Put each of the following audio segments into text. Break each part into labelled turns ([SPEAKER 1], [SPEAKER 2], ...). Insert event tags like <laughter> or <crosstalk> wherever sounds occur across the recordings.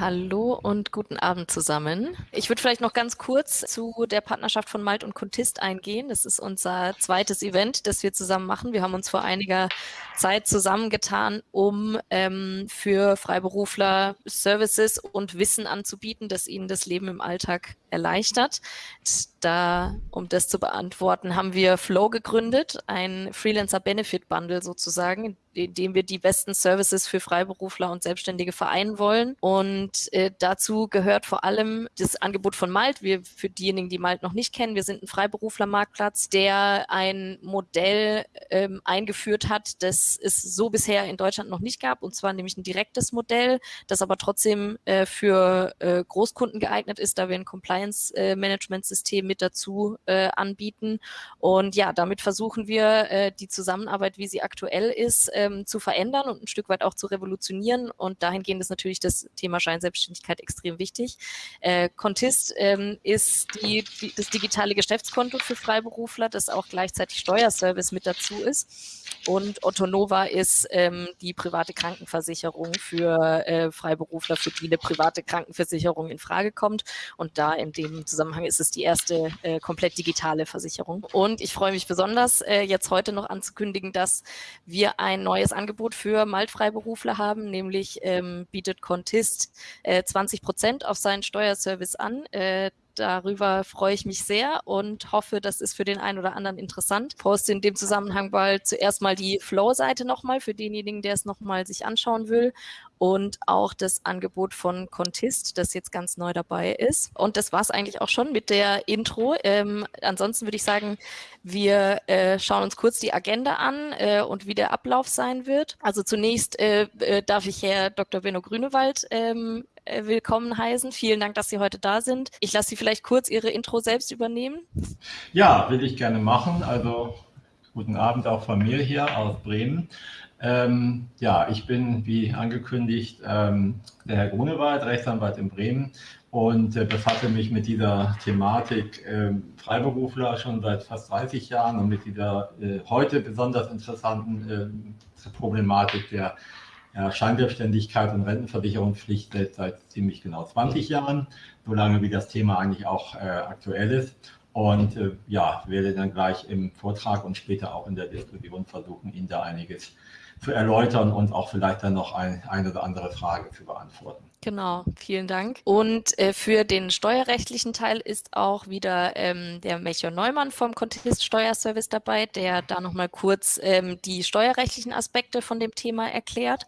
[SPEAKER 1] Hallo und guten Abend zusammen. Ich würde vielleicht noch ganz kurz zu der Partnerschaft von Malt und Contist eingehen. Das ist unser zweites Event, das wir zusammen machen. Wir haben uns vor einiger Zeit zusammengetan, um ähm, für Freiberufler Services und Wissen anzubieten, das ihnen das Leben im Alltag erleichtert. Da, um das zu beantworten, haben wir Flow gegründet, ein Freelancer Benefit Bundle sozusagen, in dem wir die besten Services für Freiberufler und Selbstständige vereinen wollen. Und äh, dazu gehört vor allem das Angebot von Malt. Wir, für diejenigen, die Malt noch nicht kennen, wir sind ein Freiberuflermarktplatz, der ein Modell ähm, eingeführt hat, das es so bisher in Deutschland noch nicht gab, und zwar nämlich ein direktes Modell, das aber trotzdem äh, für äh, Großkunden geeignet ist, da wir ein Compliance-Management-System mit dazu äh, anbieten. Und ja, damit versuchen wir, äh, die Zusammenarbeit, wie sie aktuell ist, ähm, zu verändern und ein Stück weit auch zu revolutionieren. Und dahingehend ist natürlich das Thema Scheinselbstständigkeit extrem wichtig. Äh, Contist ähm, ist die, die, das digitale Geschäftskonto für Freiberufler, das auch gleichzeitig Steuerservice mit dazu ist. Und Otto Nova ist ähm, die private Krankenversicherung für äh, Freiberufler, für die eine private Krankenversicherung in Frage kommt. Und da in dem Zusammenhang ist es die erste äh, komplett digitale Versicherung. Und ich freue mich besonders, äh, jetzt heute noch anzukündigen, dass wir ein neues Angebot für Maltfreiberufler haben, nämlich ähm, bietet Contist äh, 20 Prozent auf seinen Steuerservice an. Äh, Darüber freue ich mich sehr und hoffe, das ist für den einen oder anderen interessant. Poste in dem Zusammenhang bald zuerst mal die Flow-Seite nochmal für denjenigen, der es nochmal sich anschauen will und auch das Angebot von Contist, das jetzt ganz neu dabei ist. Und das war es eigentlich auch schon mit der Intro. Ähm, ansonsten würde ich sagen, wir äh, schauen uns kurz die Agenda an äh, und wie der Ablauf sein wird. Also zunächst äh, äh darf ich Herr Dr. Benno Grünewald ähm, äh, willkommen heißen. Vielen Dank, dass Sie heute da sind. Ich lasse Sie vielleicht kurz Ihre Intro selbst übernehmen.
[SPEAKER 2] Ja, will ich gerne machen. Also guten Abend auch von mir hier aus Bremen. Ähm, ja, ich bin, wie angekündigt, ähm, der Herr Grunewald, Rechtsanwalt in Bremen und äh, befasse mich mit dieser Thematik äh, Freiberufler schon seit fast 30 Jahren und mit dieser äh, heute besonders interessanten äh, Problematik der Scheinselbstständigkeit und Rentenversicherungspflicht seit ziemlich genau 20 Jahren, solange wie das Thema eigentlich auch äh, aktuell ist. Und äh, ja, werde dann gleich im Vortrag und später auch in der Diskussion versuchen, Ihnen da einiges zu erläutern und auch vielleicht dann noch ein, eine oder andere Frage zu beantworten.
[SPEAKER 1] Genau, vielen Dank. Und äh, für den steuerrechtlichen Teil ist auch wieder ähm, der Melchior Neumann vom Contest Steuerservice dabei, der da nochmal kurz ähm, die steuerrechtlichen Aspekte von dem Thema erklärt.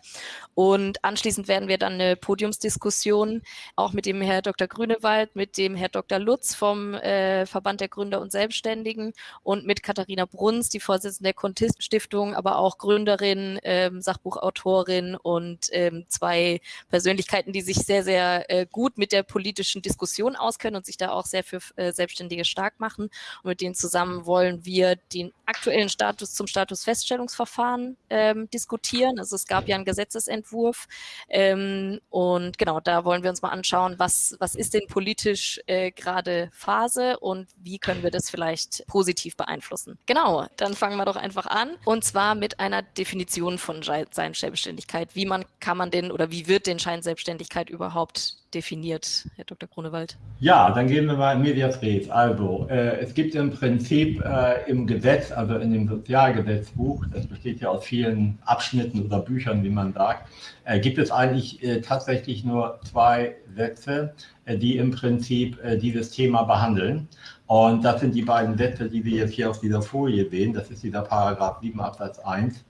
[SPEAKER 1] Und anschließend werden wir dann eine Podiumsdiskussion auch mit dem Herr Dr. Grünewald, mit dem Herr Dr. Lutz vom äh, Verband der Gründer und Selbstständigen und mit Katharina Bruns, die Vorsitzende der Contest Stiftung, aber auch Gründerin, ähm, Sachbuchautorin und ähm, zwei Persönlichkeiten, die sich sehr, sehr äh, gut mit der politischen Diskussion auskennen und sich da auch sehr für äh, Selbstständige stark machen. Und mit denen zusammen wollen wir den aktuellen Status zum Statusfeststellungsverfahren ähm, diskutieren. Also es gab ja einen Gesetzesentwurf ähm, und genau, da wollen wir uns mal anschauen, was, was ist denn politisch äh, gerade Phase und wie können wir das vielleicht positiv beeinflussen. Genau, dann fangen wir doch einfach an und zwar mit einer Definition von Scheinselbstständigkeit. Wie man kann man denn oder wie wird denn Scheinselbstständigkeit Selbstständigkeit überhaupt definiert, Herr Dr. Grunewald?
[SPEAKER 2] Ja, dann gehen wir mal in Medias Res. Also, äh, es gibt im Prinzip äh, im Gesetz, also in dem Sozialgesetzbuch, das besteht ja aus vielen Abschnitten oder Büchern, wie man sagt, äh, gibt es eigentlich äh, tatsächlich nur zwei Sätze, äh, die im Prinzip äh, dieses Thema behandeln. Und das sind die beiden Sätze, die wir jetzt hier auf dieser Folie sehen. Das ist dieser Paragraph 7 Absatz 1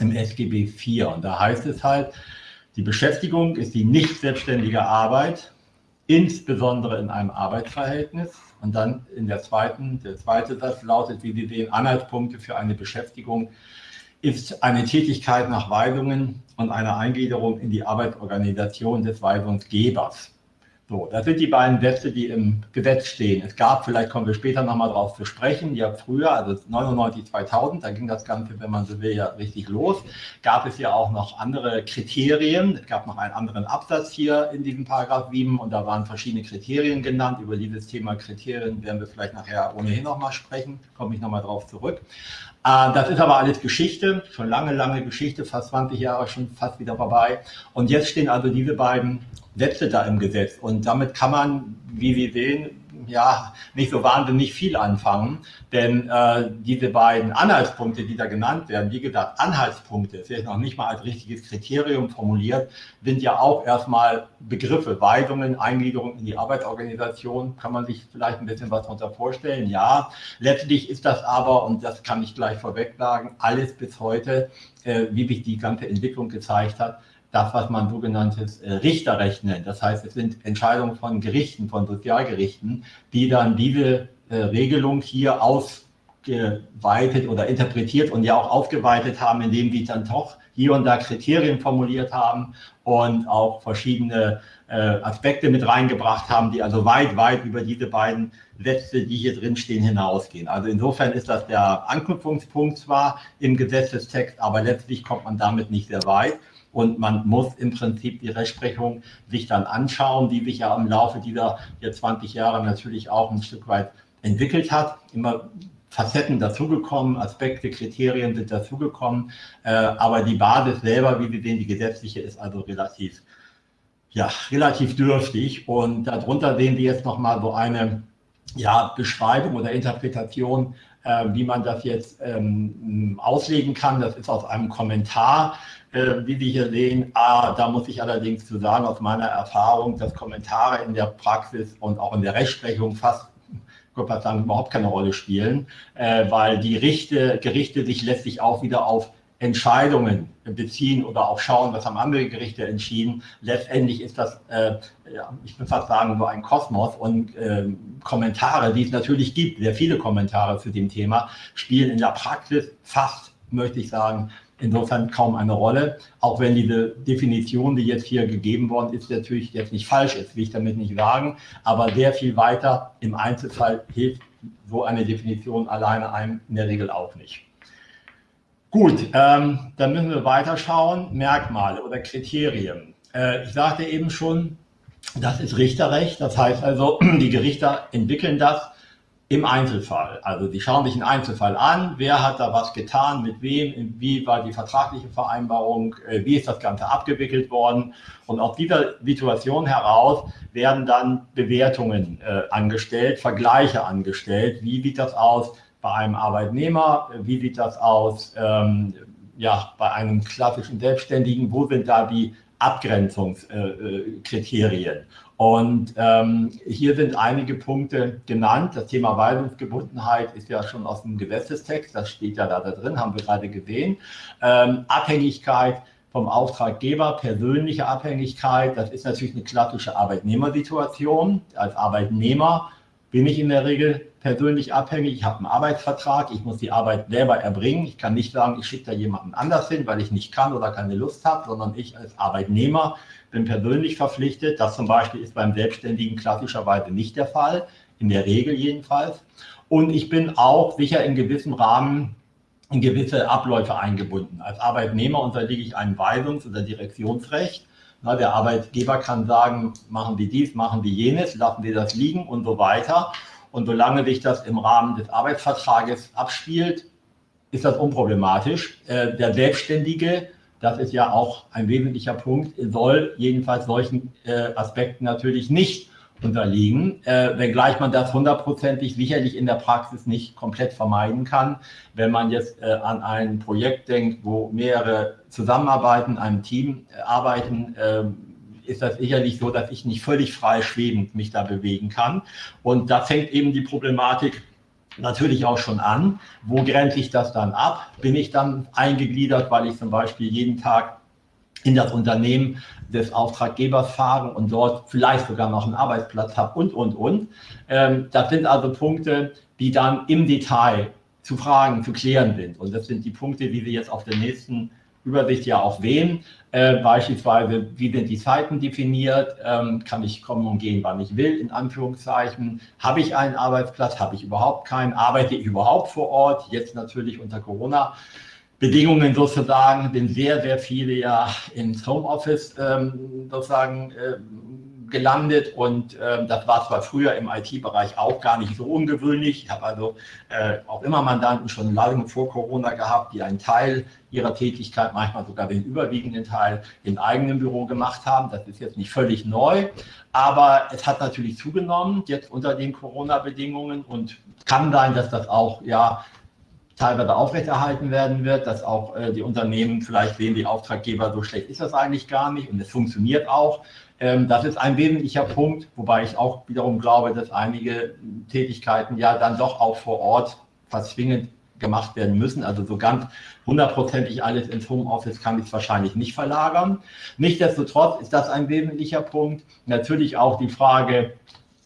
[SPEAKER 2] im SGB 4. Und da heißt es halt, die Beschäftigung ist die nicht selbstständige Arbeit, insbesondere in einem Arbeitsverhältnis. Und dann in der zweiten, der zweite Satz lautet, wie Sie sehen, Anhaltspunkte für eine Beschäftigung ist eine Tätigkeit nach Weisungen und eine Eingliederung in die Arbeitsorganisation des Weisungsgebers. So, das sind die beiden Sätze, die im Gesetz stehen. Es gab, vielleicht kommen wir später nochmal drauf zu sprechen, ja früher, also 99, 2000, da ging das Ganze, wenn man so will, ja richtig los, gab es ja auch noch andere Kriterien. Es gab noch einen anderen Absatz hier in diesem Paragraph 7 und da waren verschiedene Kriterien genannt. Über dieses Thema Kriterien werden wir vielleicht nachher ohnehin nochmal sprechen, komme ich nochmal drauf zurück. Äh, das ist aber alles Geschichte, schon lange, lange Geschichte, fast 20 Jahre schon fast wieder vorbei. Und jetzt stehen also diese beiden Sätze da im Gesetz. Und damit kann man, wie Sie sehen, ja, nicht so wahnsinnig viel anfangen, denn äh, diese beiden Anhaltspunkte, die da genannt werden, wie gesagt, Anhaltspunkte, ist jetzt noch nicht mal als richtiges Kriterium formuliert, sind ja auch erstmal Begriffe, Weisungen, Eingliederung in die Arbeitsorganisation, kann man sich vielleicht ein bisschen was darunter vorstellen, ja. Letztlich ist das aber, und das kann ich gleich vorweg sagen, alles bis heute, äh, wie sich die ganze Entwicklung gezeigt hat, das, was man sogenanntes äh, Richterrecht nennt. Das heißt, es sind Entscheidungen von Gerichten, von Sozialgerichten, die dann diese äh, Regelung hier ausgeweitet oder interpretiert und ja auch aufgeweitet haben, indem sie dann doch hier und da Kriterien formuliert haben und auch verschiedene äh, Aspekte mit reingebracht haben, die also weit, weit über diese beiden Sätze, die hier drin stehen, hinausgehen. Also insofern ist das der Anknüpfungspunkt zwar im Gesetzestext, aber letztlich kommt man damit nicht sehr weit und man muss im Prinzip die Rechtsprechung sich dann anschauen, die sich ja im Laufe dieser hier 20 Jahre natürlich auch ein Stück weit entwickelt hat. Immer Facetten dazugekommen, Aspekte, Kriterien sind dazugekommen, äh, aber die Basis selber, wie wir sehen, die gesetzliche ist also relativ, ja, relativ dürftig und darunter sehen wir jetzt nochmal so eine ja, Beschreibung oder Interpretation, äh, wie man das jetzt ähm, auslegen kann. Das ist aus einem Kommentar äh, wie Sie hier sehen. Ah, da muss ich allerdings zu sagen, aus meiner Erfahrung, dass Kommentare in der Praxis und auch in der Rechtsprechung fast Gott sagen, überhaupt keine Rolle spielen, äh, weil die Richte, Gerichte sich letztlich auch wieder auf Entscheidungen beziehen oder auch schauen, was haben andere Gerichte entschieden. Letztendlich ist das, äh, ja, ich will fast sagen, so ein Kosmos und äh, Kommentare, die es natürlich gibt, sehr viele Kommentare zu dem Thema, spielen in der Praxis fast, möchte ich sagen, insofern kaum eine Rolle, auch wenn diese Definition, die jetzt hier gegeben worden ist, natürlich jetzt nicht falsch ist, will ich damit nicht sagen, aber sehr viel weiter im Einzelfall hilft so eine Definition alleine einem in der Regel auch nicht. Gut, ähm, dann müssen wir weiterschauen, Merkmale oder Kriterien. Äh, ich sagte eben schon, das ist Richterrecht, das heißt also, <clears throat> die Gerichter entwickeln das im Einzelfall. Also die schauen sich einen Einzelfall an, wer hat da was getan, mit wem, wie war die vertragliche Vereinbarung, äh, wie ist das Ganze abgewickelt worden. Und aus dieser Situation heraus werden dann Bewertungen äh, angestellt, Vergleiche angestellt. Wie sieht das aus bei einem Arbeitnehmer? Wie sieht das aus ähm, ja, bei einem klassischen Selbstständigen? Wo sind da die Abgrenzungskriterien? Äh, und ähm, hier sind einige Punkte genannt. Das Thema Weisungsgebundenheit ist ja schon aus dem Gesetzestext, das steht ja da, da drin, haben wir gerade gesehen. Ähm, Abhängigkeit vom Auftraggeber, persönliche Abhängigkeit, das ist natürlich eine klassische Arbeitnehmersituation. Als Arbeitnehmer bin ich in der Regel persönlich abhängig. Ich habe einen Arbeitsvertrag, ich muss die Arbeit selber erbringen. Ich kann nicht sagen, ich schicke da jemanden anders hin, weil ich nicht kann oder keine Lust habe, sondern ich als Arbeitnehmer bin persönlich verpflichtet. Das zum Beispiel ist beim Selbstständigen klassischerweise nicht der Fall, in der Regel jedenfalls. Und ich bin auch sicher in gewissem Rahmen in gewisse Abläufe eingebunden. Als Arbeitnehmer unterliege ich einem Weisungs- oder Direktionsrecht. Na, der Arbeitgeber kann sagen, machen Sie dies, machen Sie jenes, lassen Sie das liegen und so weiter. Und solange sich das im Rahmen des Arbeitsvertrages abspielt, ist das unproblematisch. Äh, der Selbstständige das ist ja auch ein wesentlicher Punkt, soll jedenfalls solchen äh, Aspekten natürlich nicht unterliegen, äh, wenngleich man das hundertprozentig sicherlich in der Praxis nicht komplett vermeiden kann. Wenn man jetzt äh, an ein Projekt denkt, wo mehrere zusammenarbeiten, einem Team äh, arbeiten, äh, ist das sicherlich so, dass ich nicht völlig frei schwebend mich da bewegen kann. Und da fängt eben die Problematik natürlich auch schon an. Wo grenze ich das dann ab? Bin ich dann eingegliedert, weil ich zum Beispiel jeden Tag in das Unternehmen des Auftraggebers fahre und dort vielleicht sogar noch einen Arbeitsplatz habe und, und, und. Ähm, das sind also Punkte, die dann im Detail zu fragen, zu klären sind. Und das sind die Punkte, die wir jetzt auf der nächsten Übersicht ja auch wählen. Äh, beispielsweise, wie sind die Zeiten definiert? Ähm, kann ich kommen und gehen, wann ich will, in Anführungszeichen? Habe ich einen Arbeitsplatz? Habe ich überhaupt keinen? Arbeite ich überhaupt vor Ort? Jetzt natürlich unter Corona. Bedingungen sozusagen, sind sehr, sehr viele ja ins Homeoffice ähm, sozusagen äh, gelandet und äh, das war zwar früher im IT-Bereich auch gar nicht so ungewöhnlich. Ich habe also äh, auch immer Mandanten schon lange vor Corona gehabt, die einen Teil ihrer Tätigkeit, manchmal sogar den überwiegenden Teil im eigenen Büro gemacht haben. Das ist jetzt nicht völlig neu, aber es hat natürlich zugenommen jetzt unter den Corona-Bedingungen und kann sein, dass das auch ja teilweise aufrechterhalten werden wird, dass auch äh, die Unternehmen vielleicht sehen, die Auftraggeber, so schlecht ist das eigentlich gar nicht und es funktioniert auch. Ähm, das ist ein wesentlicher Punkt, wobei ich auch wiederum glaube, dass einige Tätigkeiten ja dann doch auch vor Ort verzwingend gemacht werden müssen. Also so ganz hundertprozentig alles ins Homeoffice kann ich wahrscheinlich nicht verlagern. Nichtsdestotrotz ist das ein wesentlicher Punkt. Natürlich auch die Frage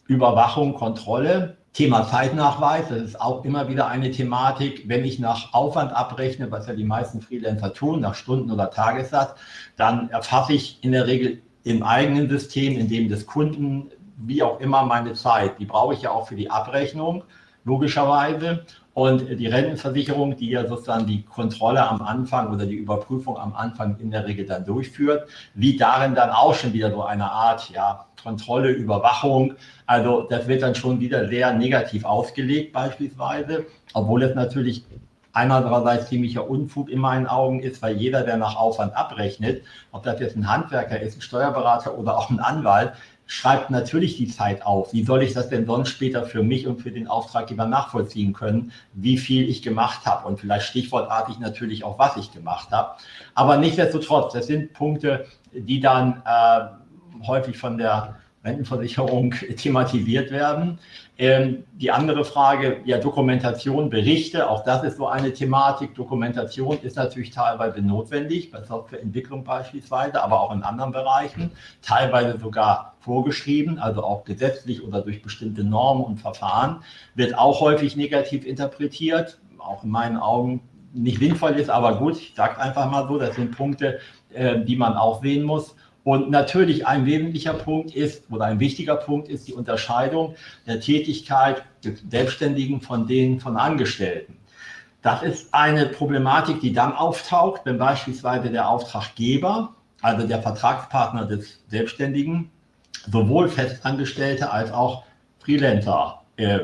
[SPEAKER 2] Überwachung, Kontrolle. Thema Zeitnachweis, das ist auch immer wieder eine Thematik. Wenn ich nach Aufwand abrechne, was ja die meisten Freelancer tun, nach Stunden oder Tagessatz, dann erfasse ich in der Regel im eigenen System, in dem des Kunden, wie auch immer meine Zeit. Die brauche ich ja auch für die Abrechnung, logischerweise. Und die Rentenversicherung, die ja sozusagen die Kontrolle am Anfang oder die Überprüfung am Anfang in der Regel dann durchführt, wie darin dann auch schon wieder so eine Art ja, Kontrolle, Überwachung. Also das wird dann schon wieder sehr negativ ausgelegt beispielsweise, obwohl es natürlich einerseits ziemlicher Unfug in meinen Augen ist, weil jeder, der nach Aufwand abrechnet, ob das jetzt ein Handwerker ist, ein Steuerberater oder auch ein Anwalt, schreibt natürlich die Zeit auf. Wie soll ich das denn sonst später für mich und für den Auftraggeber nachvollziehen können, wie viel ich gemacht habe und vielleicht stichwortartig natürlich auch, was ich gemacht habe. Aber nichtsdestotrotz, das sind Punkte, die dann äh, häufig von der Rentenversicherung <laughs> thematisiert werden. Ähm, die andere Frage, ja, Dokumentation, Berichte, auch das ist so eine Thematik. Dokumentation ist natürlich teilweise notwendig, bei Softwareentwicklung beispielsweise, aber auch in anderen Bereichen, teilweise sogar vorgeschrieben, also auch gesetzlich oder durch bestimmte Normen und Verfahren, wird auch häufig negativ interpretiert, auch in meinen Augen nicht sinnvoll ist, aber gut, ich sage einfach mal so, das sind Punkte, äh, die man auch sehen muss. Und natürlich ein wesentlicher Punkt ist oder ein wichtiger Punkt ist die Unterscheidung der Tätigkeit des Selbstständigen von denen von Angestellten. Das ist eine Problematik, die dann auftaucht, wenn beispielsweise der Auftraggeber, also der Vertragspartner des Selbstständigen, sowohl Festangestellte als auch Freelancer äh,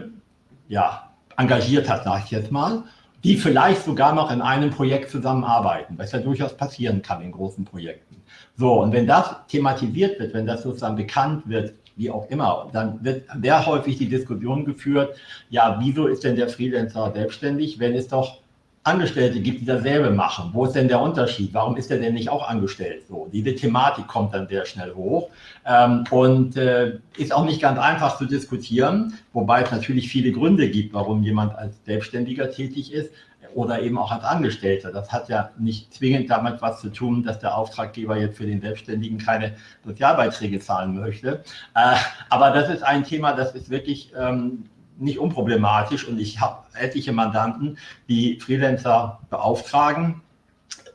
[SPEAKER 2] ja, engagiert hat, sage ich jetzt mal, die vielleicht sogar noch in einem Projekt zusammenarbeiten, was ja durchaus passieren kann in großen Projekten. So, und wenn das thematisiert wird, wenn das sozusagen bekannt wird, wie auch immer, dann wird sehr häufig die Diskussion geführt, ja, wieso ist denn der Freelancer selbstständig, wenn es doch Angestellte gibt, die dasselbe machen. Wo ist denn der Unterschied? Warum ist er denn nicht auch angestellt? So, diese Thematik kommt dann sehr schnell hoch ähm, und äh, ist auch nicht ganz einfach zu diskutieren, wobei es natürlich viele Gründe gibt, warum jemand als Selbstständiger tätig ist oder eben auch als Angestellter. Das hat ja nicht zwingend damit was zu tun, dass der Auftraggeber jetzt für den Selbstständigen keine Sozialbeiträge zahlen möchte. Äh, aber das ist ein Thema, das ist wirklich ähm, nicht unproblematisch und ich habe etliche Mandanten, die Freelancer beauftragen,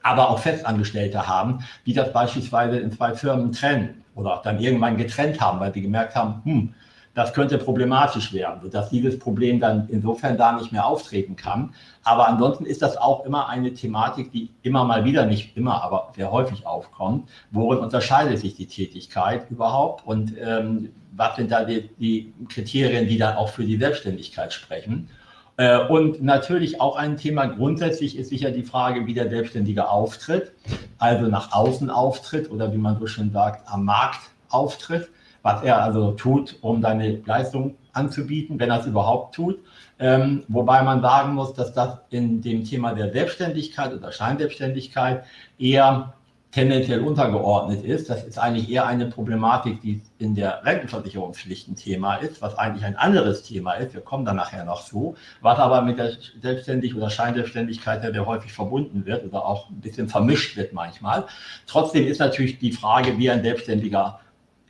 [SPEAKER 2] aber auch Festangestellte haben, die das beispielsweise in zwei Firmen trennen oder dann irgendwann getrennt haben, weil sie gemerkt haben, hm, das könnte problematisch werden, sodass dieses Problem dann insofern da nicht mehr auftreten kann. Aber ansonsten ist das auch immer eine Thematik, die immer mal wieder, nicht immer, aber sehr häufig aufkommt. Worin unterscheidet sich die Tätigkeit überhaupt und ähm, was sind da die, die, Kriterien, die dann auch für die Selbstständigkeit sprechen? Äh, und natürlich auch ein Thema grundsätzlich ist sicher die Frage, wie der Selbstständige auftritt, also nach außen auftritt oder wie man so schön sagt, am Markt auftritt was er also tut, um seine Leistung anzubieten, wenn er es überhaupt tut. Ähm, wobei man sagen muss, dass das in dem Thema der Selbstständigkeit oder Scheinselbstständigkeit eher tendenziell untergeordnet ist. Das ist eigentlich eher eine Problematik, die in der Rentenversicherungspflicht ein Thema ist, was eigentlich ein anderes Thema ist. Wir kommen da nachher noch zu, was aber mit der Selbstständigkeit oder Scheinselbstständigkeit sehr häufig verbunden wird oder auch ein bisschen vermischt wird manchmal. Trotzdem ist natürlich die Frage, wie ein Selbstständiger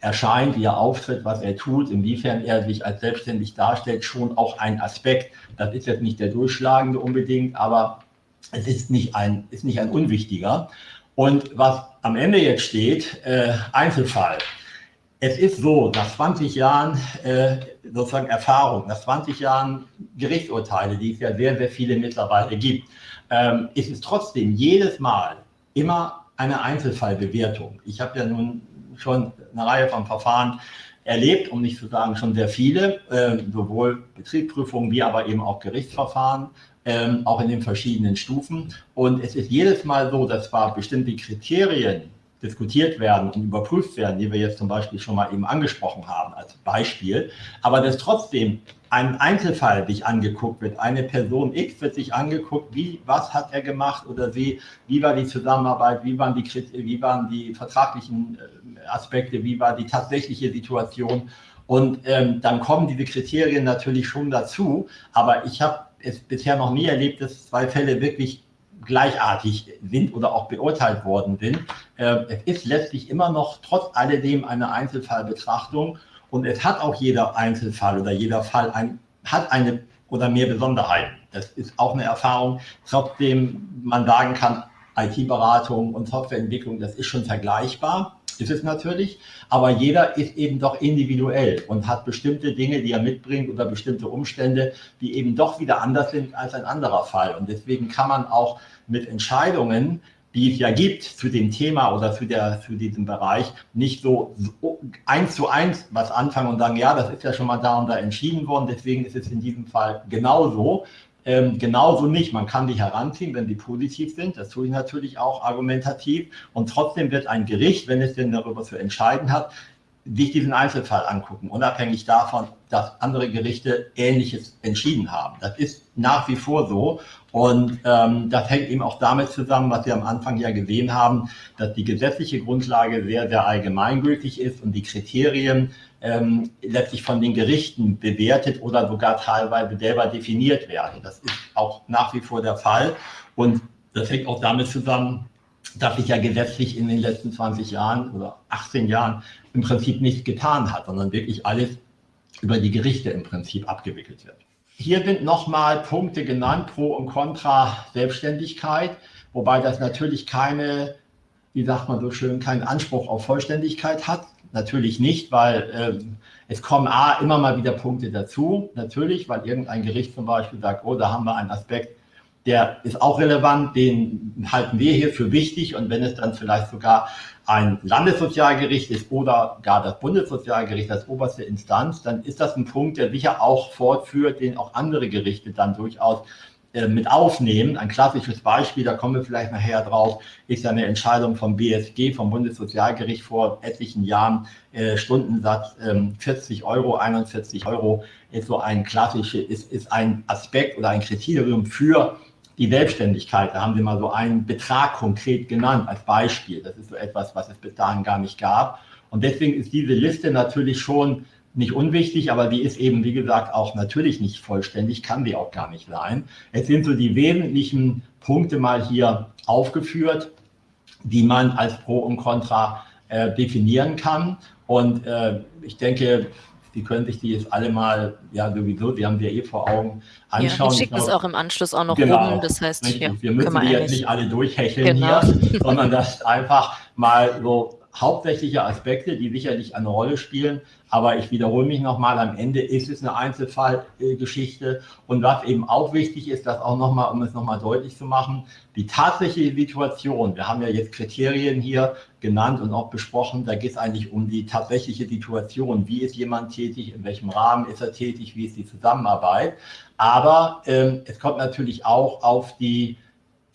[SPEAKER 2] erscheint, wie er auftritt, was er tut, inwiefern er sich als selbstständig darstellt, schon auch ein Aspekt. Das ist jetzt nicht der durchschlagende unbedingt, aber es ist nicht ein, ist nicht ein unwichtiger. Und was am Ende jetzt steht, äh, Einzelfall. Es ist so, nach 20 Jahren äh, sozusagen Erfahrung, nach 20 Jahren Gerichtsurteile, die es ja sehr, sehr viele mittlerweile gibt, ähm, ist es trotzdem jedes Mal immer eine Einzelfallbewertung. Ich habe ja nun schon eine Reihe von Verfahren erlebt, um nicht zu sagen schon sehr viele, äh, sowohl Betriebsprüfungen wie aber eben auch Gerichtsverfahren, ähm, auch in den verschiedenen Stufen. Und es ist jedes Mal so, dass zwar bestimmte Kriterien diskutiert werden und überprüft werden, die wir jetzt zum Beispiel schon mal eben angesprochen haben als Beispiel, aber dass trotzdem ein Einzelfall sich angeguckt wird, eine Person. X wird sich angeguckt, wie, was hat er gemacht oder sie, wie war die Zusammenarbeit, wie waren die, wie waren die vertraglichen äh, Aspekte, wie war die tatsächliche Situation. Und ähm, dann kommen diese Kriterien natürlich schon dazu, aber ich habe es bisher noch nie erlebt, dass zwei Fälle wirklich gleichartig sind oder auch beurteilt worden sind. Äh, es ist letztlich immer noch trotz alledem eine Einzelfallbetrachtung und es hat auch jeder Einzelfall oder jeder Fall ein, hat eine oder mehr Besonderheiten. Das ist auch eine Erfahrung, trotzdem man sagen kann, IT-Beratung und Softwareentwicklung, das ist schon vergleichbar ist es natürlich, aber jeder ist eben doch individuell und hat bestimmte Dinge, die er mitbringt oder bestimmte Umstände, die eben doch wieder anders sind als ein anderer Fall. Und deswegen kann man auch mit Entscheidungen, die es ja gibt zu dem Thema oder zu, der, zu diesem Bereich, nicht so, so eins zu eins was anfangen und sagen, ja, das ist ja schon mal da und da entschieden worden, deswegen ist es in diesem Fall genauso, ähm, genauso nicht. Man kann die heranziehen, wenn sie positiv sind. Das tue ich natürlich auch argumentativ. Und trotzdem wird ein Gericht, wenn es denn darüber zu entscheiden hat, sich diesen Einzelfall angucken, unabhängig davon, dass andere Gerichte Ähnliches entschieden haben. Das ist nach wie vor so. Und ähm, das hängt eben auch damit zusammen, was wir am Anfang ja gesehen haben, dass die gesetzliche Grundlage sehr, sehr allgemeingültig ist und die Kriterien ähm, letztlich von den Gerichten bewertet oder sogar teilweise selber definiert werden. Das ist auch nach wie vor der Fall. Und das hängt auch damit zusammen, dass sich ja gesetzlich in den letzten 20 Jahren oder 18 Jahren im Prinzip nichts getan hat, sondern wirklich alles über die Gerichte im Prinzip abgewickelt wird. Hier sind nochmal Punkte genannt, Pro und Contra Selbstständigkeit, wobei das natürlich keine, wie sagt man so schön, keinen Anspruch auf Vollständigkeit hat. Natürlich nicht, weil ähm, es kommen A, immer mal wieder Punkte dazu, natürlich, weil irgendein Gericht zum Beispiel sagt, oh, da haben wir einen Aspekt, der ist auch relevant, den halten wir hier für wichtig und wenn es dann vielleicht sogar ein Landessozialgericht ist oder gar das Bundessozialgericht als oberste Instanz, dann ist das ein Punkt, der sicher auch fortführt, den auch andere Gerichte dann durchaus äh, mit aufnehmen. Ein klassisches Beispiel, da kommen wir vielleicht nachher drauf, ist eine Entscheidung vom BSG, vom Bundessozialgericht vor etlichen Jahren, äh, Stundensatz ähm, 40 Euro, 41 Euro, ist so ein klassisches, ist, ist ein Aspekt oder ein Kriterium für die Selbstständigkeit, da haben Sie mal so einen Betrag konkret genannt als Beispiel. Das ist so etwas, was es bis dahin gar nicht gab. Und deswegen ist diese Liste natürlich schon nicht unwichtig, aber die ist eben, wie gesagt, auch natürlich nicht vollständig, kann die auch gar nicht sein. Es sind so die wesentlichen Punkte mal hier aufgeführt, die man als Pro und Contra äh, definieren kann. Und äh, ich denke, die können sich die jetzt alle mal, ja sowieso, die haben wir eh vor Augen, anschauen.
[SPEAKER 1] Ja, schicken es auch im Anschluss auch noch
[SPEAKER 2] genau,
[SPEAKER 1] rum, das heißt,
[SPEAKER 2] ja, wir müssen die jetzt nicht alle durchhecheln genau. hier, sondern das einfach mal so hauptsächliche Aspekte, die sicherlich eine Rolle spielen. Aber ich wiederhole mich nochmal, am Ende ist es eine Einzelfallgeschichte. Und was eben auch wichtig ist, das auch nochmal, um es nochmal deutlich zu machen, die tatsächliche Situation, wir haben ja jetzt Kriterien hier genannt und auch besprochen, da geht es eigentlich um die tatsächliche Situation. Wie ist jemand tätig, in welchem Rahmen ist er tätig, wie ist die Zusammenarbeit. Aber ähm, es kommt natürlich auch auf die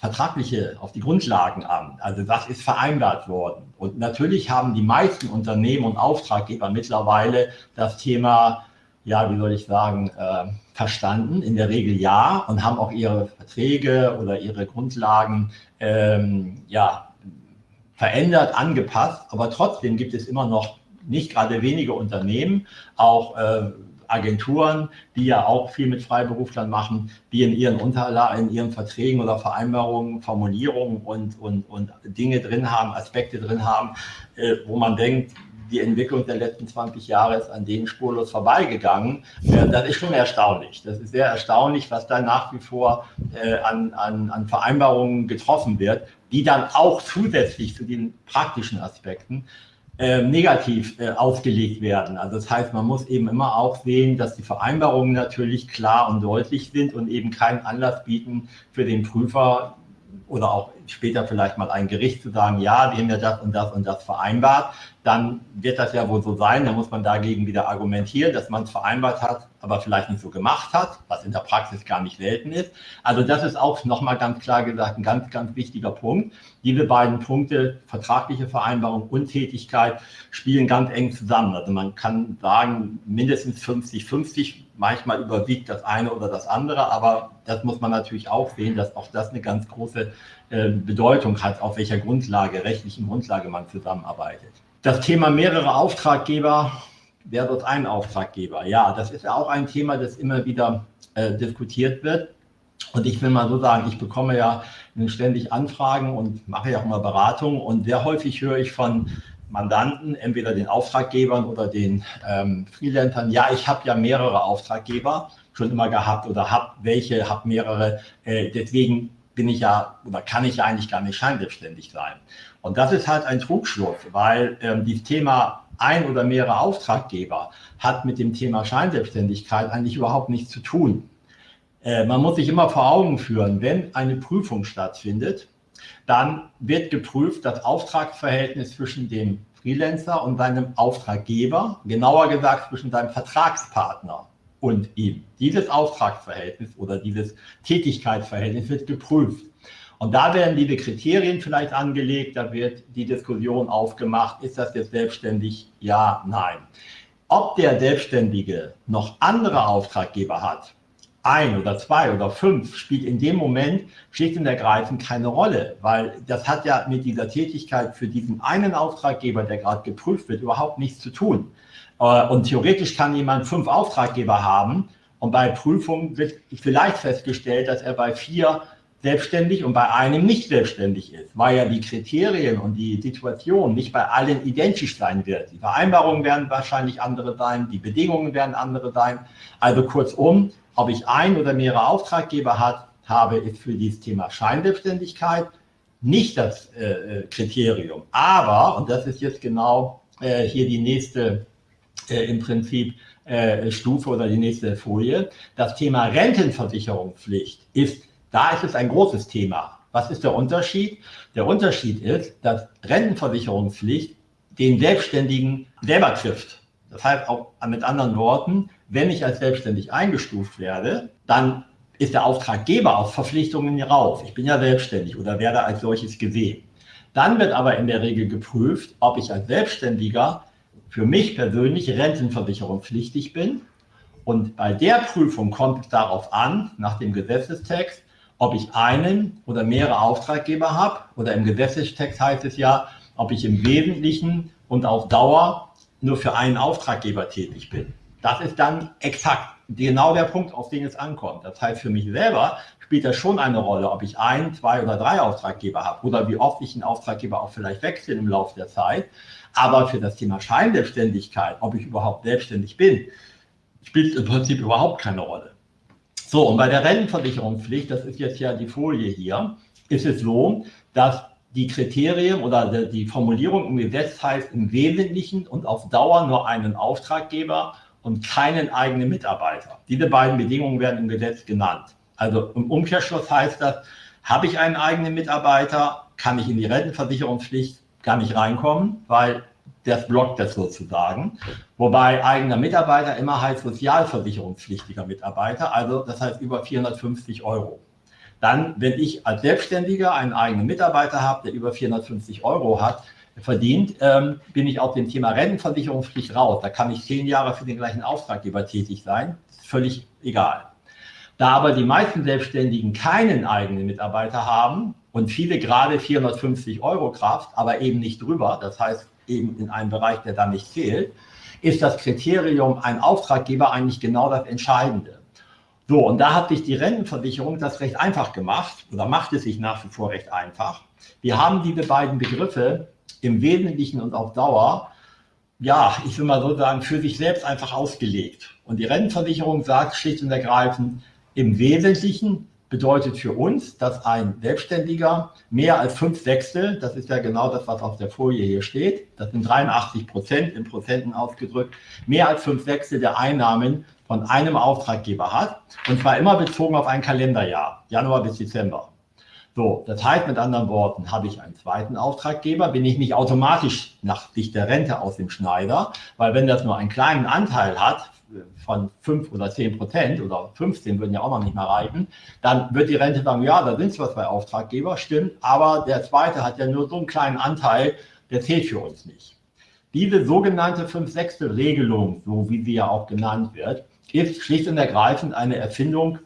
[SPEAKER 2] vertragliche, auf die Grundlagen an. Also was ist vereinbart worden? Und natürlich haben die meisten Unternehmen und Auftraggeber mittlerweile das Thema, ja, wie soll ich sagen, äh, verstanden. In der Regel ja und haben auch ihre Verträge oder ihre Grundlagen ähm, ja, verändert, angepasst. Aber trotzdem gibt es immer noch nicht gerade wenige Unternehmen, auch äh, Agenturen, die ja auch viel mit Freiberuflern machen, die in ihren Unterlagen, in ihren Verträgen oder Vereinbarungen Formulierungen und, und, und Dinge drin haben, Aspekte drin haben, äh, wo man denkt, die Entwicklung der letzten 20 Jahre ist an denen spurlos vorbeigegangen. Äh, das ist schon erstaunlich. Das ist sehr erstaunlich, was da nach wie vor äh, an, an, an Vereinbarungen getroffen wird, die dann auch zusätzlich zu den praktischen Aspekten äh, negativ äh, aufgelegt werden. Also das heißt, man muss eben immer auch sehen, dass die Vereinbarungen natürlich klar und deutlich sind und eben keinen Anlass bieten für den Prüfer oder auch später vielleicht mal ein Gericht zu sagen, ja, wir haben ja das und das und das vereinbart, dann wird das ja wohl so sein, dann muss man dagegen wieder argumentieren, dass man es vereinbart hat, aber vielleicht nicht so gemacht hat, was in der Praxis gar nicht selten ist. Also das ist auch nochmal ganz klar gesagt ein ganz, ganz wichtiger Punkt. Diese beiden Punkte, vertragliche Vereinbarung und Tätigkeit, spielen ganz eng zusammen. Also man kann sagen, mindestens 50-50, manchmal überwiegt das eine oder das andere, aber das muss man natürlich auch sehen, dass auch das eine ganz große äh, Bedeutung hat, auf welcher Grundlage, rechtlichen Grundlage man zusammenarbeitet. Das Thema mehrere Auftraggeber versus ein Auftraggeber. Ja, das ist ja auch ein Thema, das immer wieder äh, diskutiert wird. Und ich will mal so sagen, ich bekomme ja ständig Anfragen und mache ja auch mal Beratungen und sehr häufig höre ich von Mandanten, entweder den Auftraggebern oder den ähm, Freelancern, ja, ich habe ja mehrere Auftraggeber schon immer gehabt oder habe welche, habe mehrere, äh, deswegen bin ich ja oder kann ich ja eigentlich gar nicht scheinselbstständig sein. Und das ist halt ein Trugschluss, weil ähm, dieses Thema ein oder mehrere Auftraggeber hat mit dem Thema Scheinselbstständigkeit eigentlich überhaupt nichts zu tun. Äh, man muss sich immer vor Augen führen, wenn eine Prüfung stattfindet, dann wird geprüft das Auftragsverhältnis zwischen dem Freelancer und seinem Auftraggeber, genauer gesagt zwischen seinem Vertragspartner und ihm. Dieses Auftragsverhältnis oder dieses Tätigkeitsverhältnis wird geprüft. Und da werden diese Kriterien vielleicht angelegt, da wird die Diskussion aufgemacht, ist das jetzt selbstständig? Ja, nein. Ob der Selbstständige noch andere Auftraggeber hat, ein oder zwei oder fünf, spielt in dem Moment schlicht und ergreifend keine Rolle, weil das hat ja mit dieser Tätigkeit für diesen einen Auftraggeber, der gerade geprüft wird, überhaupt nichts zu tun. Äh, und theoretisch kann jemand fünf Auftraggeber haben und bei Prüfungen wird vielleicht festgestellt, dass er bei vier selbstständig und bei einem nicht selbstständig ist, weil ja die Kriterien und die Situation nicht bei allen identisch sein wird. Die Vereinbarungen werden wahrscheinlich andere sein, die Bedingungen werden andere sein. Also kurzum, ob ich ein oder mehrere Auftraggeber hat, habe, ist für dieses Thema Scheinselbstständigkeit nicht das äh, äh, Kriterium. Aber, und das ist jetzt genau äh, hier die nächste äh, im Prinzip äh, Stufe oder die nächste Folie, das Thema Rentenversicherungspflicht ist da ist es ein großes Thema. Was ist der Unterschied? Der Unterschied ist, dass Rentenversicherungspflicht den Selbstständigen selber trifft. Das heißt auch mit anderen Worten, wenn ich als selbstständig eingestuft werde, dann ist der Auftraggeber auf Verpflichtungen rauf. Ich bin ja selbstständig oder werde als solches gesehen. Dann wird aber in der Regel geprüft, ob ich als Selbstständiger für mich persönlich rentenversicherungspflichtig bin. Und bei der Prüfung kommt es darauf an, nach dem Gesetzestext, ob ich einen oder mehrere Auftraggeber habe oder im Gesetzestext heißt es ja, ob ich im Wesentlichen und auf Dauer nur für einen Auftraggeber tätig bin. Das ist dann exakt genau der Punkt, auf den es ankommt. Das heißt, für mich selber spielt das schon eine Rolle, ob ich ein, zwei oder drei Auftraggeber habe oder wie oft ich einen Auftraggeber auch vielleicht wechsle im Laufe der Zeit. Aber für das Thema Scheinselbstständigkeit, ob ich überhaupt selbstständig bin, spielt im Prinzip überhaupt keine Rolle. So, und bei der Rentenversicherungspflicht, das ist jetzt ja die Folie hier, ist es so, dass die Kriterien oder die Formulierung im Gesetz heißt im Wesentlichen und auf Dauer nur einen Auftraggeber und keinen eigenen Mitarbeiter. Diese beiden Bedingungen werden im Gesetz genannt. Also im Umkehrschluss heißt das, habe ich einen eigenen Mitarbeiter, kann ich in die Rentenversicherungspflicht gar nicht reinkommen, weil das blockt das sozusagen. Wobei eigener Mitarbeiter immer heißt sozialversicherungspflichtiger Mitarbeiter, also das heißt über 450 Euro. Dann, wenn ich als Selbstständiger einen eigenen Mitarbeiter habe, der über 450 Euro hat, verdient, ähm, bin ich auf dem Thema Rentenversicherungspflicht raus. Da kann ich zehn Jahre für den gleichen Auftraggeber tätig sein, völlig egal. Da aber die meisten Selbstständigen keinen eigenen Mitarbeiter haben und viele gerade 450 Euro Kraft, aber eben nicht drüber, das heißt eben in einem Bereich, der da nicht zählt, ist das Kriterium ein Auftraggeber eigentlich genau das Entscheidende. So, und da hat sich die Rentenversicherung das recht einfach gemacht oder macht es sich nach wie vor recht einfach. Wir haben diese beiden Begriffe im Wesentlichen und auf Dauer, ja, ich will mal so sagen, für sich selbst einfach ausgelegt. Und die Rentenversicherung sagt schlicht und ergreifend, im Wesentlichen bedeutet für uns, dass ein Selbstständiger mehr als fünf Sechstel, das ist ja genau das, was auf der Folie hier steht, das sind 83 Prozent in Prozenten ausgedrückt, mehr als fünf Sechstel der Einnahmen von einem Auftraggeber hat und zwar immer bezogen auf ein Kalenderjahr, Januar bis Dezember. So, das heißt mit anderen Worten, habe ich einen zweiten Auftraggeber, bin ich nicht automatisch nach Sicht der Rente aus dem Schneider, weil wenn das nur einen kleinen Anteil hat, von 5 oder 10 Prozent oder 15 würden ja auch noch nicht mal reichen, dann wird die Rente sagen, ja, da sind zwar zwei Auftraggeber, stimmt, aber der zweite hat ja nur so einen kleinen Anteil, der zählt für uns nicht. Diese sogenannte 5 Sechstel Regelung, so wie sie ja auch genannt wird, ist schlicht und ergreifend eine Erfindung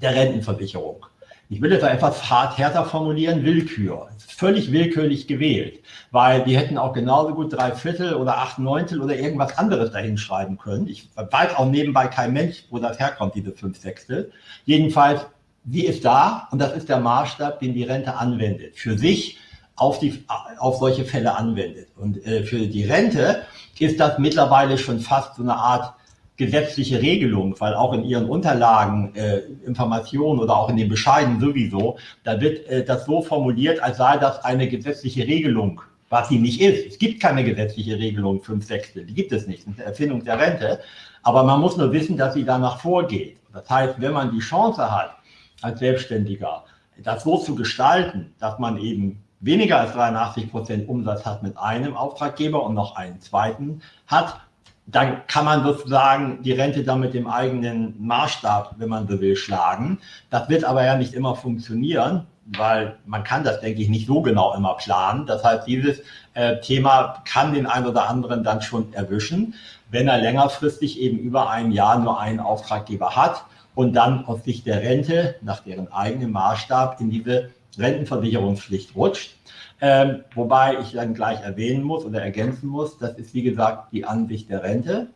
[SPEAKER 2] der Rentenversicherung ich will jetzt etwas hart härter formulieren, Willkür. Völlig willkürlich gewählt, weil die hätten auch genauso gut drei Viertel oder acht Neuntel oder irgendwas anderes dahin schreiben können. Ich weiß auch nebenbei kein Mensch, wo das herkommt, diese fünf Sechstel. Jedenfalls, die ist da und das ist der Maßstab, den die Rente anwendet. Für sich auf, die, auf solche Fälle anwendet. Und äh, für die Rente ist das mittlerweile schon fast so eine Art gesetzliche Regelung, weil auch in Ihren Unterlagen, äh, Informationen oder auch in den Bescheiden sowieso, da wird äh, das so formuliert, als sei das eine gesetzliche Regelung, was sie nicht ist. Es gibt keine gesetzliche Regelung fünf Sechstel, die gibt es nicht, das ist eine Erfindung der Rente. Aber man muss nur wissen, dass sie danach vorgeht. Das heißt, wenn man die Chance hat, als Selbstständiger, das so zu gestalten, dass man eben weniger als 83 Prozent Umsatz hat mit einem Auftraggeber und noch einen zweiten hat, dann kann man sozusagen die Rente dann mit dem eigenen Maßstab, wenn man so will, schlagen. Das wird aber ja nicht immer funktionieren, weil man kann das, denke ich, nicht so genau immer planen. Das heißt, dieses äh, Thema kann den einen oder anderen dann schon erwischen, wenn er längerfristig eben über ein Jahr nur einen Auftraggeber hat und dann aus Sicht der Rente nach deren eigenem Maßstab in diese Rentenversicherungspflicht rutscht. Ähm, wobei ich dann gleich erwähnen muss oder ergänzen muss, das ist wie gesagt die Ansicht der Rente.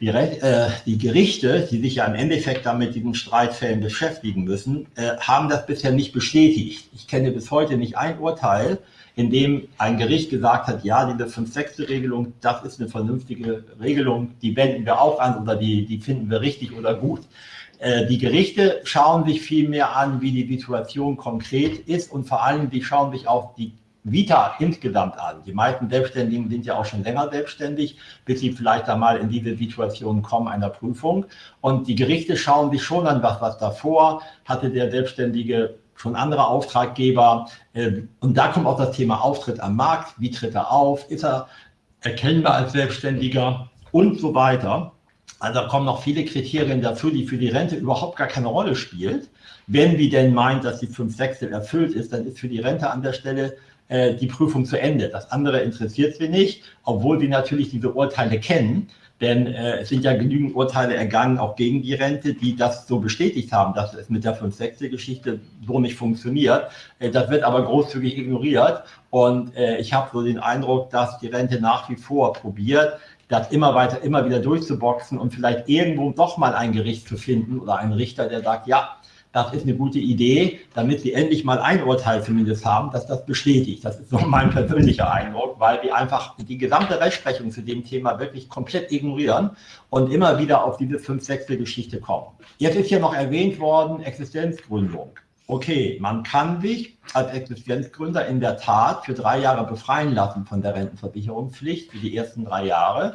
[SPEAKER 2] Die, äh, die, Gerichte, die sich ja im Endeffekt dann mit diesen Streitfällen beschäftigen müssen, äh, haben das bisher nicht bestätigt. Ich kenne bis heute nicht ein Urteil, in dem ein Gericht gesagt hat, ja, diese 5-6-Regelung, das ist eine vernünftige Regelung, die wenden wir auch an oder die, die finden wir richtig oder gut. Äh, die Gerichte schauen sich viel mehr an, wie die Situation konkret ist und vor allem, die schauen sich auch die Vita insgesamt an. Die meisten Selbstständigen sind ja auch schon länger selbstständig, bis sie vielleicht einmal in diese Situation kommen einer Prüfung. Und die Gerichte schauen sich schon an, was, was davor hatte der Selbstständige schon andere Auftraggeber. Ähm, und da kommt auch das Thema Auftritt am Markt. Wie tritt er auf? Ist er erkennbar als Selbstständiger? Und so weiter. Also da kommen noch viele Kriterien dazu, die für die Rente überhaupt gar keine Rolle spielt. Wenn die denn meint, dass die 5 Sechstel erfüllt ist, dann ist für die Rente an der Stelle äh, die Prüfung zu Ende. Das andere interessiert sie nicht, obwohl sie natürlich diese Urteile kennen. Denn äh, es sind ja genügend Urteile ergangen, auch gegen die Rente, die das so bestätigt haben, dass es mit der 5-6-Geschichte so nicht funktioniert. Äh, das wird aber großzügig ignoriert. Und äh, ich habe so den Eindruck, dass die Rente nach wie vor probiert, das immer weiter, immer wieder durchzuboxen und vielleicht irgendwo doch mal ein Gericht zu finden oder einen Richter, der sagt, ja, das ist eine gute Idee, damit sie endlich mal ein Urteil zumindest haben, dass das bestätigt. Das ist so mein persönlicher Eindruck, weil die einfach die gesamte Rechtsprechung zu dem Thema wirklich komplett ignorieren und immer wieder auf diese fünf Sechstel Geschichte kommen. Jetzt ist hier noch erwähnt worden, Existenzgründung. Okay, man kann sich als Existenzgründer in der Tat für drei Jahre befreien lassen von der Rentenversicherungspflicht für die ersten drei Jahre,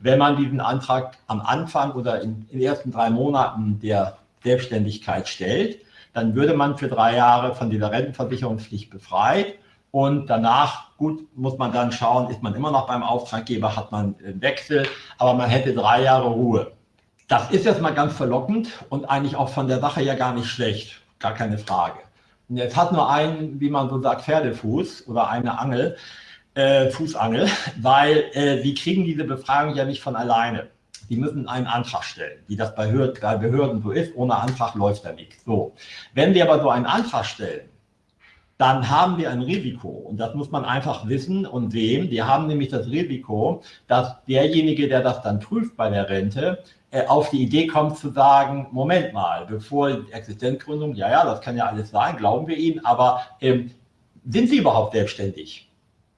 [SPEAKER 2] wenn man diesen Antrag am Anfang oder in den ersten drei Monaten der Selbstständigkeit stellt, dann würde man für drei Jahre von dieser Rentenversicherungspflicht befreit. Und danach, gut, muss man dann schauen, ist man immer noch beim Auftraggeber, hat man einen Wechsel, aber man hätte drei Jahre Ruhe. Das ist jetzt mal ganz verlockend und eigentlich auch von der Sache ja gar nicht schlecht, gar keine Frage. Und jetzt hat nur ein, wie man so sagt, Pferdefuß oder eine Angel, äh, Fußangel, <laughs> weil äh, sie kriegen diese Befragung ja nicht von alleine die müssen einen Antrag stellen, wie das bei Behörden so ist. Ohne Antrag läuft da nichts. So. Wenn wir aber so einen Antrag stellen, dann haben wir ein Risiko. Und das muss man einfach wissen und sehen. Wir haben nämlich das Risiko, dass derjenige, der das dann prüft bei der Rente, äh, auf die Idee kommt zu sagen, Moment mal, bevor Existenzgründung, ja, ja, das kann ja alles sein, glauben wir Ihnen, aber ähm, sind Sie überhaupt selbstständig?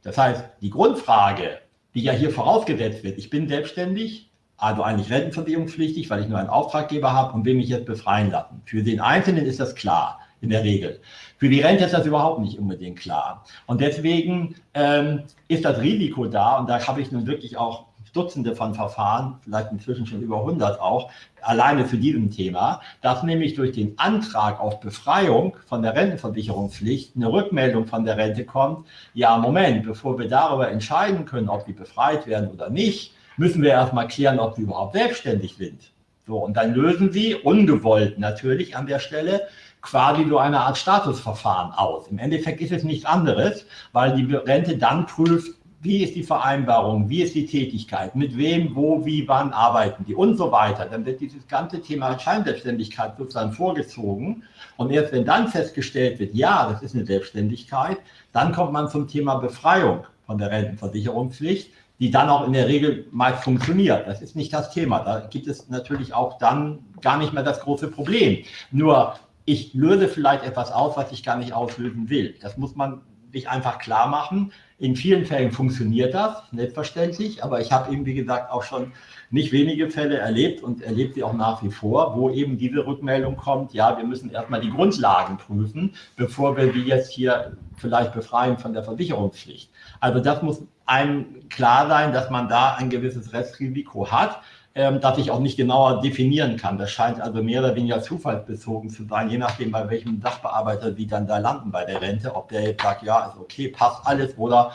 [SPEAKER 2] Das heißt, die Grundfrage, die ja hier vorausgesetzt wird, ich bin selbstständig, also eigentlich rentenversicherungspflichtig, weil ich nur einen Auftraggeber habe und will mich jetzt befreien lassen. Für den Einzelnen ist das klar, in der Regel. Für die Rente ist das überhaupt nicht unbedingt klar. Und deswegen ähm, ist das Risiko da, und da habe ich nun wirklich auch Dutzende von Verfahren, vielleicht inzwischen schon über 100 auch, alleine zu diesem Thema, dass nämlich durch den Antrag auf Befreiung von der Rentenversicherungspflicht eine Rückmeldung von der Rente kommt, ja Moment, bevor wir darüber entscheiden können, ob die befreit werden oder nicht, müssen wir erstmal klären, ob sie überhaupt selbstständig sind. So, und dann lösen sie, ungewollt natürlich an der Stelle, quasi so eine Art Statusverfahren aus. Im Endeffekt ist es nichts anderes, weil die Rente dann prüft, wie ist die Vereinbarung, wie ist die Tätigkeit, mit wem, wo, wie, wann arbeiten die und so weiter. Dann wird dieses ganze Thema Scheinselbstständigkeit sozusagen vorgezogen. Und erst wenn dann festgestellt wird, ja, das ist eine Selbstständigkeit, dann kommt man zum Thema Befreiung von der Rentenversicherungspflicht, die dann auch in der Regel meist funktioniert. Das ist nicht das Thema. Da gibt es natürlich auch dann gar nicht mehr das große Problem. Nur ich löse vielleicht etwas aus, was ich gar nicht auslösen will. Das muss man sich einfach klar machen. In vielen Fällen funktioniert das, selbstverständlich, aber ich habe eben, wie gesagt, auch schon nicht wenige Fälle erlebt und erlebt sie auch nach wie vor, wo eben diese Rückmeldung kommt, ja, wir müssen erstmal die Grundlagen prüfen, bevor wir die jetzt hier vielleicht befreien von der Versicherungspflicht. Also das muss einem klar sein, dass man da ein gewisses Restrisiko hat ähm, das ich auch nicht genauer definieren kann. Das scheint also mehr oder weniger zufallsbezogen zu sein, je nachdem, bei welchem Sachbearbeiter Sie dann da landen bei der Rente, ob der jetzt sagt, ja, ist okay, passt alles, oder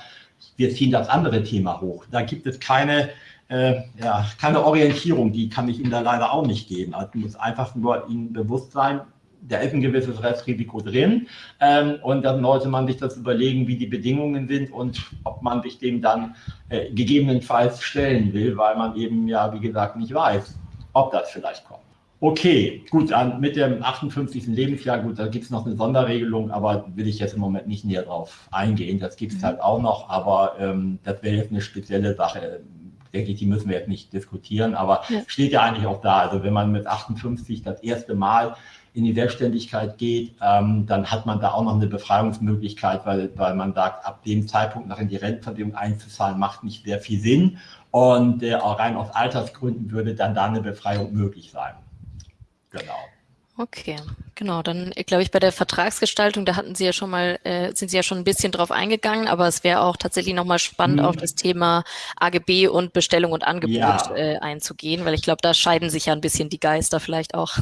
[SPEAKER 2] wir ziehen das andere Thema hoch. Da gibt es keine, äh, ja, keine Orientierung, die kann ich Ihnen da leider auch nicht geben. Also muss einfach nur Ihnen bewusst sein, da ist ein gewisses Restrisiko drin. Ähm, und dann sollte man sich das überlegen, wie die Bedingungen sind und ob man sich dem dann äh, gegebenenfalls stellen will, weil man eben ja, wie gesagt, nicht weiß, ob das vielleicht kommt. Okay, gut, dann mit dem 58. Lebensjahr, gut, da gibt es noch eine Sonderregelung, aber will ich jetzt im Moment nicht näher drauf eingehen. Das gibt es mhm. halt auch noch, aber ähm, das wäre jetzt eine spezielle Sache denke ich, die müssen wir jetzt nicht diskutieren, aber ja. steht ja eigentlich auch da. Also wenn man mit 58 das erste Mal in die Selbstständigkeit geht, ähm, dann hat man da auch noch eine Befreiungsmöglichkeit, weil, weil man sagt, ab dem Zeitpunkt noch in die Rentenversicherung einzuzahlen, macht nicht sehr viel Sinn. Und äh, auch rein aus Altersgründen würde dann da eine Befreiung möglich sein.
[SPEAKER 1] Genau. Okay, genau. Dann glaube ich bei der Vertragsgestaltung, da hatten Sie ja schon mal, äh, sind Sie ja schon ein bisschen drauf eingegangen, aber es wäre auch tatsächlich nochmal spannend, hm. auf das Thema AGB und Bestellung und Angebot ja. äh, einzugehen, weil ich glaube, da scheiden sich ja ein bisschen die Geister vielleicht auch.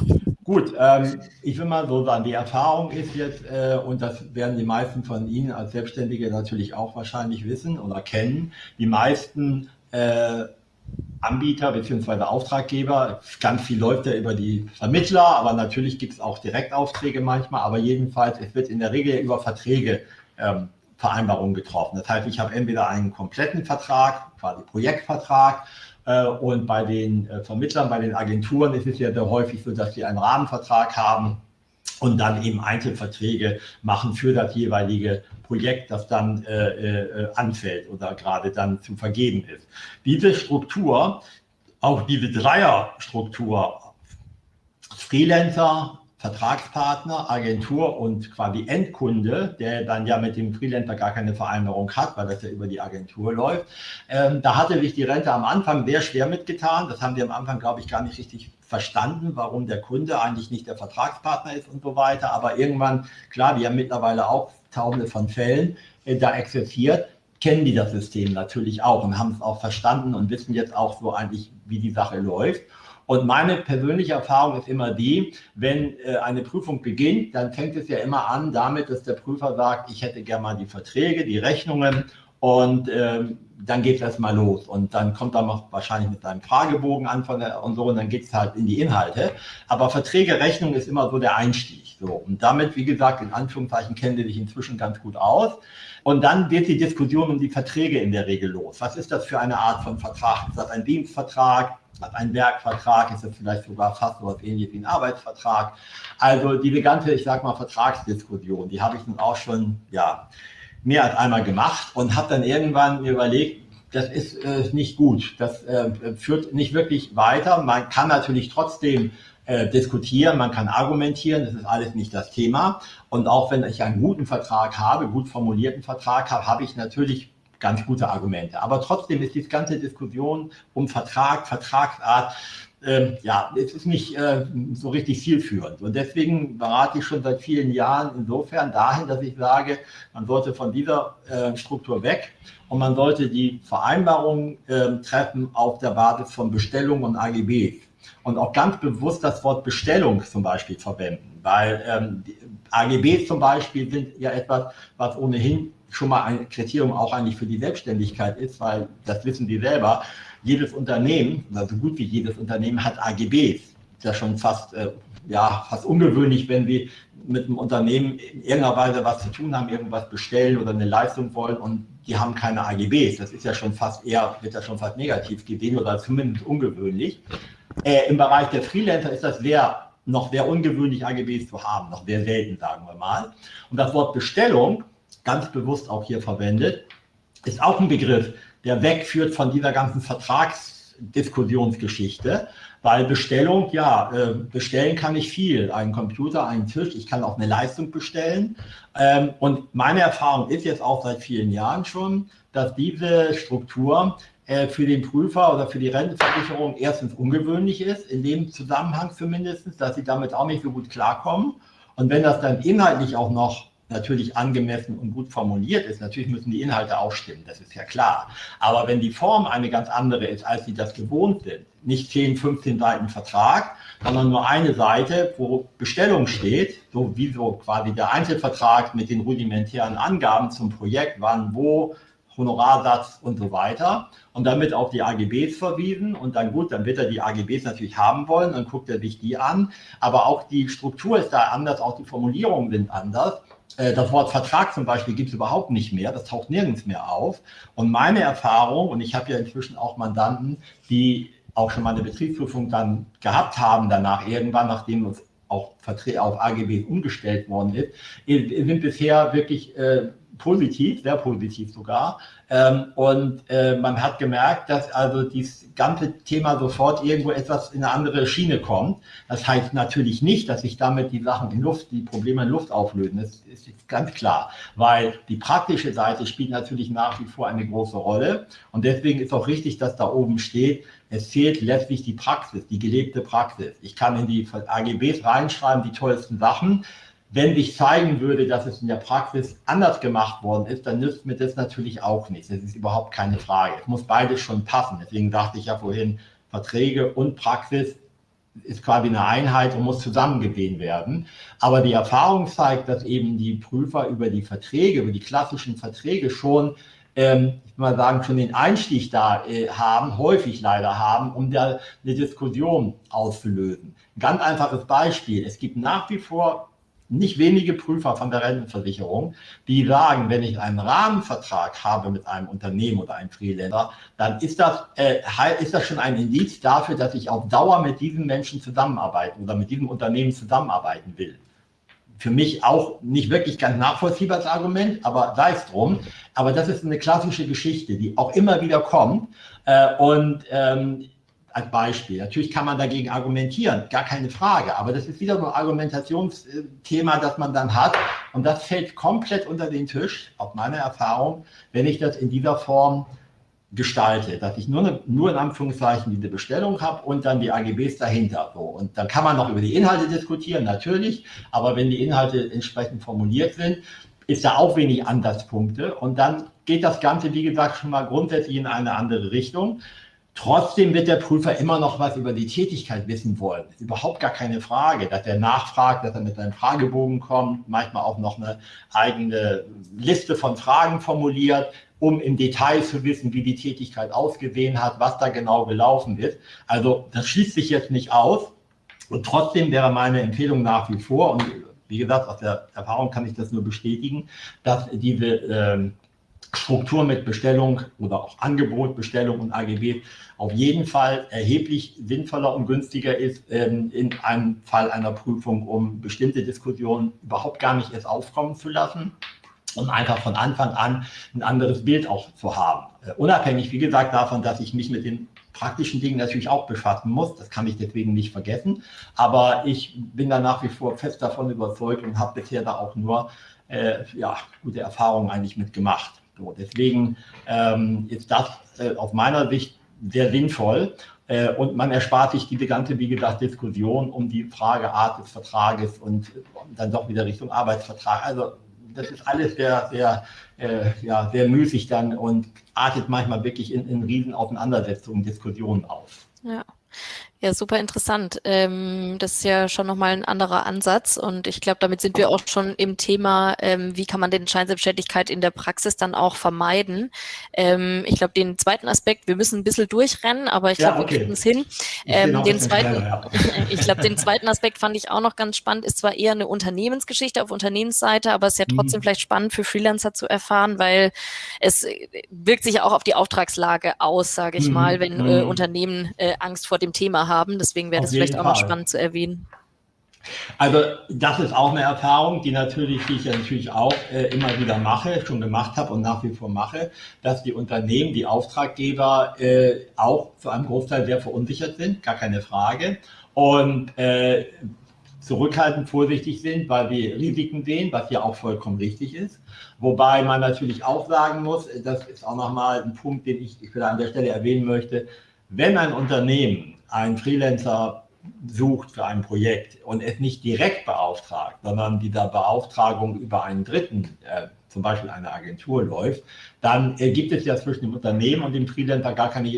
[SPEAKER 2] Gut, ähm, ich will mal so sagen, die Erfahrung ist jetzt, äh, und das werden die meisten von Ihnen als Selbstständige natürlich auch wahrscheinlich wissen oder kennen, die meisten äh, Anbieter bzw. Auftraggeber, ganz viel läuft ja über die Vermittler, aber natürlich gibt es auch Direktaufträge manchmal, aber jedenfalls, es wird in der Regel über Verträge ähm, Vereinbarungen getroffen. Das heißt, ich habe entweder einen kompletten Vertrag, quasi Projektvertrag, und bei den äh, Vermittlern, bei den Agenturen ist es ja sehr häufig so, dass sie einen Rahmenvertrag haben und dann eben Einzelverträge machen für das jeweilige Projekt, das dann äh, äh, anfällt oder gerade dann zu vergeben ist. Diese Struktur, auch diese Dreierstruktur, Freelancer, Vertragspartner, Agentur und quasi Endkunde, der dann ja mit dem Freelancer gar keine Vereinbarung hat, weil das ja über die Agentur läuft. Ähm, da hatte sich die Rente am Anfang sehr schwer mitgetan. Das haben wir am Anfang, glaube ich, gar nicht richtig verstanden, warum der Kunde eigentlich nicht der Vertragspartner ist und so weiter. Aber irgendwann, klar, wir haben mittlerweile auch tausende von Fällen äh, da existiert, kennen die das System natürlich auch und haben es auch verstanden und wissen jetzt auch so eigentlich, wie die Sache läuft. Und meine persönliche Erfahrung ist immer die, wenn äh, eine Prüfung beginnt, dann fängt es ja immer an damit, dass der Prüfer sagt, ich hätte gerne mal die Verträge, die Rechnungen und ähm, dann geht es erstmal los. Und dann kommt er noch wahrscheinlich mit seinem Fragebogen an von der, und so und dann geht es halt in die Inhalte. Aber Verträge, Rechnung ist immer so der Einstieg. So. Und damit, wie gesagt, in Anführungszeichen kennen die sich inzwischen ganz gut aus. Und dann wird die Diskussion um die Verträge in der Regel los. Was ist das für eine Art von Vertrag? Ist das ein Dienstvertrag? hat einen Werkvertrag, ist das vielleicht sogar fast so was ähnliches wie ein Arbeitsvertrag. Also diese ganze, ich sag mal, Vertragsdiskussion, die habe ich nun auch schon, ja, mehr als einmal gemacht und habe dann irgendwann mir überlegt, das ist äh, nicht gut, das äh, führt nicht wirklich weiter. Man kann natürlich trotzdem äh, diskutieren, man kann argumentieren, das ist alles nicht das Thema. Und auch wenn ich einen guten Vertrag habe, gut formulierten Vertrag habe, habe ich natürlich ganz gute Argumente. Aber trotzdem ist die ganze Diskussion um Vertrag, Vertragsart äh, ja, es ist nicht äh, so richtig zielführend. Und deswegen berate ich schon seit vielen Jahren insofern dahin, dass ich sage, man sollte von dieser äh, Struktur weg und man sollte die Vereinbarung ähm, treffen auf der Basis von Bestellungen und AGBs. Und auch ganz bewusst das Wort Bestellung zum Beispiel verwenden, weil ähm, AGBs zum Beispiel sind ja etwas, was ohnehin schon mal ein Kriterium auch eigentlich für die Selbstständigkeit ist, weil das wissen Sie selber, jedes Unternehmen, oder so gut wie jedes Unternehmen hat AGBs. Ist ja schon fast, äh, ja, fast ungewöhnlich, wenn Sie mit einem Unternehmen in irgendeiner Weise was zu tun haben, irgendwas bestellen oder eine Leistung wollen und die haben keine AGBs. Das ist ja schon fast eher, wird ja schon fast negativ gesehen oder zumindest ungewöhnlich. Äh, Im Bereich der Freelancer ist das sehr, noch sehr ungewöhnlich, AGBs zu haben, noch sehr selten, sagen wir mal. Und das Wort Bestellung, ganz bewusst auch hier verwendet, ist auch ein Begriff, der wegführt von dieser ganzen Vertragsdiskussionsgeschichte, weil Bestellung, ja, äh, bestellen kann ich viel. Ein Computer, einen Tisch, ich kann auch eine Leistung bestellen. Ähm, und meine Erfahrung ist jetzt auch seit vielen Jahren schon, dass diese Struktur äh, für den Prüfer oder für die Rentenversicherung erstens ungewöhnlich ist, in dem Zusammenhang zumindest, dass sie damit auch nicht so gut klarkommen. Und wenn das dann inhaltlich auch noch natürlich angemessen und gut formuliert ist, natürlich müssen die Inhalte auch stimmen, das ist ja klar. Aber wenn die Form eine ganz andere ist, als sie das gewohnt sind, nicht 10, 15 Seiten Vertrag, sondern nur eine Seite, wo Bestellung steht, so wie so quasi der Einzelvertrag mit den rudimentären Angaben zum Projekt, wann, wo, Honorarsatz und so weiter und damit auf die AGBs verwiesen und dann gut, dann wird er die AGBs natürlich haben wollen, dann guckt er sich die an, aber auch die Struktur ist da anders, auch die Formulierungen sind anders. Äh, das Wort Vertrag zum Beispiel gibt es überhaupt nicht mehr, das taucht nirgends mehr auf. Und meine Erfahrung, und ich habe ja inzwischen auch Mandanten, die auch schon mal eine Betriebsprüfung dann gehabt haben, danach irgendwann, nachdem es auch auf AGB umgestellt worden ist, sind bisher wirklich äh, positiv, sehr positiv sogar. Ähm, und äh, man hat gemerkt, dass also dieses ganze Thema sofort irgendwo etwas in eine andere Schiene kommt. Das heißt natürlich nicht, dass sich damit die Sachen in Luft, die Probleme in Luft auflösen. Das ist ganz klar, weil die praktische Seite spielt natürlich nach wie vor eine große Rolle. Und deswegen ist auch richtig, dass da oben steht, es fehlt letztlich die Praxis, die gelebte Praxis. Ich kann in die AGBs reinschreiben, die tollsten Sachen. Wenn sich zeigen würde, dass es in der Praxis anders gemacht worden ist, dann nützt mir das natürlich auch nicht. Das ist überhaupt keine Frage. Es muss beides schon passen. Deswegen dachte ich ja vorhin, Verträge und Praxis ist quasi eine Einheit und muss zusammengesehen werden. Aber die Erfahrung zeigt, dass eben die Prüfer über die Verträge, über die klassischen Verträge schon, ähm, ich mal sagen, schon den Einstieg da äh, haben, häufig leider haben, um da eine Diskussion auszulösen. Ein ganz einfaches Beispiel. Es gibt nach wie vor nicht wenige Prüfer von der Rentenversicherung, die sagen, wenn ich einen Rahmenvertrag habe mit einem Unternehmen oder einem Freelancer, dann ist das, äh, ist das schon ein Indiz dafür, dass ich auf Dauer mit diesen Menschen zusammenarbeiten oder mit diesem Unternehmen zusammenarbeiten will. Für mich auch nicht wirklich ganz nachvollziehbares Argument, aber sei es drum. Aber das ist eine klassische Geschichte, die auch immer wieder kommt. Äh, und ähm, als Beispiel. Natürlich kann man dagegen argumentieren, gar keine Frage, aber das ist wieder so ein Argumentationsthema, das man dann hat und das fällt komplett unter den Tisch, auf meine Erfahrung, wenn ich das in dieser Form gestalte, dass ich nur, eine, nur in Anführungszeichen diese Bestellung habe und dann die AGBs dahinter. So. Und dann kann man noch über die Inhalte diskutieren, natürlich, aber wenn die Inhalte entsprechend formuliert sind, ist da auch wenig Ansatzpunkte und dann geht das Ganze, wie gesagt, schon mal grundsätzlich in eine andere Richtung. Trotzdem wird der Prüfer immer noch was über die Tätigkeit wissen wollen. Ist überhaupt gar keine Frage, dass er nachfragt, dass er mit seinem Fragebogen kommt, manchmal auch noch eine eigene Liste von Fragen formuliert, um im Detail zu wissen, wie die Tätigkeit ausgesehen hat, was da genau gelaufen ist. Also das schließt sich jetzt nicht aus. Und trotzdem wäre meine Empfehlung nach wie vor, und wie gesagt, aus der Erfahrung kann ich das nur bestätigen, dass diese ähm, Struktur mit Bestellung oder auch Angebot, Bestellung und AGB auf jeden Fall erheblich sinnvoller und günstiger ist ähm, in einem Fall einer Prüfung, um bestimmte Diskussionen überhaupt gar nicht erst aufkommen zu lassen und einfach von Anfang an ein anderes Bild auch zu haben. Äh, unabhängig, wie gesagt, davon, dass ich mich mit den praktischen Dingen natürlich auch befassen muss. Das kann ich deswegen nicht vergessen. Aber ich bin da nach wie vor fest davon überzeugt und habe bisher da auch nur äh, ja, gute Erfahrungen eigentlich mitgemacht. So, deswegen ähm, ist das äh, aus meiner Sicht sehr sinnvoll. Äh, und man erspart sich diese ganze, wie gesagt, Diskussion um die Frage Art des Vertrages und dann doch wieder Richtung Arbeitsvertrag. Also das ist alles sehr, sehr, äh, ja, sehr müßig dann und artet manchmal wirklich in, in riesen Auseinandersetzungen, Diskussionen aus.
[SPEAKER 1] Ja. Ja, super interessant. Ähm, das ist ja schon nochmal ein anderer Ansatz und ich glaube, damit sind wir auch schon im Thema, ähm, wie kann man den Scheinselbstständigkeit in der Praxis dann auch vermeiden. Ähm, ich glaube, den zweiten Aspekt, wir müssen ein bisschen durchrennen, aber ich glaube, ja, okay. wir kriegen es hin. Ähm, den zweiten, schneller, ja. <laughs> ich glaube, den zweiten Aspekt fand ich auch noch ganz spannend, ist zwar eher eine Unternehmensgeschichte auf Unternehmensseite, aber es ist ja mhm. trotzdem mhm. vielleicht spannend für Freelancer zu erfahren, weil es äh, wirkt sich ja auch auf die Auftragslage aus, sage ich mhm. mal, wenn äh, mhm. Unternehmen äh, Angst vor dem Thema haben. Deswegen wäre das vielleicht auch Fall. noch spannend zu erwähnen.
[SPEAKER 2] Also das ist auch eine Erfahrung, die natürlich, die ich ja natürlich auch äh, immer wieder mache, schon gemacht habe und nach wie vor mache, dass die Unternehmen, die Auftraggeber äh, auch zu einem Großteil sehr verunsichert sind, gar keine Frage. Und äh, zurückhaltend, vorsichtig sind, weil wir Risiken sehen, was ja auch vollkommen richtig ist. Wobei man natürlich auch sagen muss, das ist auch nochmal ein Punkt, den ich, ich an der Stelle erwähnen möchte, wenn ein Unternehmen einen Freelancer sucht für ein Projekt und es nicht direkt beauftragt, sondern dieser Beauftragung über einen Dritten, äh, zum Beispiel eine Agentur läuft, dann äh, gibt es ja zwischen dem Unternehmen und dem Freelancer gar keine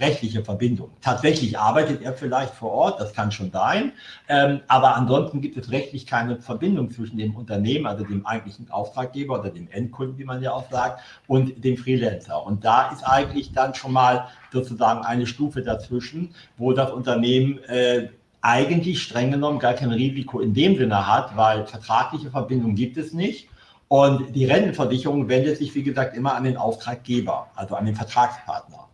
[SPEAKER 2] rechtliche Verbindung. Tatsächlich arbeitet er vielleicht vor Ort, das kann schon sein, ähm, aber ansonsten gibt es rechtlich keine Verbindung zwischen dem Unternehmen, also dem eigentlichen Auftraggeber oder dem Endkunden, wie man ja auch sagt, und dem Freelancer. Und da ist eigentlich dann schon mal sozusagen eine Stufe dazwischen, wo das Unternehmen äh, eigentlich streng genommen gar kein Risiko in dem Sinne hat, weil vertragliche Verbindung gibt es nicht. Und die Rentenversicherung wendet sich, wie gesagt, immer an den Auftraggeber, also an den Vertragspartner.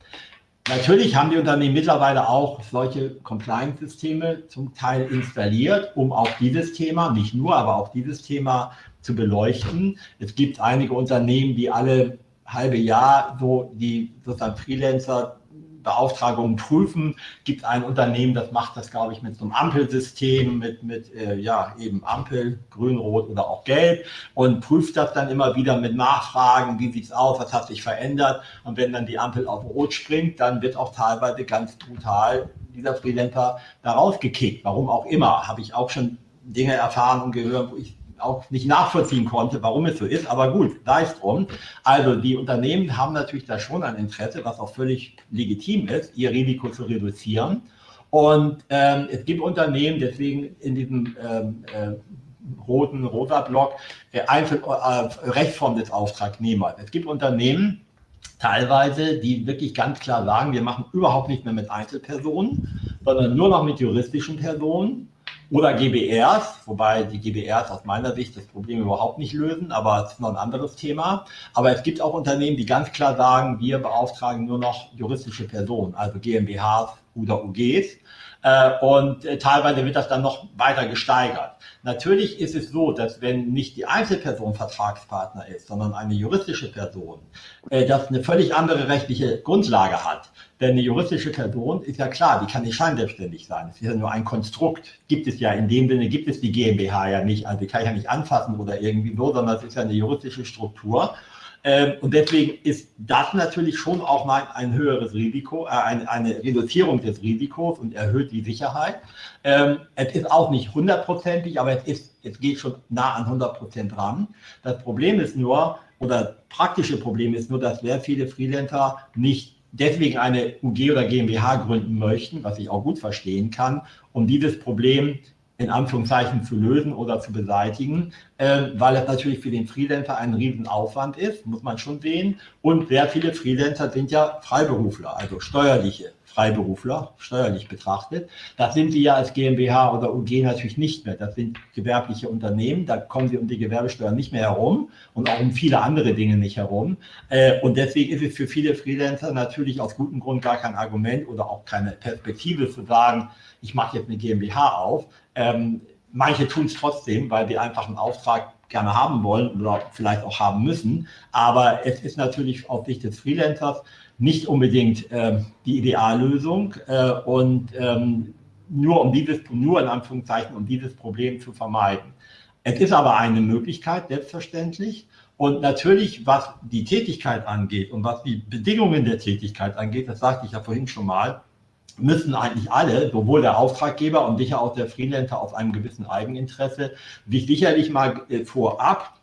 [SPEAKER 2] Natürlich haben die Unternehmen mittlerweile auch solche Compliance-Systeme zum Teil installiert, um auch dieses Thema, nicht nur, aber auch dieses Thema zu beleuchten. Es gibt einige Unternehmen, die alle halbe Jahr so die sozusagen Freelancer Beauftragungen prüfen. Gibt ein Unternehmen, das macht das, glaube ich, mit so einem Ampelsystem, mit, mit äh, ja, eben Ampel, grün, rot oder auch gelb und prüft das dann immer wieder mit Nachfragen, wie sieht es aus, was hat sich verändert. Und wenn dann die Ampel auf rot springt, dann wird auch teilweise ganz brutal dieser Freelancer da rausgekickt. Warum auch immer, habe ich auch schon Dinge erfahren und gehört, wo ich auch nicht nachvollziehen konnte, warum es so ist, aber gut, da ist drum. Also die Unternehmen haben natürlich da schon ein Interesse, was auch völlig legitim ist, ihr Risiko zu reduzieren. Und ähm, es gibt Unternehmen, deswegen in diesem ähm, äh, roten, rosa Block, äh, Einzel äh, Rechtsform des Auftragnehmers. Es gibt Unternehmen, teilweise, die wirklich ganz klar sagen, wir machen überhaupt nicht mehr mit Einzelpersonen, sondern nur noch mit juristischen Personen oder GBRs, wobei die GBRs aus meiner Sicht das Problem überhaupt nicht lösen, aber es ist noch ein anderes Thema. Aber es gibt auch Unternehmen, die ganz klar sagen, wir beauftragen nur noch juristische Personen, also GmbHs oder UGs. Äh, und äh, teilweise wird das dann noch weiter gesteigert. Natürlich ist es so, dass wenn nicht die Einzelperson Vertragspartner ist, sondern eine juristische Person, äh, das eine völlig andere rechtliche Grundlage hat. Denn eine juristische Person ist ja klar, die kann nicht scheinselbstständig sein. Es ist ja nur ein Konstrukt. Gibt es ja in dem Sinne, gibt es die GmbH ja nicht. Also die kann ich ja nicht anfassen oder irgendwie so, sondern es ist ja eine juristische Struktur. Ähm, und deswegen ist das natürlich schon auch mal ein höheres Risiko, äh, eine, eine, Reduzierung des Risikos und erhöht die Sicherheit. Ähm, es ist auch nicht hundertprozentig, aber es, ist, es geht schon nah an 100 Prozent ran. Das Problem ist nur, oder praktische Problem ist nur, dass sehr viele Freelancer nicht deswegen eine UG oder GmbH gründen möchten, was ich auch gut verstehen kann, um dieses Problem in Anführungszeichen zu lösen oder zu beseitigen, äh, weil es natürlich für den Freelancer ein Riesenaufwand ist, muss man schon sehen. Und sehr viele Freelancer sind ja Freiberufler, also steuerliche Freiberufler, steuerlich betrachtet. Das sind sie ja als GmbH oder UG natürlich nicht mehr. Das sind gewerbliche Unternehmen, da kommen sie um die Gewerbesteuer nicht mehr herum und auch um viele andere Dinge nicht herum. Äh, und deswegen ist es für viele Freelancer natürlich aus gutem Grund gar kein Argument oder auch keine Perspektive zu sagen, ich mache jetzt eine GmbH auf. Ähm, manche tun es trotzdem, weil sie einfach einen Auftrag gerne haben wollen oder vielleicht auch haben müssen. Aber es ist natürlich aus Sicht des Freelancers nicht unbedingt äh, die Ideallösung äh, und ähm, nur um dieses, nur in Anführungszeichen, um dieses Problem zu vermeiden. Es ist aber eine Möglichkeit, selbstverständlich. Und natürlich, was die Tätigkeit angeht und was die Bedingungen der Tätigkeit angeht, das sagte ich ja vorhin schon mal, müssen eigentlich alle, sowohl der Auftraggeber und sicher auch der Freelancer aus einem gewissen Eigeninteresse, sich sicherlich mal äh, vorab,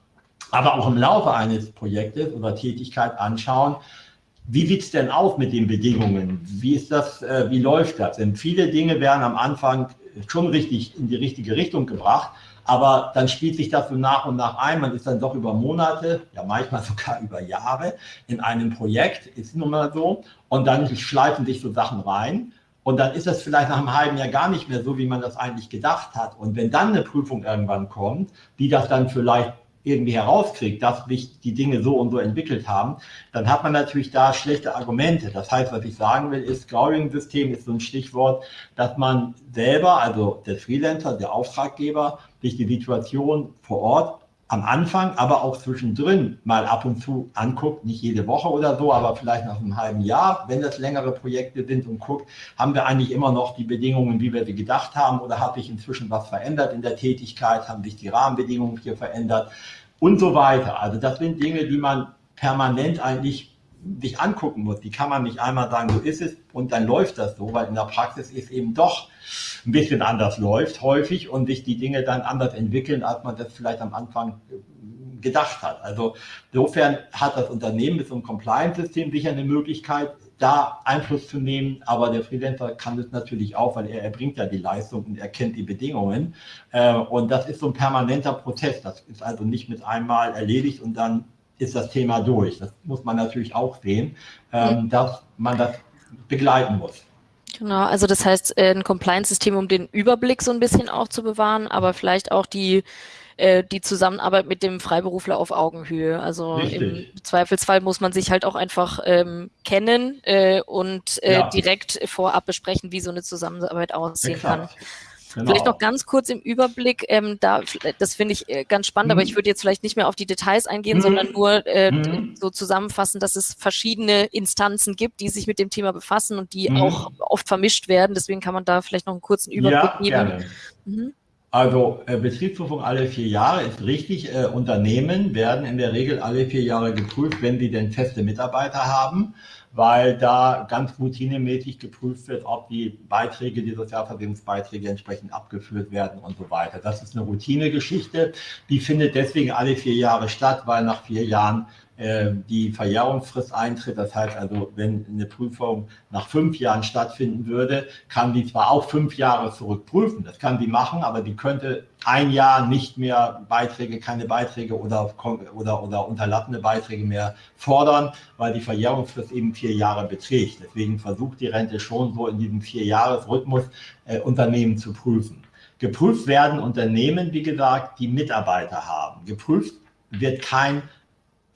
[SPEAKER 2] aber auch im Laufe eines Projektes oder Tätigkeit anschauen, wie sieht es denn aus mit den Bedingungen? Wie ist das, äh, wie läuft das? Denn viele Dinge werden am Anfang schon richtig in die richtige Richtung gebracht, aber dann spielt sich das so nach und nach ein. Man ist dann doch über Monate, ja manchmal <laughs> sogar über Jahre in einem Projekt, ist nun mal so. Und dann schleifen sich so Sachen rein. Und dann ist das vielleicht nach einem halben Jahr gar nicht mehr so, wie man das eigentlich gedacht hat. Und wenn dann eine Prüfung irgendwann kommt, die das dann vielleicht irgendwie herauskriegt, dass sich die Dinge so und so entwickelt haben, dann hat man natürlich da schlechte Argumente. Das heißt, was ich sagen will, ist, Scoring-System ist so ein Stichwort, dass man selber, also der Freelancer, der Auftraggeber, sich die Situation vor Ort am Anfang, aber auch zwischendrin mal ab und zu anguckt, nicht jede Woche oder so, aber vielleicht nach einem halben Jahr, wenn das längere Projekte sind und guckt, haben wir eigentlich immer noch die Bedingungen, wie wir sie gedacht haben oder hat sich inzwischen was verändert in der Tätigkeit, haben sich die Rahmenbedingungen hier verändert und so weiter. Also das sind Dinge, die man permanent eigentlich sich angucken muss. Die kann man nicht einmal sagen, so ist es und dann läuft das so, weil in der Praxis ist eben doch ein bisschen anders läuft häufig und sich die Dinge dann anders entwickeln, als man das vielleicht am Anfang äh, gedacht hat. Also insofern hat das Unternehmen mit so einem Compliance-System sicher eine Möglichkeit, da Einfluss zu nehmen, aber der Freelancer kann das natürlich auch, weil er erbringt ja die Leistung und er kennt die Bedingungen. Äh, und das ist so ein permanenter Prozess. Das ist also nicht mit einmal erledigt und dann ist das Thema durch. Das muss man natürlich auch sehen, ähm, dass man das begleiten muss.
[SPEAKER 1] Genau, also das heißt, äh, ein Compliance-System, um den Überblick so ein bisschen auch zu bewahren, aber vielleicht auch die, äh, die Zusammenarbeit mit dem Freiberufler auf Augenhöhe. Also Richtig. im Zweifelsfall muss man sich halt auch einfach ähm, kennen äh, und äh, ja. direkt vorab besprechen, wie so eine Zusammenarbeit aussehen Exakt. kann. Genau. Vielleicht noch ganz kurz im Überblick, ähm, da, das finde ich äh, ganz spannend, mhm. aber ich würde jetzt vielleicht nicht mehr auf die Details eingehen, mhm. sondern nur äh, mhm. so zusammenfassen, dass es verschiedene Instanzen gibt, die sich mit dem Thema befassen und die mhm. auch oft vermischt werden. Deswegen kann man da vielleicht noch einen kurzen Überblick ja, geben.
[SPEAKER 2] Mhm. Also äh, Betriebsprüfung alle vier Jahre ist richtig. Äh, Unternehmen werden in der Regel alle vier Jahre geprüft, wenn sie denn feste Mitarbeiter haben weil da ganz routinemäßig geprüft wird, ob die Beiträge, die Sozialversicherungsbeiträge entsprechend abgeführt werden und so weiter. Das ist eine Routinegeschichte, die findet deswegen alle vier Jahre statt, weil nach vier Jahren die Verjährungsfrist eintritt. Das heißt also, wenn eine Prüfung nach fünf Jahren stattfinden würde, kann die zwar auch fünf Jahre zurückprüfen, das kann die machen, aber die könnte ein Jahr nicht mehr Beiträge, keine Beiträge oder, oder, oder unterlassene Beiträge mehr fordern, weil die Verjährungsfrist eben vier Jahre beträgt. Deswegen versucht die Rente schon so in diesem Vier-Jahres-Rhythmus äh, Unternehmen zu prüfen. Geprüft werden Unternehmen, wie gesagt, die Mitarbeiter haben. Geprüft wird kein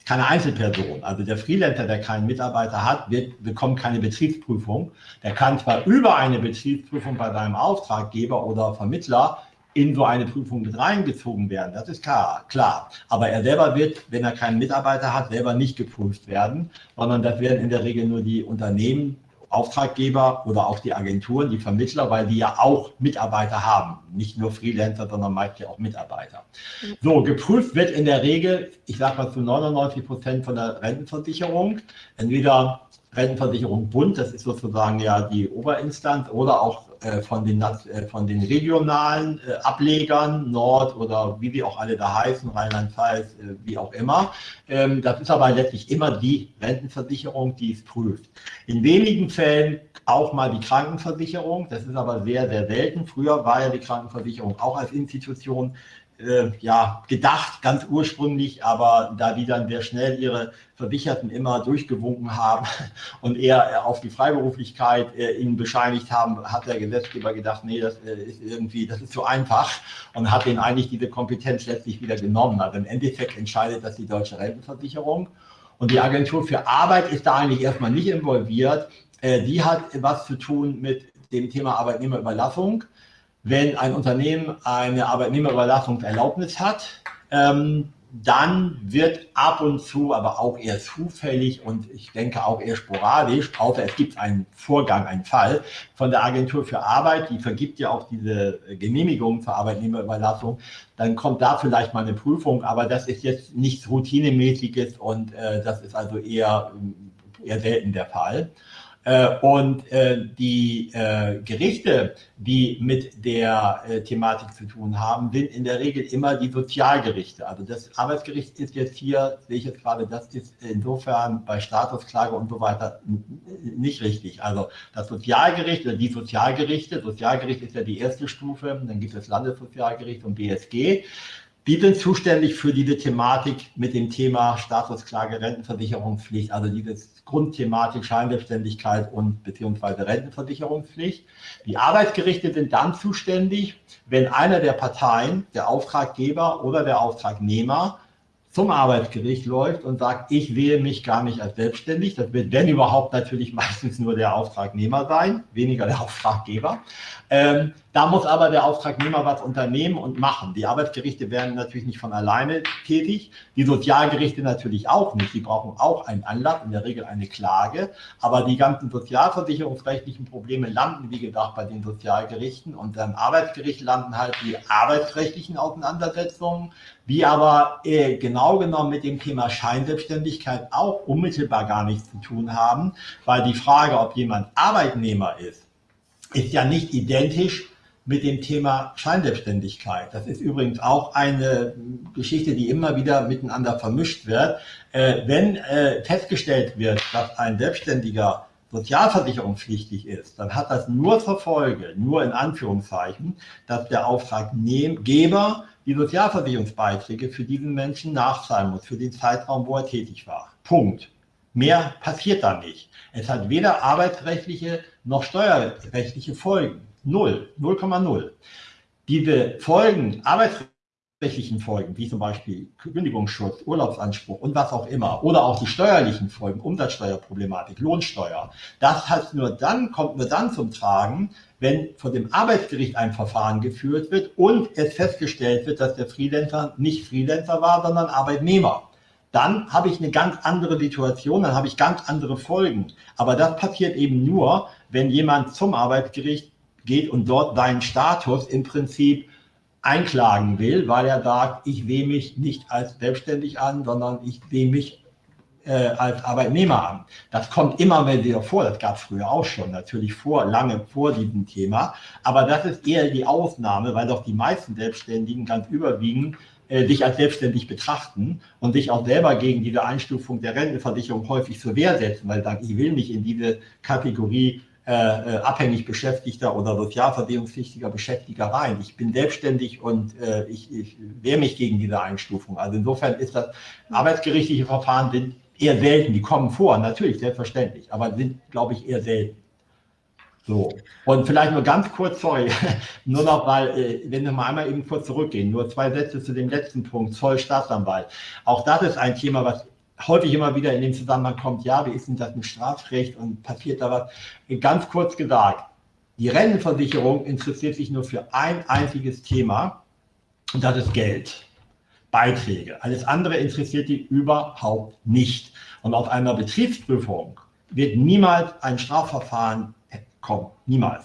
[SPEAKER 2] keine Einzelperson. Also der Freelancer, der keinen Mitarbeiter hat, wird, bekommt keine Betriebsprüfung. Der kann zwar über eine Betriebsprüfung bei seinem Auftraggeber oder Vermittler in so eine Prüfung mit reingezogen werden. Das ist klar, klar. Aber er selber wird, wenn er keinen Mitarbeiter hat, selber nicht geprüft werden, sondern das werden in der Regel nur die Unternehmen Auftraggeber oder auch die Agenturen, die Vermittler, weil die ja auch Mitarbeiter haben. Nicht nur Freelancer, sondern meist ja auch Mitarbeiter. So, geprüft wird in der Regel, ich sage mal zu 99 Prozent von der Rentenversicherung, entweder Rentenversicherung Bund, das ist sozusagen ja die Oberinstanz, oder auch von, den, äh, von den regionalen äh, Ablegern, Nord oder wie sie auch alle da heißen, Rheinland-Pfalz, wie auch immer. Ähm, das ist aber letztlich immer die Rentenversicherung, die es prüft. In wenigen Fällen auch mal die Krankenversicherung, das ist aber sehr, sehr selten. Früher war ja die Krankenversicherung auch als Institution äh, ja, gedacht, ganz ursprünglich, aber da die dann sehr schnell ihre Versicherten immer durchgewunken haben <laughs> und eher äh, auf die Freiberuflichkeit äh, ihnen bescheinigt haben, hat der Gesetzgeber gedacht, nee, das äh, ist irgendwie, das ist zu einfach und hat ihnen eigentlich diese Kompetenz letztlich wieder genommen. Also im Endeffekt entscheidet das die Deutsche Rentenversicherung und die Agentur für Arbeit ist da eigentlich erstmal nicht involviert. Äh, die hat was zu tun mit dem Thema Arbeitnehmerüberlassung wenn ein Unternehmen eine Arbeitnehmerüberlassungserlaubnis hat, ähm, dann wird ab und zu, aber auch eher zufällig und ich denke auch eher sporadisch, außer es gibt einen Vorgang, einen Fall von der Agentur für Arbeit, die vergibt ja auch diese Genehmigung zur Arbeitnehmerüberlassung, dann kommt da vielleicht mal eine Prüfung, aber das ist jetzt nichts Routinemäßiges und äh, das ist also eher, eher selten der Fall. Äh, und äh, die äh, Gerichte, die mit der Thematik zu tun haben, sind in der Regel immer die Sozialgerichte. Also das Arbeitsgericht ist jetzt hier, sehe ich jetzt gerade, das ist insofern bei Statusklage und so weiter nicht richtig. Also das Sozialgericht oder die Sozialgerichte, Sozialgericht ist ja die erste Stufe, dann gibt es Landessozialgericht und BSG. Die sind zuständig für diese Thematik mit dem Thema Statusklage, Rentenversicherungspflicht, also dieses Grundthematik Scheinselbstständigkeit und beziehungsweise Rentenversicherungspflicht. Die Arbeitsgerichte sind dann zuständig, wenn einer der Parteien, der Auftraggeber oder der Auftragnehmer, zum Arbeitsgericht läuft und sagt, ich wähle mich gar nicht als selbstständig. Das wird, wenn überhaupt, natürlich <laughs> meistens nur der Auftragnehmer sein, weniger der Auftraggeber. Ähm, da muss aber der Auftragnehmer was unternehmen und machen. Die Arbeitsgerichte werden natürlich nicht von alleine tätig, die Sozialgerichte natürlich auch nicht. Die brauchen auch einen Anlass, in der Regel eine Klage. Aber die ganzen sozialversicherungsrechtlichen Probleme landen, wie gesagt, bei den Sozialgerichten. Und am Arbeitsgericht landen halt die arbeitsrechtlichen Auseinandersetzungen, die aber äh, genau genommen mit dem Thema Scheinselbstständigkeit auch unmittelbar gar nichts zu tun haben, weil die Frage, ob jemand Arbeitnehmer ist, ist ja nicht identisch mit dem Thema Scheinselbstständigkeit. Das ist übrigens auch eine Geschichte, die immer wieder miteinander vermischt wird. Äh, wenn äh, festgestellt wird, dass ein Selbstständiger sozialversicherungspflichtig ist, dann hat das nur zur Folge, nur in Anführungszeichen, dass der Auftraggeber die Sozialversicherungsbeiträge für diesen Menschen nachzahlen muss, für den Zeitraum, wo er tätig war. Punkt. Mehr passiert da nicht. Es hat weder arbeitsrechtliche noch steuerrechtliche Folgen. Null, 0,0. Diese Folgen, arbeitsrechtlichen Folgen, wie zum Beispiel Kündigungsschutz, Urlaubsanspruch und was auch immer, oder auch die steuerlichen Folgen, Umsatzsteuerproblematik, Lohnsteuer, das heißt nur dann, kommt nur dann zum Tragen, wenn vor dem Arbeitsgericht ein Verfahren geführt wird und es festgestellt wird, dass der Freelancer nicht Freelancer war, sondern Arbeitnehmer dann habe ich eine ganz andere Situation, dann habe ich ganz andere Folgen. Aber das passiert eben nur, wenn jemand zum Arbeitsgericht geht und dort seinen Status im Prinzip einklagen will, weil er sagt, ich sehe mich nicht als selbstständig an, sondern ich sehe mich äh, als Arbeitnehmer an. Das kommt immer mal wieder vor, das gab es früher auch schon, natürlich vor, lange vor diesem Thema, aber das ist eher die Ausnahme, weil doch die meisten Selbstständigen ganz überwiegend dich als selbstständig betrachten und dich auch selber gegen diese Einstufung der Rentenversicherung häufig zur Wehr setzen, weil sagen, ich will nicht in diese Kategorie äh, äh, abhängig Beschäftigter oder sozialversicherungspflichtiger Beschäftiger rein. Ich bin selbstständig und äh, ich, ich wehre mich gegen diese Einstufung. Also insofern ist das arbeitsgerichtliche Verfahren sind eher selten. Die kommen vor, natürlich, selbstverständlich, aber sind, glaube ich, eher selten. So, und vielleicht nur ganz kurz, sorry, <laughs> nur noch, weil, äh, wenn wir mal einmal eben kurz zurückgehen, nur zwei Sätze zu dem letzten Punkt, Zoll, Staatsanwalt. Auch das ist ein Thema, was häufig immer wieder in dem Zusammenhang kommt, ja, wie ist denn das mit Strafrecht und passiert da was? Ganz kurz gesagt, die Rentenversicherung interessiert sich nur für ein einziges Thema und das ist Geld. Beiträge. Alles andere interessiert die überhaupt nicht. Und auf einer Betriebsprüfung wird niemals ein Strafverfahren kommen. Niemals.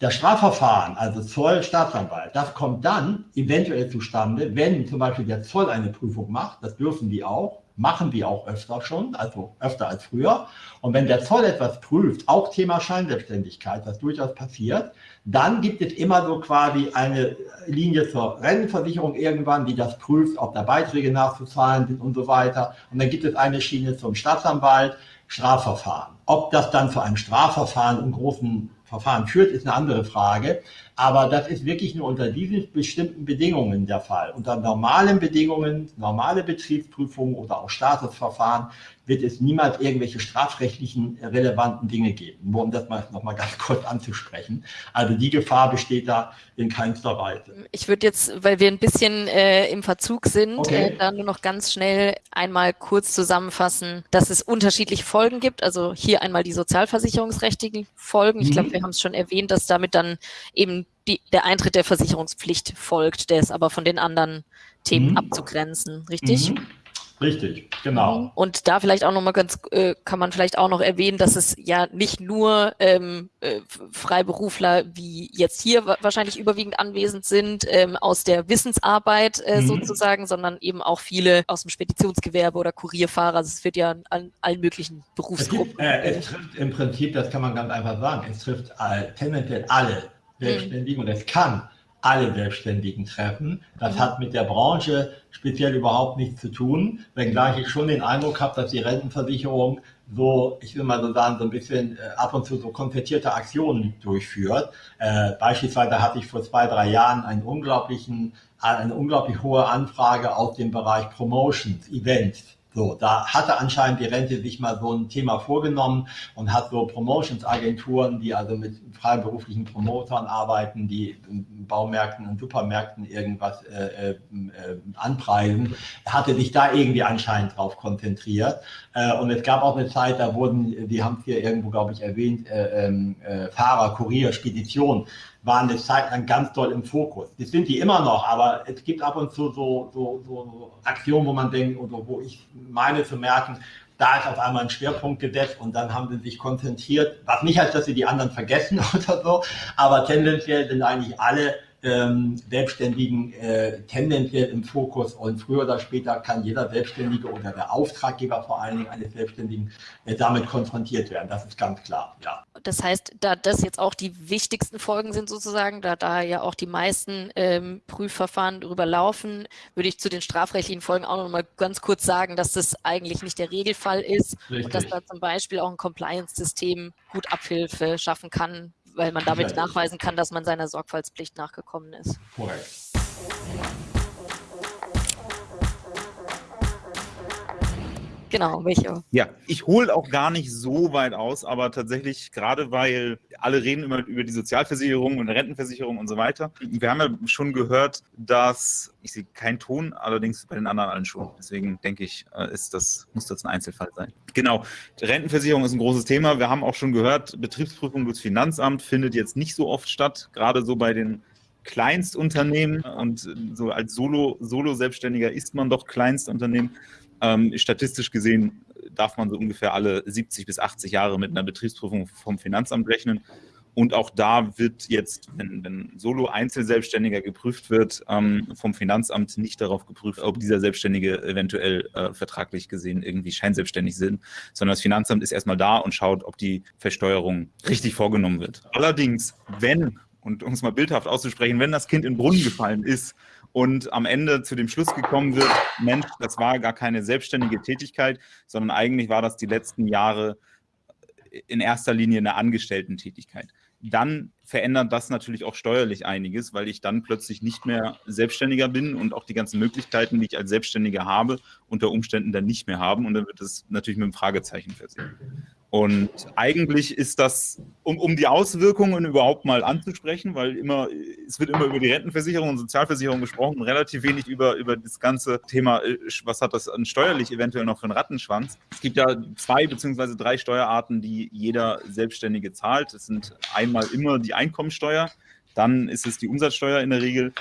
[SPEAKER 2] Das Strafverfahren, also Zoll, Staatsanwalt, das kommt dann eventuell zustande, wenn zum Beispiel der Zoll eine Prüfung macht, das dürfen die auch, machen die auch öfter schon, also öfter als früher. Und wenn der Zoll etwas prüft, auch Thema Scheinselbstständigkeit, was durchaus passiert, dann gibt es immer so quasi eine Linie zur Rentenversicherung irgendwann, die das prüft, ob da Beiträge nachzuzahlen sind und so weiter. Und dann gibt es eine Schiene zum Staatsanwalt, Strafverfahren. Ob das dann zu einem Strafverfahren im großen Verfahren führt, ist eine andere Frage. Aber das ist wirklich nur unter diesen bestimmten Bedingungen der Fall. Unter normalen Bedingungen, normale Betriebsprüfungen oder auch Statusverfahren wird es niemals irgendwelche strafrechtlichen relevanten Dinge geben. Nur um das mal noch mal ganz <laughs> kurz anzusprechen. Also die Gefahr besteht da in keinster Weise.
[SPEAKER 1] Ich würde jetzt, weil wir ein bisschen äh, im Verzug sind, okay. äh, da nur noch ganz schnell einmal kurz zusammenfassen, dass es unterschiedliche Folgen gibt. Also hier einmal die sozialversicherungsrechtlichen Folgen. Ich mhm. glaube, wir haben es schon erwähnt, dass damit dann eben die, der Eintritt der Versicherungspflicht folgt, der ist aber von den anderen Themen mhm. abzugrenzen, richtig? Mhm.
[SPEAKER 2] Richtig, genau.
[SPEAKER 1] Mhm. Und da vielleicht auch nochmal ganz, äh, kann man vielleicht auch noch erwähnen, dass es ja nicht nur ähm, äh, Freiberufler wie jetzt hier wahrscheinlich überwiegend anwesend sind, ähm, aus der Wissensarbeit äh, mhm. sozusagen, sondern eben auch viele aus dem Speditionsgewerbe oder Kurierfahrer. Also es wird ja an allen möglichen Berufsgruppen.
[SPEAKER 2] Es, äh, es trifft im Prinzip, das kann man ganz einfach sagen, es trifft all, tendenziell alle mhm. Selbstständigen mhm. und es kann alle Selbstständigen treffen. Das mhm. hat mit der Branche speziell überhaupt nichts zu tun, wenngleich ich schon den Eindruck habe, dass die Rentenversicherung so, ich will mal so sagen, so ein bisschen äh, ab und zu so konzertierte Aktionen durchführt. Äh, beispielsweise hatte ich vor zwei, drei Jahren einen unglaublichen, eine unglaublich hohe Anfrage aus dem Bereich Promotions, Events so, da hatte anscheinend die Rente sich mal so ein Thema vorgenommen und hat so Promotions-Agenturen, die also mit freiberuflichen Promotern arbeiten, die Baumärkten und Supermärkten irgendwas äh, äh, anpreisen, hatte sich da irgendwie anscheinend drauf konzentriert. Äh, und es gab auch eine Zeit, da wurden, die haben es hier irgendwo, glaube ich, erwähnt, äh, ähm, äh, Fahrer, Kurier, Spedition waren eine Zeit lang ganz doll im Fokus. Das sind die immer noch, aber es gibt ab und zu so, so, so Aktionen, wo man denkt, oder wo ich meine zu merken, da ist auf einmal ein Schwerpunkt gesetzt und dann haben sie sich konzentriert, was nicht heißt, dass sie die anderen vergessen <laughs> oder so, aber tendenziell sind eigentlich alle ähm, Selbstständigen äh, tendenziell im Fokus und früher oder später kann jeder Selbstständige oder der Auftraggeber vor allen Dingen eines Selbstständigen äh, damit konfrontiert werden. Das ist ganz klar, ja.
[SPEAKER 1] Das heißt, da das jetzt auch die wichtigsten Folgen sind sozusagen, da da ja auch die meisten ähm, Prüfverfahren drüber laufen, würde ich zu den strafrechtlichen Folgen auch noch mal ganz kurz sagen, dass das eigentlich nicht der Regelfall ist Richtig. und dass da zum Beispiel auch ein Compliance-System gut Abhilfe schaffen kann, weil man damit nachweisen kann, dass man seiner Sorgfaltspflicht nachgekommen ist. Korrekt. Genau, Micho.
[SPEAKER 3] Ja, ich hole auch gar nicht so weit aus, aber tatsächlich, gerade weil alle reden immer über die Sozialversicherung und Rentenversicherung und so weiter. Wir haben ja schon gehört, dass, ich sehe keinen Ton, allerdings bei den anderen allen schon. Deswegen denke ich, äh, ist das, muss das ein Einzelfall sein. Genau, Rentenversicherung ist ein großes Thema. Wir haben auch schon gehört, Betriebsprüfung durchs Finanzamt findet jetzt nicht so oft statt, gerade so bei den Kleinstunternehmen und so als Solo-Selbstständiger ist man doch Kleinstunternehmen. Ähm, statistisch gesehen darf man so ungefähr alle 70 bis 80 Jahre mit einer Betriebsprüfung vom Finanzamt rechnen. Und auch da wird jetzt, wenn, wenn Solo-Einzelselbstständiger geprüft wird, ähm, vom Finanzamt nicht darauf geprüft, ob dieser Selbstständige eventuell äh, vertraglich gesehen irgendwie scheinselbstständig sind, sondern das Finanzamt ist erstmal da und schaut, ob die Versteuerung richtig vorgenommen wird. Allerdings, wenn, und um es mal bildhaft auszusprechen, wenn das Kind in den Brunnen gefallen ist und am Ende zu dem Schluss gekommen wird, Mensch, das war gar keine selbstständige Tätigkeit, sondern eigentlich war das die letzten Jahre in erster Linie eine Angestellten-Tätigkeit. Dann verändert das natürlich auch steuerlich einiges, weil ich dann plötzlich nicht mehr Selbstständiger bin und auch die ganzen Möglichkeiten, die ich als Selbstständiger habe, unter Umständen dann nicht mehr haben und dann wird es natürlich mit einem Fragezeichen versehen. Und eigentlich ist das, um, um die Auswirkungen überhaupt mal anzusprechen, weil immer, es wird immer über die Rentenversicherung und Sozialversicherung gesprochen, relativ wenig über, über das ganze Thema, äh, was hat das an steuerlich eventuell noch für einen Rattenschwanz. Es gibt ja zwei beziehungsweise drei Steuerarten, die jeder Selbstständige zahlt. Das sind einmal immer die Einkommensteuer, dann ist es die Umsatzsteuer in der Regel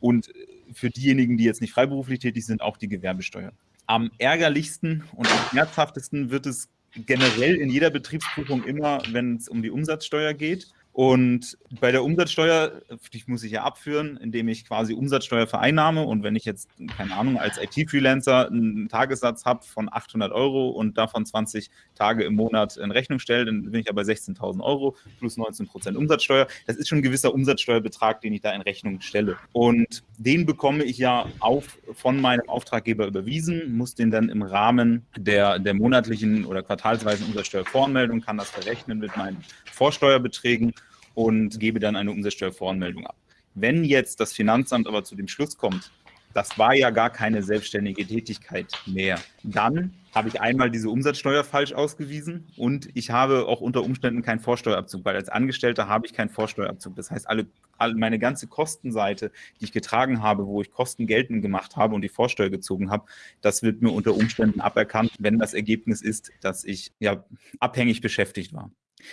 [SPEAKER 3] und für diejenigen, die jetzt nicht freiberuflich tätig sind, auch die Gewerbesteuer. Am ärgerlichsten und am schmerzhaftesten wird es generell in jeder Betriebsprüfung immer, wenn es um die Umsatzsteuer geht. Und bei der Umsatzsteuer, die muss ich ja abführen, indem ich quasi Umsatzsteuer vereinnahme. Und wenn ich jetzt, keine Ahnung, als IT-Freelancer einen Tagessatz habe von 800 Euro und davon 20 Tage im Monat in Rechnung stelle, dann bin ich aber 16.000 Euro plus 19 Prozent Umsatzsteuer. Das ist schon ein gewisser Umsatzsteuerbetrag, den ich da in Rechnung stelle. Und den bekomme ich ja auch von meinem Auftraggeber überwiesen, muss den dann im Rahmen der, der monatlichen oder quartalsweisen Umsatzsteuervoranmeldung, kann das verrechnen mit meinen Vorsteuerbeträgen und gebe dann eine Umsatzsteuervoranmeldung ab. Wenn jetzt das Finanzamt aber zu dem Schluss kommt, das war ja gar keine selbstständige Tätigkeit mehr, dann habe ich einmal diese Umsatzsteuer falsch ausgewiesen und ich habe auch unter Umständen keinen Vorsteuerabzug, weil als Angestellter habe ich keinen Vorsteuerabzug. Das heißt, alle, alle, meine ganze Kostenseite, die ich getragen habe, wo ich Kosten geltend gemacht habe und die Vorsteuer gezogen habe, das wird mir unter Umständen aberkannt, wenn das Ergebnis ist, dass ich ja abhängig beschäftigt war.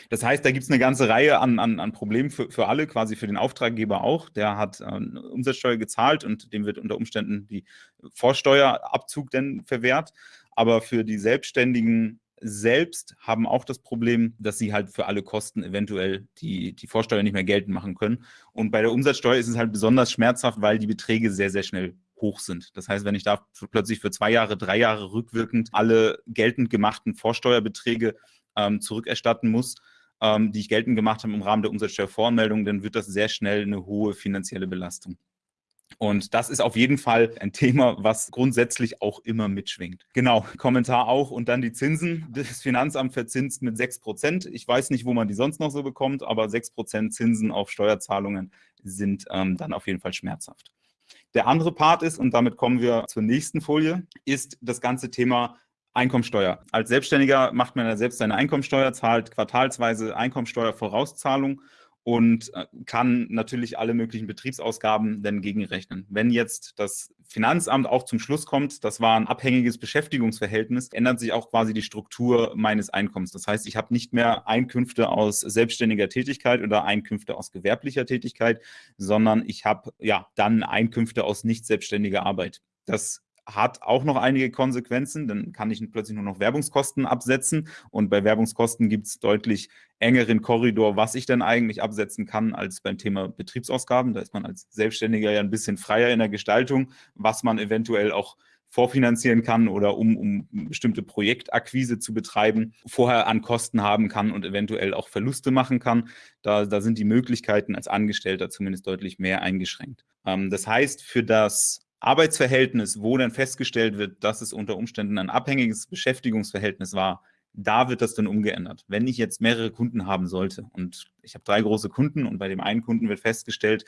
[SPEAKER 3] Das heißt, da gibt es eine ganze Reihe an, an, an Problemen für, für alle, quasi für den Auftraggeber auch. Der hat äh, Umsatzsteuer gezahlt und dem wird unter Umständen die Vorsteuerabzug dann verwehrt. Aber für die Selbstständigen selbst haben auch das Problem, dass sie halt für alle Kosten eventuell die, die Vorsteuer nicht mehr geltend machen können. Und bei der Umsatzsteuer ist es halt besonders schmerzhaft, weil die Beträge sehr, sehr schnell hoch sind. Das heißt, wenn ich da plötzlich für zwei Jahre, drei Jahre rückwirkend alle geltend gemachten Vorsteuerbeträge ähm, zurückerstatten muss, ähm, die ich geltend gemacht habe im Rahmen der Umsatzsteuervoranmeldung, dann wird das sehr schnell eine hohe finanzielle Belastung. Und das ist auf jeden Fall ein Thema, was grundsätzlich auch immer mitschwingt. Genau, Kommentar auch. Und dann die Zinsen. Das Finanzamt verzinst mit 6 Prozent. Ich weiß nicht, wo man die sonst noch so bekommt, aber 6 Prozent Zinsen auf Steuerzahlungen sind ähm, dann auf jeden Fall schmerzhaft. Der andere Part ist, und damit kommen wir zur nächsten Folie, ist das ganze Thema Einkommensteuer. Als Selbstständiger macht man ja selbst seine Einkommensteuer, zahlt quartalsweise Einkommensteuervorauszahlung und äh, kann natürlich alle möglichen Betriebsausgaben dann gegenrechnen. Wenn jetzt das Finanzamt auch zum Schluss kommt, das war ein abhängiges Beschäftigungsverhältnis, ändert sich auch quasi die Struktur meines Einkommens. Das heißt, ich habe nicht mehr Einkünfte aus selbstständiger Tätigkeit oder Einkünfte aus gewerblicher Tätigkeit, sondern ich habe ja dann Einkünfte aus nicht selbstständiger Arbeit. Das hat auch noch einige Konsequenzen. Dann kann ich plötzlich nur noch Werbungskosten absetzen. Und bei Werbungskosten gibt es deutlich engeren Korridor, was ich denn eigentlich absetzen kann, als beim Thema Betriebsausgaben. Da ist man als Selbstständiger ja ein bisschen freier in der Gestaltung, was man eventuell auch vorfinanzieren kann oder um, um bestimmte Projektakquise zu betreiben, vorher an Kosten haben kann und eventuell auch Verluste machen kann. Da, da sind die Möglichkeiten als Angestellter zumindest deutlich mehr eingeschränkt. Ähm, das heißt, für das Arbeitsverhältnis, wo dann festgestellt wird, dass es unter Umständen ein abhängiges Beschäftigungsverhältnis war, da wird das dann umgeändert. Wenn ich jetzt mehrere Kunden haben sollte und ich habe drei große Kunden und bei dem einen Kunden wird festgestellt,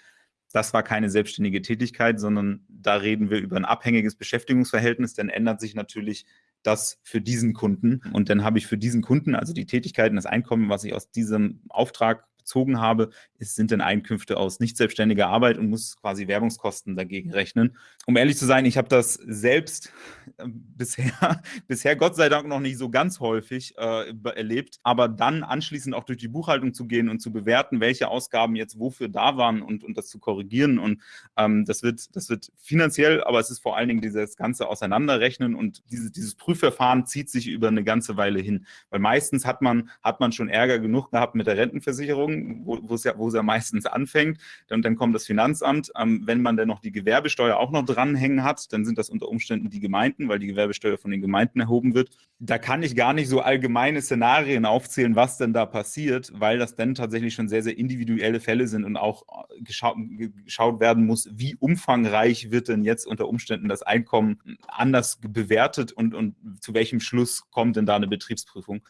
[SPEAKER 3] das war keine selbstständige Tätigkeit, sondern da reden wir über ein abhängiges Beschäftigungsverhältnis, dann ändert sich natürlich das für diesen Kunden. Und dann habe ich für diesen Kunden, also die Tätigkeiten, das Einkommen, was ich aus diesem Auftrag bezogen habe, ist, sind denn Einkünfte aus nicht selbstständiger Arbeit und muss quasi Werbungskosten dagegen rechnen. Um ehrlich zu sein, ich habe das selbst äh, bisher, <laughs> bisher Gott sei Dank noch nicht so ganz häufig äh, erlebt, aber dann anschließend auch durch die Buchhaltung zu gehen und zu bewerten, welche Ausgaben jetzt wofür da waren und, und das zu korrigieren. Und ähm, das, wird, das wird finanziell, aber es ist vor allen Dingen dieses ganze Auseinanderrechnen und diese, dieses Prüfverfahren zieht sich über eine ganze Weile hin. Weil meistens hat man, hat man schon Ärger genug gehabt mit der Rentenversicherung wo, es ja, wo es ja meistens anfängt. Dann, dann kommt das Finanzamt. Ähm, wenn man dann noch die Gewerbesteuer auch noch dranhängen hat, dann sind das unter Umständen die Gemeinden, weil die Gewerbesteuer von den Gemeinden erhoben wird. Da kann ich gar nicht so allgemeine Szenarien aufzählen, was denn da passiert, weil das dann tatsächlich schon sehr, sehr individuelle Fälle sind und auch äh, geschaut, geschaut werden muss, wie umfangreich wird denn jetzt unter Umständen das Einkommen anders bewertet und, und zu welchem Schluss kommt denn da eine Betriebsprüfung.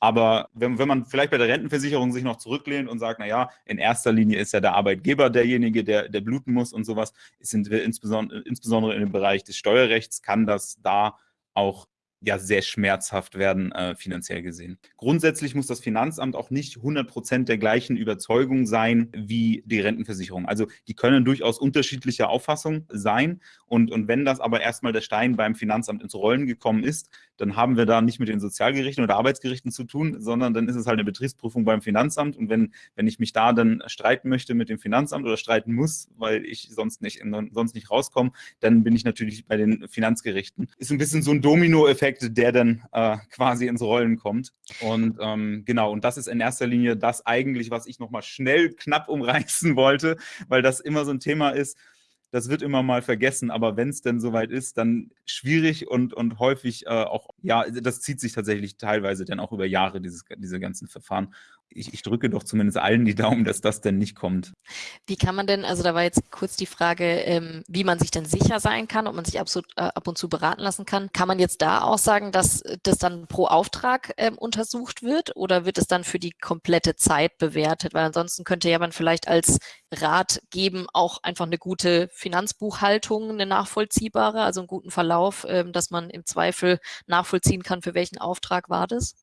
[SPEAKER 3] Aber wenn, wenn man vielleicht bei der Rentenversicherung sich noch zurücklehnt und sagt, naja, in erster Linie ist ja der Arbeitgeber derjenige, der, der bluten muss und sowas, sind wir insbesondere, insbesondere in dem Bereich des Steuerrechts, kann das da auch ja sehr schmerzhaft werden, äh, finanziell gesehen. Grundsätzlich muss das Finanzamt auch nicht 100 Prozent der gleichen Überzeugung sein wie die Rentenversicherung. Also die können durchaus unterschiedlicher Auffassung sein. Und, und wenn das aber erstmal der Stein beim Finanzamt ins Rollen gekommen ist, dann haben wir da nicht mit den Sozialgerichten oder Arbeitsgerichten zu tun, sondern dann ist es halt eine Betriebsprüfung beim Finanzamt. Und wenn, wenn ich mich da dann streiten möchte mit dem Finanzamt oder streiten muss, weil ich sonst nicht, sonst nicht rauskomme, dann bin ich natürlich bei den Finanzgerichten. Ist ein bisschen so ein Dominoeffekt Effekt, der dann äh, quasi ins Rollen kommt. Und ähm, genau, und das ist in erster Linie das eigentlich, was ich nochmal schnell knapp umreißen wollte, weil das immer so ein Thema ist, das wird immer mal vergessen, aber wenn es denn soweit ist, dann schwierig und, und häufig äh, auch, ja, das zieht sich tatsächlich teilweise dann auch über Jahre, dieses, diese ganzen Verfahren ich, ich, drücke doch zumindest allen die Daumen, dass das denn nicht kommt.
[SPEAKER 1] Wie kann man denn, also da war jetzt kurz die Frage, ähm, wie man sich denn sicher sein kann, ob man sich absolut, äh, ab und zu beraten lassen kann. Kann man jetzt da auch sagen, dass das dann pro Auftrag ähm, untersucht wird oder wird es dann für die komplette Zeit bewertet? Weil ansonsten könnte ja man vielleicht als Rat geben, auch einfach eine gute Finanzbuchhaltung, eine nachvollziehbare, also einen guten Verlauf, ähm, dass man im Zweifel nachvollziehen kann, für welchen Auftrag war das?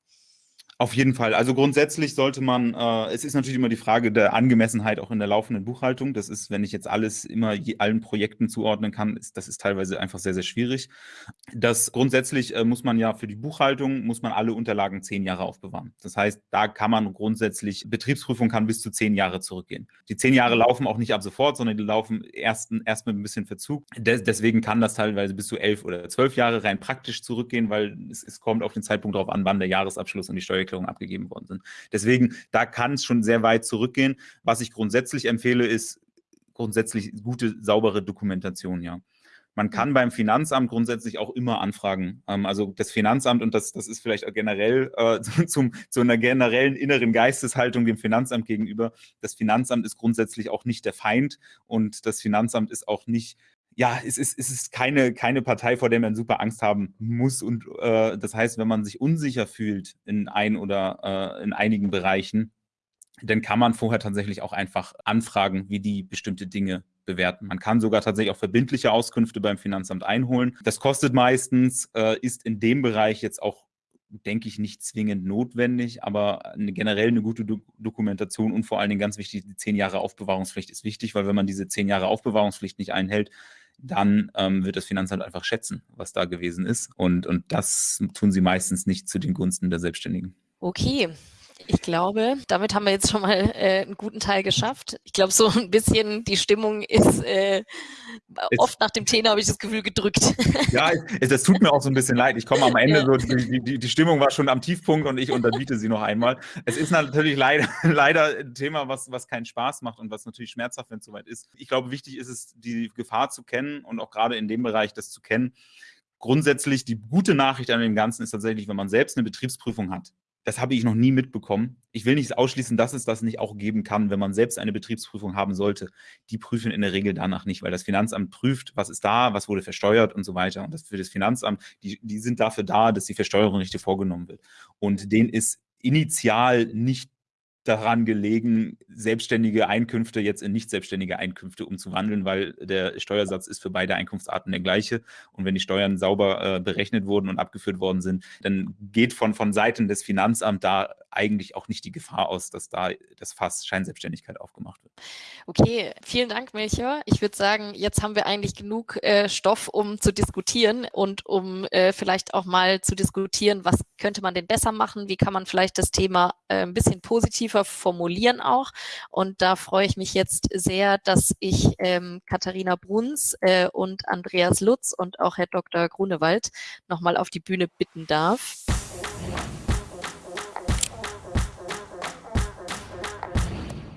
[SPEAKER 3] Auf jeden Fall. Also grundsätzlich sollte man, äh, es ist natürlich immer die Frage der Angemessenheit auch in der laufenden Buchhaltung. Das ist, wenn ich jetzt alles immer je, allen Projekten zuordnen kann, ist, das ist teilweise einfach sehr, sehr schwierig. Das grundsätzlich äh, muss man ja für die Buchhaltung, muss man alle Unterlagen zehn Jahre aufbewahren. Das heißt, da kann man grundsätzlich, Betriebsprüfung kann bis zu zehn Jahre zurückgehen. Die zehn Jahre laufen auch nicht ab sofort, sondern die laufen erst, erst mit ein bisschen Verzug. Des, deswegen kann das teilweise bis zu elf oder zwölf Jahre rein praktisch zurückgehen, weil es, es kommt auf den Zeitpunkt darauf an, wann der Jahresabschluss und die Steuer Steuererklärungen abgegeben worden sind. Deswegen, da kann es schon sehr weit zurückgehen. Was ich grundsätzlich empfehle, ist grundsätzlich gute, saubere Dokumentation, ja. Man kann beim Finanzamt grundsätzlich auch immer anfragen. Ähm, also das Finanzamt, und das, das ist vielleicht auch generell äh, <laughs> zum, zu einer generellen inneren Geisteshaltung dem Finanzamt gegenüber, das Finanzamt ist grundsätzlich auch nicht der Feind und das Finanzamt ist auch nicht ja, es ist, es ist keine, keine Partei, vor der man super Angst haben muss. Und äh, das heißt, wenn man sich unsicher fühlt in ein oder äh, in einigen Bereichen, dann kann man vorher tatsächlich auch einfach anfragen, wie die bestimmte Dinge bewerten. Man kann sogar tatsächlich auch verbindliche Auskünfte beim Finanzamt einholen. Das kostet meistens, äh, ist in dem Bereich jetzt auch denke ich, nicht zwingend notwendig, aber eine, generell eine gute Do Dokumentation und vor allen Dingen ganz wichtig, die zehn Jahre Aufbewahrungspflicht ist wichtig, weil wenn man diese zehn Jahre Aufbewahrungspflicht nicht einhält, dann ähm, wird das Finanzamt einfach schätzen, was da gewesen ist. Und, und das tun sie meistens nicht zu den Gunsten der Selbstständigen.
[SPEAKER 1] Okay, ich glaube, damit haben wir jetzt schon mal äh, einen guten Teil geschafft. Ich glaube, so ein bisschen die Stimmung ist äh, oft nach dem Thema, habe ich das Gefühl, gedrückt.
[SPEAKER 3] Ja, <laughs> es, das tut mir auch so ein bisschen leid. Ich komme am Ende, ja. so, die, die, die, Stimmung war schon am Tiefpunkt und ich unterbiete sie noch einmal. Es ist natürlich leider, <laughs> leider ein Thema, was, was keinen Spaß macht und was natürlich schmerzhaft, wenn es soweit ist. Ich glaube, wichtig ist es, die Gefahr zu kennen und auch gerade in dem Bereich das zu kennen. Grundsätzlich die gute Nachricht an dem Ganzen ist tatsächlich, wenn man selbst eine Betriebsprüfung hat, das habe ich noch nie mitbekommen. Ich will nicht ausschließen, dass es das nicht auch geben kann, wenn man selbst eine Betriebsprüfung haben sollte. Die prüfen in der Regel danach nicht, weil das Finanzamt prüft, was ist da, was wurde versteuert und so weiter. Und das für das Finanzamt, die, die sind dafür da, dass die Versteuerung richtig vorgenommen wird. Und denen ist initial nicht daran gelegen, selbstständige Einkünfte jetzt in nicht selbstständige Einkünfte umzuwandeln, weil der Steuersatz ist für beide Einkunftsarten der gleiche. Und wenn die Steuern sauber äh, berechnet wurden und abgeführt worden sind, dann geht von, von Seiten des Finanzamts da eigentlich auch nicht die Gefahr aus, dass da das Fass Scheinselbstständigkeit aufgemacht wird.
[SPEAKER 1] Okay, vielen Dank, Melchior. Ich würde sagen, jetzt haben wir eigentlich genug äh, Stoff, um zu diskutieren und um äh, vielleicht auch mal zu diskutieren, was könnte man denn besser machen, wie kann man vielleicht das Thema äh, ein bisschen positiver formulieren auch. Und da freue ich mich jetzt sehr, dass ich ähm, Katharina Bruns äh, und Andreas Lutz und auch Herr Dr. Grunewald nochmal auf die Bühne bitten darf.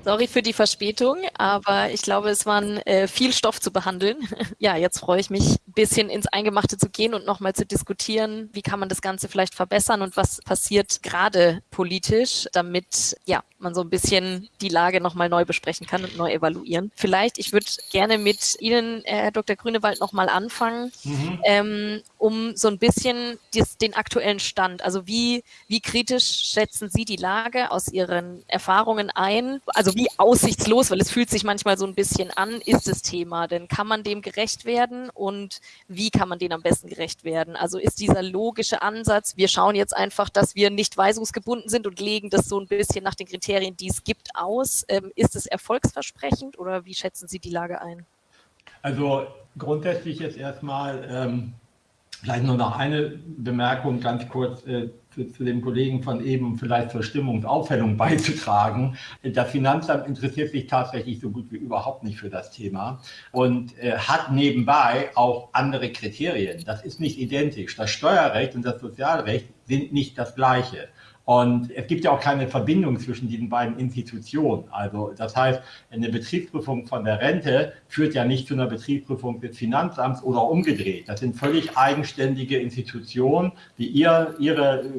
[SPEAKER 1] Sorry für die Verspätung, aber ich glaube, es war äh, viel Stoff zu behandeln. <laughs> ja, jetzt freue ich mich, ein bisschen ins Eingemachte zu gehen und nochmal zu diskutieren, wie kann man das Ganze vielleicht verbessern und was passiert gerade politisch, damit ja man so ein bisschen die Lage nochmal neu besprechen kann und neu evaluieren. Vielleicht, ich würde gerne mit Ihnen, Herr Dr. Grünewald, nochmal anfangen, mhm. ähm, um so ein bisschen dies, den aktuellen Stand, also wie, wie kritisch schätzen Sie die Lage aus Ihren Erfahrungen ein? Also wie aussichtslos, weil es fühlt sich manchmal so ein bisschen an, ist das Thema. Denn kann man dem gerecht werden und wie kann man dem am besten gerecht werden? Also ist dieser logische Ansatz, wir schauen jetzt einfach, dass wir nicht weisungsgebunden sind und legen das so ein bisschen nach den Kriterien, die es gibt, aus. Ähm, ist es erfolgsversprechend oder wie schätzen Sie die Lage ein?
[SPEAKER 2] Also grundsätzlich jetzt erstmal ähm, vielleicht nur noch eine Bemerkung ganz kurz äh, zu, zu dem Kollegen von eben vielleicht zur Stimmungsaufhellung <laughs> beizutragen. Das Finanzamt interessiert sich tatsächlich so gut wie überhaupt nicht für das Thema und äh, hat nebenbei auch andere Kriterien. Das ist nicht identisch. Das Steuerrecht und das Sozialrecht sind nicht das gleiche. Und es gibt ja auch keine Verbindung zwischen diesen beiden Institutionen. Also das heißt, eine Betriebsprüfung von der Rente führt ja nicht zu einer Betriebsprüfung des Finanzamts oder umgedreht. Das sind völlig eigenständige Institutionen, die ihr, ihre äh,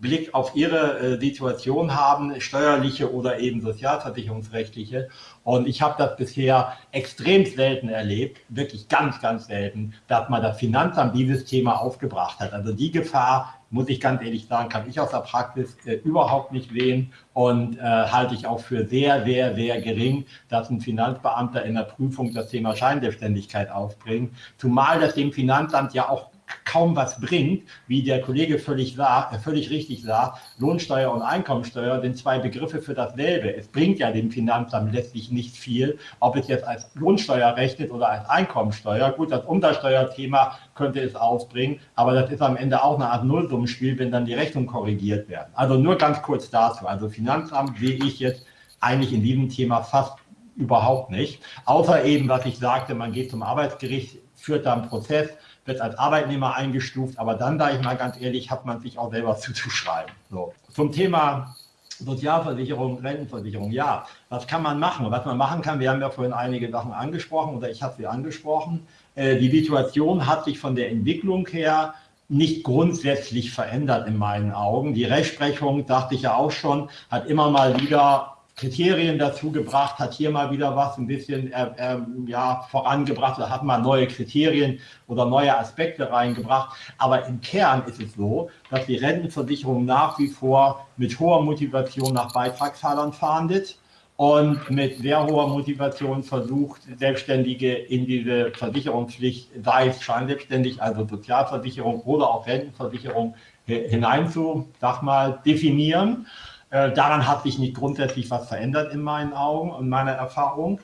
[SPEAKER 2] Blick auf ihre äh, Situation haben, steuerliche oder eben sozialversicherungsrechtliche. Und ich habe das bisher extrem selten erlebt, wirklich ganz, ganz selten, dass mal das Finanzamt dieses Thema aufgebracht hat. Also die Gefahr muss ich ganz ehrlich sagen, kann ich aus der Praxis äh, überhaupt nicht sehen und äh, halte ich auch für sehr, sehr, sehr gering, dass ein Finanzbeamter in der Prüfung das Thema Scheinselbstständigkeit aufbringt. Zumal das dem Finanzamt ja auch kaum was bringt, wie der Kollege völlig, sah, äh, völlig richtig sah, Lohnsteuer und Einkommensteuer sind zwei Begriffe für dasselbe. Es bringt ja dem Finanzamt letztlich nicht viel, ob es jetzt als Lohnsteuer rechnet oder als Einkommensteuer. Gut, das Umsatzsteuerthema könnte es aufbringen, aber das ist am Ende auch eine Art Nullsummenspiel, wenn dann die Rechnungen korrigiert werden. Also nur ganz kurz dazu. Also Finanzamt sehe ich jetzt eigentlich in diesem Thema fast überhaupt nicht. Außer eben, was ich sagte, man geht zum Arbeitsgericht, führt da einen Prozess, wird als Arbeitnehmer eingestuft, aber dann, da ich mal ganz ehrlich, hat man sich auch selber zuzuschreiben. So. Zum Thema Sozialversicherung, Rentenversicherung, ja, was kann man machen? Was man machen kann, wir haben ja vorhin einige Sachen angesprochen oder ich habe sie angesprochen. Äh, die Situation hat sich von der Entwicklung her nicht grundsätzlich verändert in meinen Augen. Die Rechtsprechung, dachte ich ja auch schon, hat immer mal wieder Kriterien dazu gebracht, hat hier mal wieder was ein bisschen äh, äh, ja, vorangebracht oder hat mal neue Kriterien oder neue Aspekte reingebracht. Aber im Kern ist es so, dass die Rentenversicherung nach wie vor mit hoher Motivation nach Beitragszahlern fahndet und mit sehr hoher Motivation versucht, Selbstständige in diese Versicherungspflicht, sei es scheinselbstständig, also Sozialversicherung oder auch Rentenversicherung, hinein zu, sag mal, definieren. Äh, daran hat sich nicht grundsätzlich was verändert in meinen Augen und meiner Erfahrung.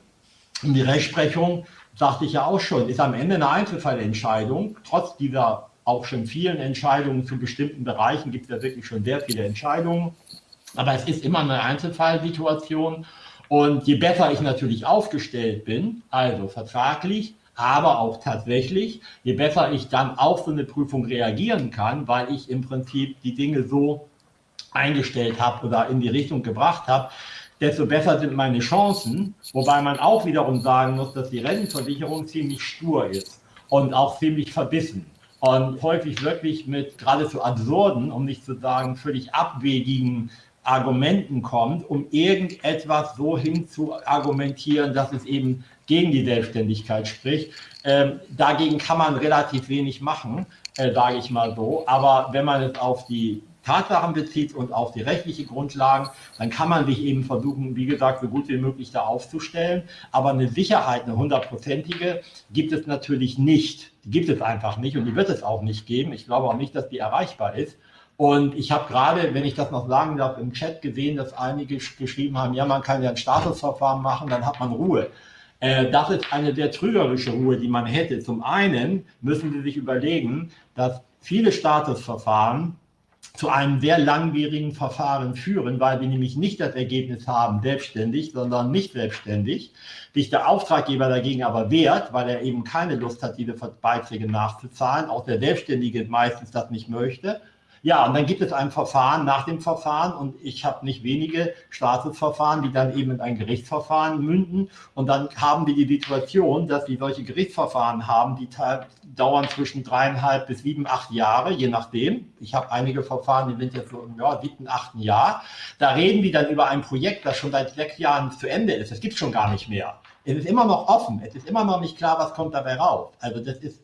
[SPEAKER 2] Und die Rechtsprechung, sagte ich ja auch schon, ist am Ende eine Einzelfallentscheidung. Trotz dieser auch schon vielen Entscheidungen zu bestimmten Bereichen gibt es ja wirklich schon sehr viele Entscheidungen. Aber es ist immer eine Einzelfallsituation. Und je besser ich natürlich aufgestellt bin, also vertraglich, aber auch tatsächlich, je besser ich dann auf so eine Prüfung reagieren kann, weil ich im Prinzip die Dinge so eingestellt habe oder in die Richtung gebracht habe, desto besser sind meine Chancen. Wobei man auch wiederum sagen muss, dass die Rentenversicherung ziemlich stur ist und auch ziemlich verbissen und häufig wirklich mit geradezu absurden, um nicht zu sagen völlig abwegigen Argumenten kommt, um irgendetwas so hin zu argumentieren, dass es eben gegen die Selbstständigkeit spricht. Ähm, dagegen kann man relativ wenig machen, äh, sage ich mal so. Aber wenn man es auf die Tatsachen bezieht und auf die rechtliche Grundlagen, dann kann man sich eben versuchen, wie gesagt, so gut wie möglich da aufzustellen. Aber eine Sicherheit, eine hundertprozentige, gibt es natürlich nicht. Die gibt es einfach nicht und die wird es auch nicht geben. Ich glaube auch nicht, dass die erreichbar ist. Und ich habe gerade, wenn ich das noch sagen darf, im Chat gesehen, dass einige geschrieben haben, ja, man kann ja ein Statusverfahren machen, dann hat man Ruhe. Äh, das ist eine sehr trügerische Ruhe, die man hätte. Zum einen müssen Sie sich überlegen, dass viele Statusverfahren zu einem sehr langwierigen Verfahren führen, weil wir nämlich nicht das Ergebnis haben, selbstständig, sondern nicht selbstständig. Sich der Auftraggeber dagegen aber wehrt, weil er eben keine Lust hat, diese Beiträge nachzuzahlen, auch der Selbstständige meistens das nicht möchte ja, und dann gibt es ein Verfahren nach dem Verfahren und ich habe nicht wenige Statusverfahren, die dann eben in ein Gerichtsverfahren münden und dann haben wir die Situation, dass wir solche Gerichtsverfahren haben, die dauern zwischen dreieinhalb bis sieben, acht Jahre, je nachdem. Ich habe einige Verfahren, die sind jetzt so im ja, siebten, achten Jahr. Da reden wir dann über ein Projekt, das schon seit sechs Jahren zu Ende ist. Das gibt es schon gar nicht mehr. Es ist immer noch offen. Es ist immer noch nicht klar, was kommt dabei raus. Also das ist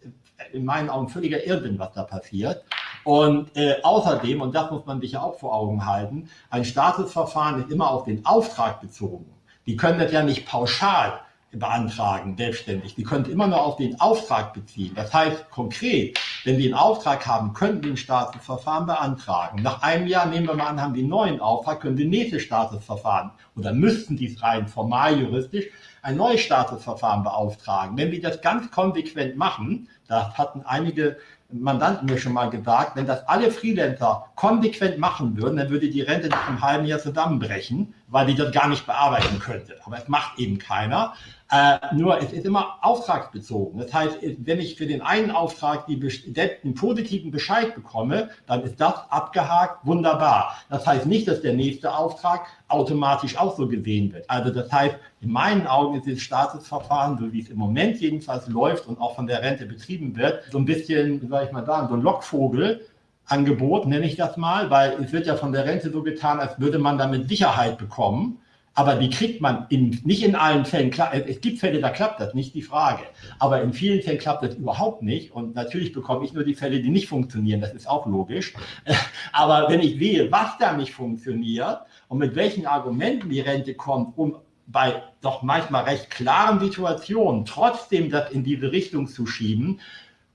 [SPEAKER 2] in meinen Augen völliger Irrsinn, was da passiert. Und äh, außerdem, und das muss man sich ja auch vor Augen halten, ein Statusverfahren ist immer auf den Auftrag bezogen. Die können das ja nicht pauschal beantragen, selbstständig. Die können immer nur auf den Auftrag beziehen. Das heißt konkret, wenn Sie einen Auftrag haben, könnten Sie ein Statusverfahren beantragen. Nach einem Jahr, nehmen wir mal an, haben Sie einen neuen Auftrag, können Sie nächstes Statusverfahren oder müssten Sie es rein formal juristisch ein neues Statusverfahren beauftragen. Wenn wir das ganz konsequent machen, da hatten einige Mandanten mir schon mal gesagt, wenn das alle Freelancer konsequent machen würden, dann würde die Rente nach einem halben Jahr zusammenbrechen, weil die das gar nicht bearbeiten könnte. Aber es macht eben keiner. Äh, nur es ist immer auftragsbezogen. Das heißt, wenn ich für den einen Auftrag die, den positiven Bescheid bekomme, dann ist das abgehakt, wunderbar. Das heißt nicht, dass der nächste Auftrag automatisch auch so gesehen wird. Also das heißt, in meinen Augen ist das Statusverfahren, so wie es im Moment jedenfalls läuft und auch von der Rente betrieben wird, so ein bisschen, soll ich mal sagen, so ein Lockvogel, Angebot, nenne ich das mal, weil es wird ja von der Rente so getan, als würde man damit Sicherheit bekommen. Aber die kriegt man in, nicht in allen Fällen. Klar, es gibt Fälle, da klappt das, nicht die Frage. Aber in vielen Fällen klappt das überhaupt nicht. Und natürlich bekomme ich nur die Fälle, die nicht funktionieren. Das ist auch logisch. <laughs> Aber wenn ich sehe, was da nicht funktioniert und mit welchen Argumenten die Rente kommt, um bei doch manchmal recht klaren Situationen trotzdem das in diese Richtung zu schieben,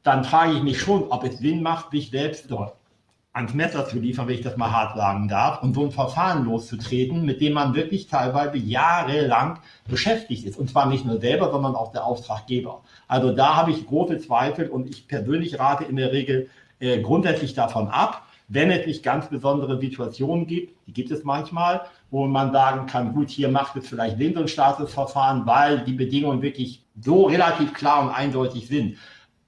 [SPEAKER 2] dann frage ich mich schon, ob es Sinn macht, sich selbst dort ans Messer zu liefern, wenn ich das mal hart sagen darf, und so ein Verfahren loszutreten, mit dem man wirklich teilweise jahrelang beschäftigt ist. Und zwar nicht nur selber, sondern auch der Auftraggeber. Also da habe ich große Zweifel und ich persönlich rate in der Regel äh, grundsätzlich davon ab, wenn es nicht ganz besondere Situationen gibt, die gibt es manchmal, wo man sagen kann, gut, hier macht es vielleicht Sinn, so ein Statusverfahren, weil die Bedingungen wirklich so relativ klar und eindeutig sind.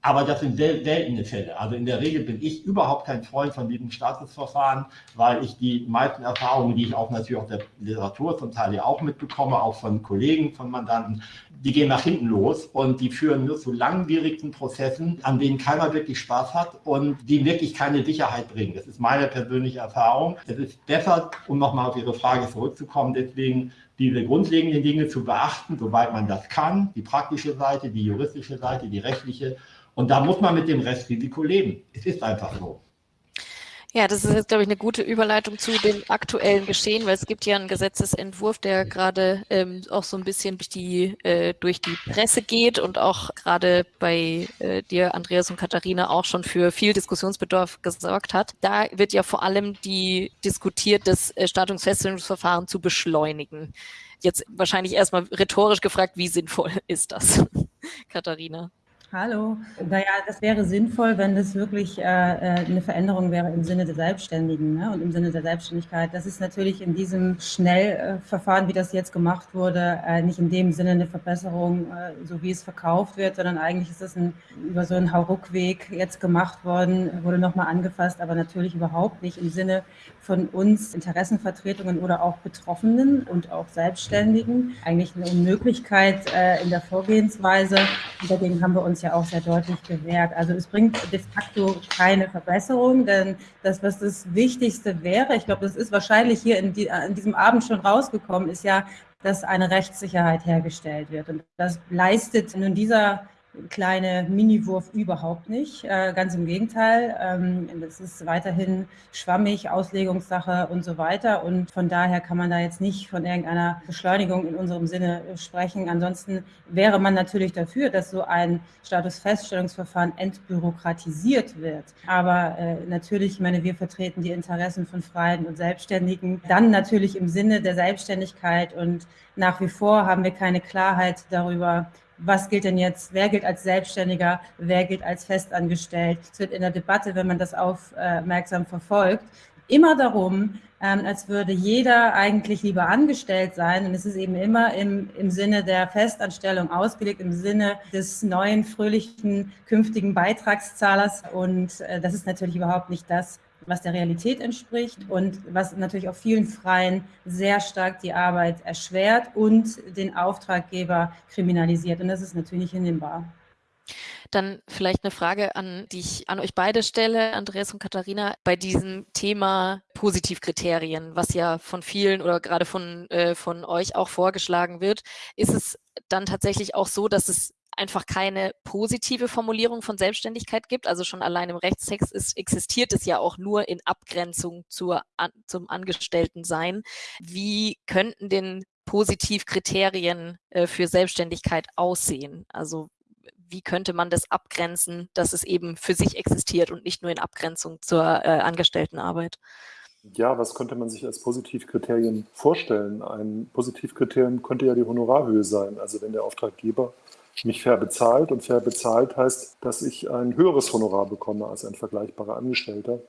[SPEAKER 2] Aber das sind sehr seltene Fälle. Also in der Regel bin ich überhaupt kein Freund von diesem Statusverfahren, weil ich die meisten Erfahrungen, die ich auch natürlich aus der Literatur zum Teil ja auch mitbekomme, auch von Kollegen, von Mandanten, die gehen nach hinten los und die führen nur zu langwierigen Prozessen, an denen keiner wirklich Spaß hat und die wirklich keine Sicherheit bringen. Das ist meine persönliche Erfahrung. Es ist besser, um nochmal auf Ihre Frage zurückzukommen, deswegen diese grundlegenden Dinge zu beachten, soweit man das kann, die praktische Seite, die juristische Seite, die rechtliche und da muss man mit dem Restrisiko leben. Es ist einfach so.
[SPEAKER 1] Ja, das ist jetzt, glaube ich, eine gute Überleitung zu dem aktuellen Geschehen, weil es gibt ja einen Gesetzesentwurf, der gerade ähm, auch so ein bisschen durch die, äh, durch die Presse geht und auch gerade bei äh, dir, Andreas und Katharina, auch schon für viel Diskussionsbedarf gesorgt hat. Da wird ja vor allem die diskutiert, das äh, Stattungsfeststellungsverfahren zu beschleunigen. Jetzt wahrscheinlich erstmal rhetorisch gefragt, wie sinnvoll <laughs> ist das, Katharina?
[SPEAKER 4] Hallo. Naja, das wäre sinnvoll, wenn das wirklich äh, äh, eine Veränderung wäre im Sinne der Selbstständigen ne? und im Sinne der Selbstständigkeit. Das ist natürlich in diesem Schnellverfahren, wie das jetzt gemacht wurde, äh, nicht in dem Sinne eine Verbesserung, äh, so wie es verkauft wird, sondern eigentlich ist es über so einen Hauruckweg jetzt gemacht worden, wurde nochmal angefasst, aber natürlich überhaupt nicht im Sinne von uns Interessenvertretungen oder auch Betroffenen und auch Selbstständigen. Eigentlich eine Unmöglichkeit äh, in der Vorgehensweise. Und dagegen haben wir uns ja auch sehr deutlich gewährt. Also es bringt de facto keine Verbesserung, denn das, was das Wichtigste wäre, ich glaube, das ist wahrscheinlich hier in, die, in diesem Abend schon rausgekommen, ist ja, dass eine Rechtssicherheit hergestellt wird. Und das leistet nun dieser kleine Mini-Wurf überhaupt nicht. Äh, ganz im Gegenteil. Ähm, das ist weiterhin schwammig, Auslegungssache und so weiter. Und von daher kann man da jetzt nicht von irgendeiner Beschleunigung in unserem Sinne sprechen. Ansonsten wäre man natürlich dafür, dass so ein Statusfeststellungsverfahren entbürokratisiert wird. Aber äh, natürlich, ich meine, wir vertreten die Interessen von Freien und Selbstständigen. Dann natürlich im Sinne der Selbstständigkeit und nach wie vor haben wir keine Klarheit darüber, was gilt denn jetzt, wer gilt als Selbstständiger, wer gilt als festangestellt. Es wird in der Debatte, wenn man das aufmerksam verfolgt, immer darum, ähm, als würde jeder eigentlich lieber angestellt sein. Und es ist eben immer im, im Sinne der Festanstellung ausgelegt, im Sinne des neuen, fröhlichen, künftigen Beitragszahlers. Und äh, das ist natürlich überhaupt nicht das, was der Realität entspricht und was natürlich auch vielen Freien sehr stark die Arbeit erschwert und den Auftraggeber kriminalisiert. Und das ist natürlich nicht hinnehmbar.
[SPEAKER 1] Dann vielleicht eine Frage an, die ich an euch beide stelle, Andreas und Katharina, bei diesem Thema Positivkriterien, was ja von vielen oder gerade von, äh, von euch auch vorgeschlagen wird. Ist es dann tatsächlich auch so, dass es einfach keine positive Formulierung von Selbstständigkeit gibt. Also schon allein im Rechtstext ist, existiert es ja auch nur in Abgrenzung zur, an, zum Angestelltensein. Wie könnten denn Positivkriterien äh, für Selbstständigkeit aussehen? Also wie könnte man das abgrenzen, dass es eben für sich existiert und nicht nur in Abgrenzung zur äh, Angestelltenarbeit?
[SPEAKER 5] Ja, was könnte man sich als Positivkriterien vorstellen? Ein Positivkriterium könnte ja die Honorarhöhe sein. Also wenn der Auftraggeber mich fair bezahlt. Und fair bezahlt heißt, dass ich ein höheres Honorar bekomme als ein vergleichbarer Angestellter,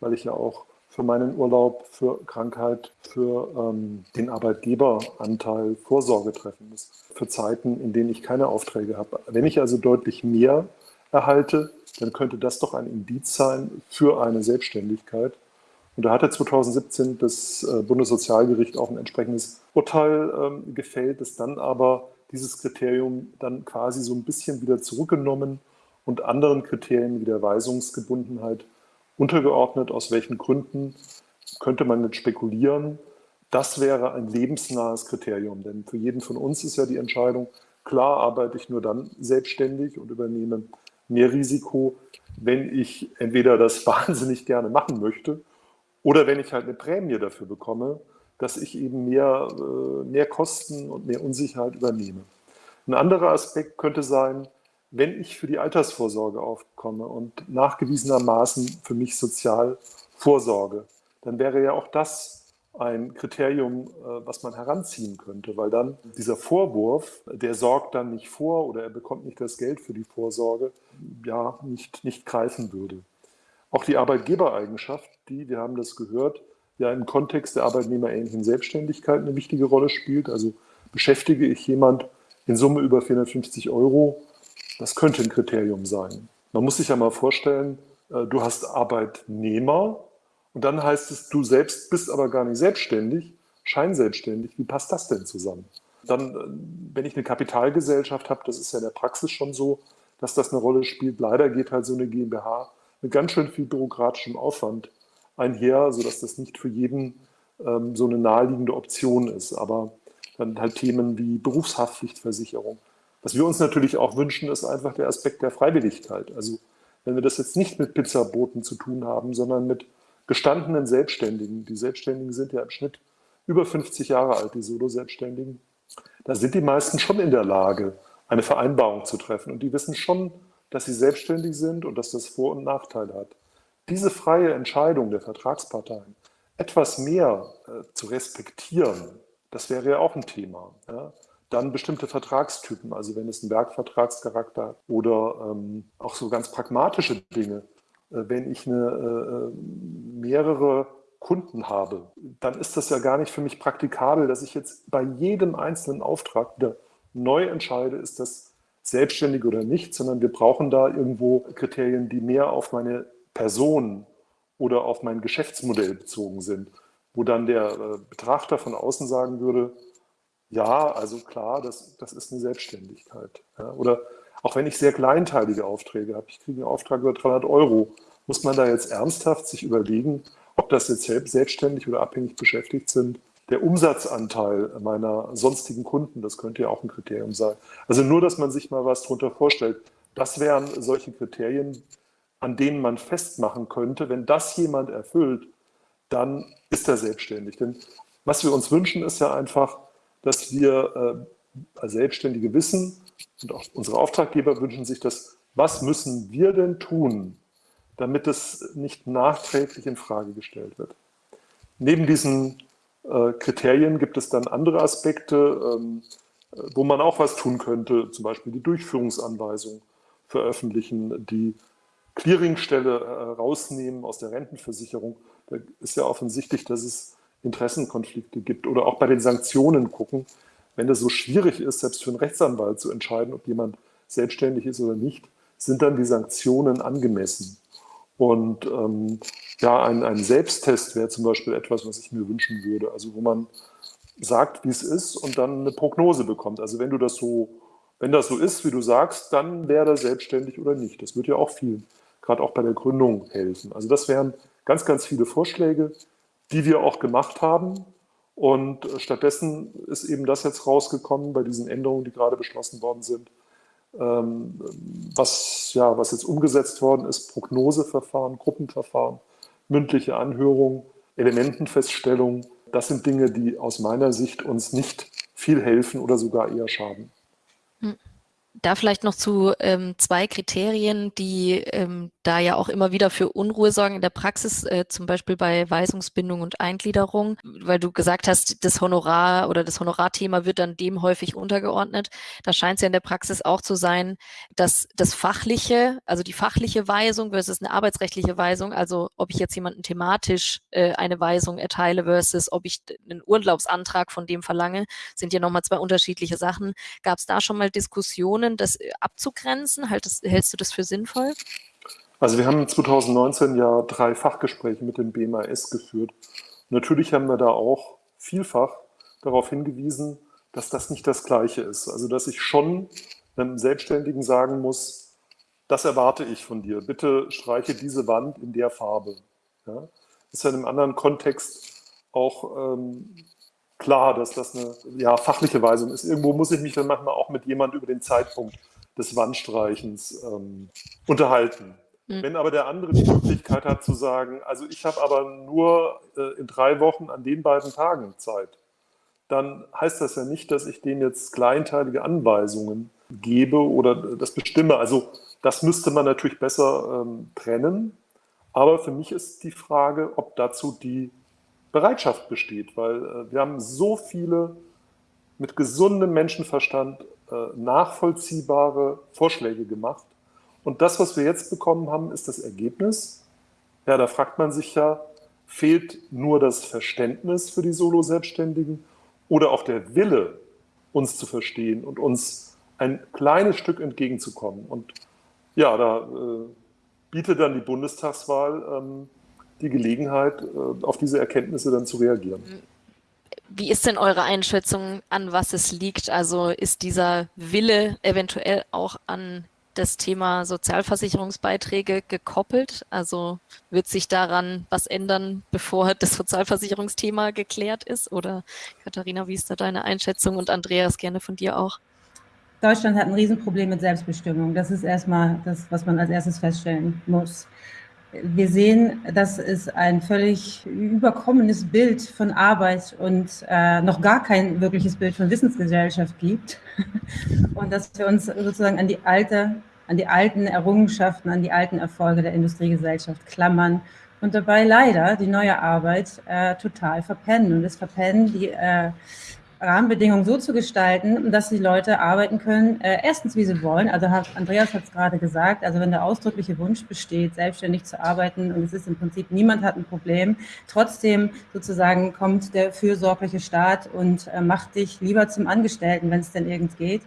[SPEAKER 5] weil ich ja auch für meinen Urlaub, für Krankheit, für ähm, den Arbeitgeberanteil Vorsorge treffen muss. Für Zeiten, in denen ich keine Aufträge habe. Wenn ich also deutlich mehr erhalte, dann könnte das doch ein Indiz sein für eine Selbstständigkeit. Und da hatte 2017 das äh, Bundessozialgericht auch ein entsprechendes Urteil ähm, gefällt, das dann aber dieses Kriterium dann quasi so ein bisschen wieder zurückgenommen und anderen Kriterien wie der Weisungsgebundenheit untergeordnet. Aus welchen Gründen könnte man nicht spekulieren? Das wäre ein lebensnahes Kriterium, denn für jeden von uns ist ja die Entscheidung, klar arbeite ich nur dann selbstständig und übernehme mehr Risiko, wenn ich entweder das <laughs> wahnsinnig gerne machen möchte oder wenn ich halt eine Prämie dafür bekomme, dass ich eben mehr, äh, mehr Kosten und mehr Unsicherheit übernehme. Ein anderer Aspekt könnte sein, wenn ich für die Altersvorsorge aufkomme und nachgewiesenermaßen für mich sozial vorsorge, dann wäre ja auch das ein Kriterium, äh, was man heranziehen könnte, weil dann dieser Vorwurf, der sorgt dann nicht vor oder er bekommt nicht das Geld für die Vorsorge, ja, nicht, nicht greifen würde. Auch die Arbeitgebereigenschaft, die, wir haben das gehört, ja im Kontext der arbeitnehmerähnlichen Selbstständigkeit eine wichtige Rolle spielt. Also beschäftige ich jemand in Summe über 450 Euro, das könnte ein Kriterium sein. Man muss sich ja mal vorstellen, äh, du hast Arbeitnehmer und dann heißt es, du selbst bist aber gar nicht selbstständig, scheinselbstständig. Wie passt das denn zusammen? Dann, äh, wenn ich eine Kapitalgesellschaft habe, das ist ja in der Praxis schon so, dass das eine Rolle spielt. Leider geht halt so eine GmbH mit ganz schön viel bürokratischem Aufwand einher, sodass das nicht für jeden ähm, so eine naheliegende Option ist. Aber dann halt Themen wie Berufshaftpflichtversicherung. Was wir uns natürlich auch wünschen, ist einfach der Aspekt der Freiwilligkeit. Also wenn wir das jetzt nicht mit Pizzaboten zu tun haben, sondern mit gestandenen Selbstständigen. Die Selbstständigen sind ja im Schnitt über 50 Jahre alt, die Solo-Selbstständigen. Da sind die meisten schon in der Lage, eine Vereinbarung zu treffen. Und die wissen schon, dass sie selbstständig sind und dass das Vor- und Nachteile hat. Diese freie Entscheidung der Vertragsparteien, etwas mehr äh, zu respektieren, das wäre ja auch ein Thema. Ja? Dann bestimmte Vertragstypen, also wenn es einen Werkvertragscharakter hat oder ähm, auch so ganz pragmatische Dinge. Äh, wenn ich eine, äh, mehrere Kunden habe, dann ist das ja gar nicht für mich praktikabel, dass ich jetzt bei jedem einzelnen Auftrag wieder neu entscheide, ist das selbstständig oder nicht, sondern wir brauchen da irgendwo Kriterien, die mehr auf meine Person oder auf mein Geschäftsmodell bezogen sind, wo dann der äh, Betrachter von außen sagen würde, ja, also klar, das, das ist eine Selbstständigkeit. Ja, oder auch wenn ich sehr kleinteilige Aufträge habe, ich kriege einen Auftrag über 300 Euro, muss man da jetzt ernsthaft sich überlegen, ob das jetzt selbstständig oder abhängig beschäftigt sind. Der Umsatzanteil meiner sonstigen Kunden, das könnte ja auch ein Kriterium sein. Also nur, dass man sich mal was darunter vorstellt. Das wären solche Kriterien, an denen man festmachen könnte, wenn das jemand erfüllt, dann ist er selbstständig. Denn was wir uns wünschen, ist ja einfach, dass wir äh, als Selbstständige wissen, und auch unsere Auftraggeber wünschen sich das, was müssen wir denn tun, damit es nicht nachträglich in Frage gestellt wird. Neben diesen äh, Kriterien gibt es dann andere Aspekte, ähm, wo man auch was tun könnte, zum Beispiel die Durchführungsanweisung veröffentlichen, die Clearingstelle äh, rausnehmen aus der Rentenversicherung. Da ist ja offensichtlich, dass es Interessenkonflikte gibt oder auch bei den Sanktionen gucken wenn es so schwierig ist, selbst für einen Rechtsanwalt zu entscheiden, ob jemand selbstständig ist oder nicht, sind dann die Sanktionen angemessen. Und ähm, ja, ein, ein Selbsttest wäre zum Beispiel etwas, was ich mir wünschen würde. Also wo man sagt, wie es ist und dann eine Prognose bekommt. Also wenn du das so, wenn das so ist, wie du sagst, dann wäre er selbstständig oder nicht. Das würde ja auch viel, gerade auch bei der Gründung helfen. Also das wären ganz, ganz viele Vorschläge, die wir auch gemacht haben. Und stattdessen ist eben das jetzt rausgekommen bei diesen Änderungen, die gerade beschlossen worden sind. Ähm, was, ja, was jetzt umgesetzt worden ist, Prognoseverfahren, Gruppenverfahren, mündliche Anhörung, Elementenfeststellung, das sind Dinge, die aus meiner Sicht uns nicht viel helfen oder sogar eher schaden.
[SPEAKER 1] Hm. Da vielleicht noch zu ähm, zwei Kriterien, die ähm, da ja auch immer wieder für Unruhe sorgen in der Praxis, äh, zum Beispiel bei Weisungsbindung und Eingliederung, weil du gesagt hast, das Honorar oder das Honorarthema wird dann dem häufig untergeordnet. Da scheint es ja in der Praxis auch zu sein, dass das fachliche, also die fachliche Weisung versus eine arbeitsrechtliche Weisung, also ob ich jetzt jemanden thematisch äh, eine Weisung erteile versus ob ich einen Urlaubsantrag von dem verlange, sind ja nochmal zwei unterschiedliche Sachen. Gab es da schon mal Diskussionen? Situationen, das äh, abzugrenzen? Hältst, hältst du das für sinnvoll?
[SPEAKER 5] Also wir haben 2019 ja drei Fachgespräche mit dem BMAS geführt. Natürlich haben wir da auch vielfach darauf hingewiesen, dass das nicht das Gleiche ist. Also dass ich schon einem Selbstständigen sagen muss, das erwarte ich von dir. Bitte streiche diese Wand in der Farbe. Ja? Das ist ja in einem anderen Kontext auch ähm, klar, dass das eine ja, fachliche Weisung ist. Irgendwo muss ich mich dann manchmal auch mit jemandem über den Zeitpunkt des Wandstreichens ähm, unterhalten. Mhm. Wenn aber der andere die Möglichkeit hat zu sagen, also ich habe aber nur äh, in drei Wochen an den beiden Tagen Zeit, dann heißt das ja nicht, dass ich dem jetzt kleinteilige Anweisungen gebe oder das bestimme. Also das müsste man natürlich besser ähm, trennen. Aber für mich ist die Frage, ob dazu die Bereitschaft besteht, weil äh, wir haben so viele mit gesundem Menschenverstand äh, nachvollziehbare Vorschläge gemacht. Und das, was wir jetzt bekommen haben, ist das Ergebnis. Ja, da fragt man sich ja, fehlt nur das Verständnis für die Solo-Selbstständigen oder auch der Wille, uns zu verstehen und uns ein kleines Stück entgegenzukommen. Und ja, da äh, bietet dann die Bundestagswahl ähm, die Gelegenheit, äh, auf diese Erkenntnisse dann zu reagieren.
[SPEAKER 1] Wie ist denn eure Einschätzung, an was es liegt? Also ist dieser Wille eventuell auch an das Thema Sozialversicherungsbeiträge gekoppelt? Also wird sich daran was ändern, bevor das Sozialversicherungsthema geklärt ist? Oder Katharina, wie ist da deine Einschätzung? Und Andreas, gerne von dir auch.
[SPEAKER 4] Deutschland hat ein Riesenproblem mit Selbstbestimmung. Das ist erstmal das, was man als erstes feststellen muss. Wir sehen, dass es ein völlig überkommenes Bild von Arbeit und äh, noch gar kein wirkliches Bild von Wissensgesellschaft gibt. <laughs> Und dass wir uns sozusagen an die alte an die alten Errungenschaften, an die alten Erfolge der Industriegesellschaft klammern und dabei leider die neue Arbeit äh, total verpennen. Und das Verpennen, die äh, Rahmenbedingungen so zu gestalten, dass die Leute arbeiten können, äh, erstens, wie sie wollen. Also hat, Andreas hat es gerade gesagt, also wenn der ausdrückliche Wunsch besteht, selbstständig zu arbeiten und es ist im Prinzip, niemand hat ein Problem, trotzdem sozusagen kommt der fürsorgliche Staat und äh, macht dich lieber zum Angestellten, wenn es denn irgend geht.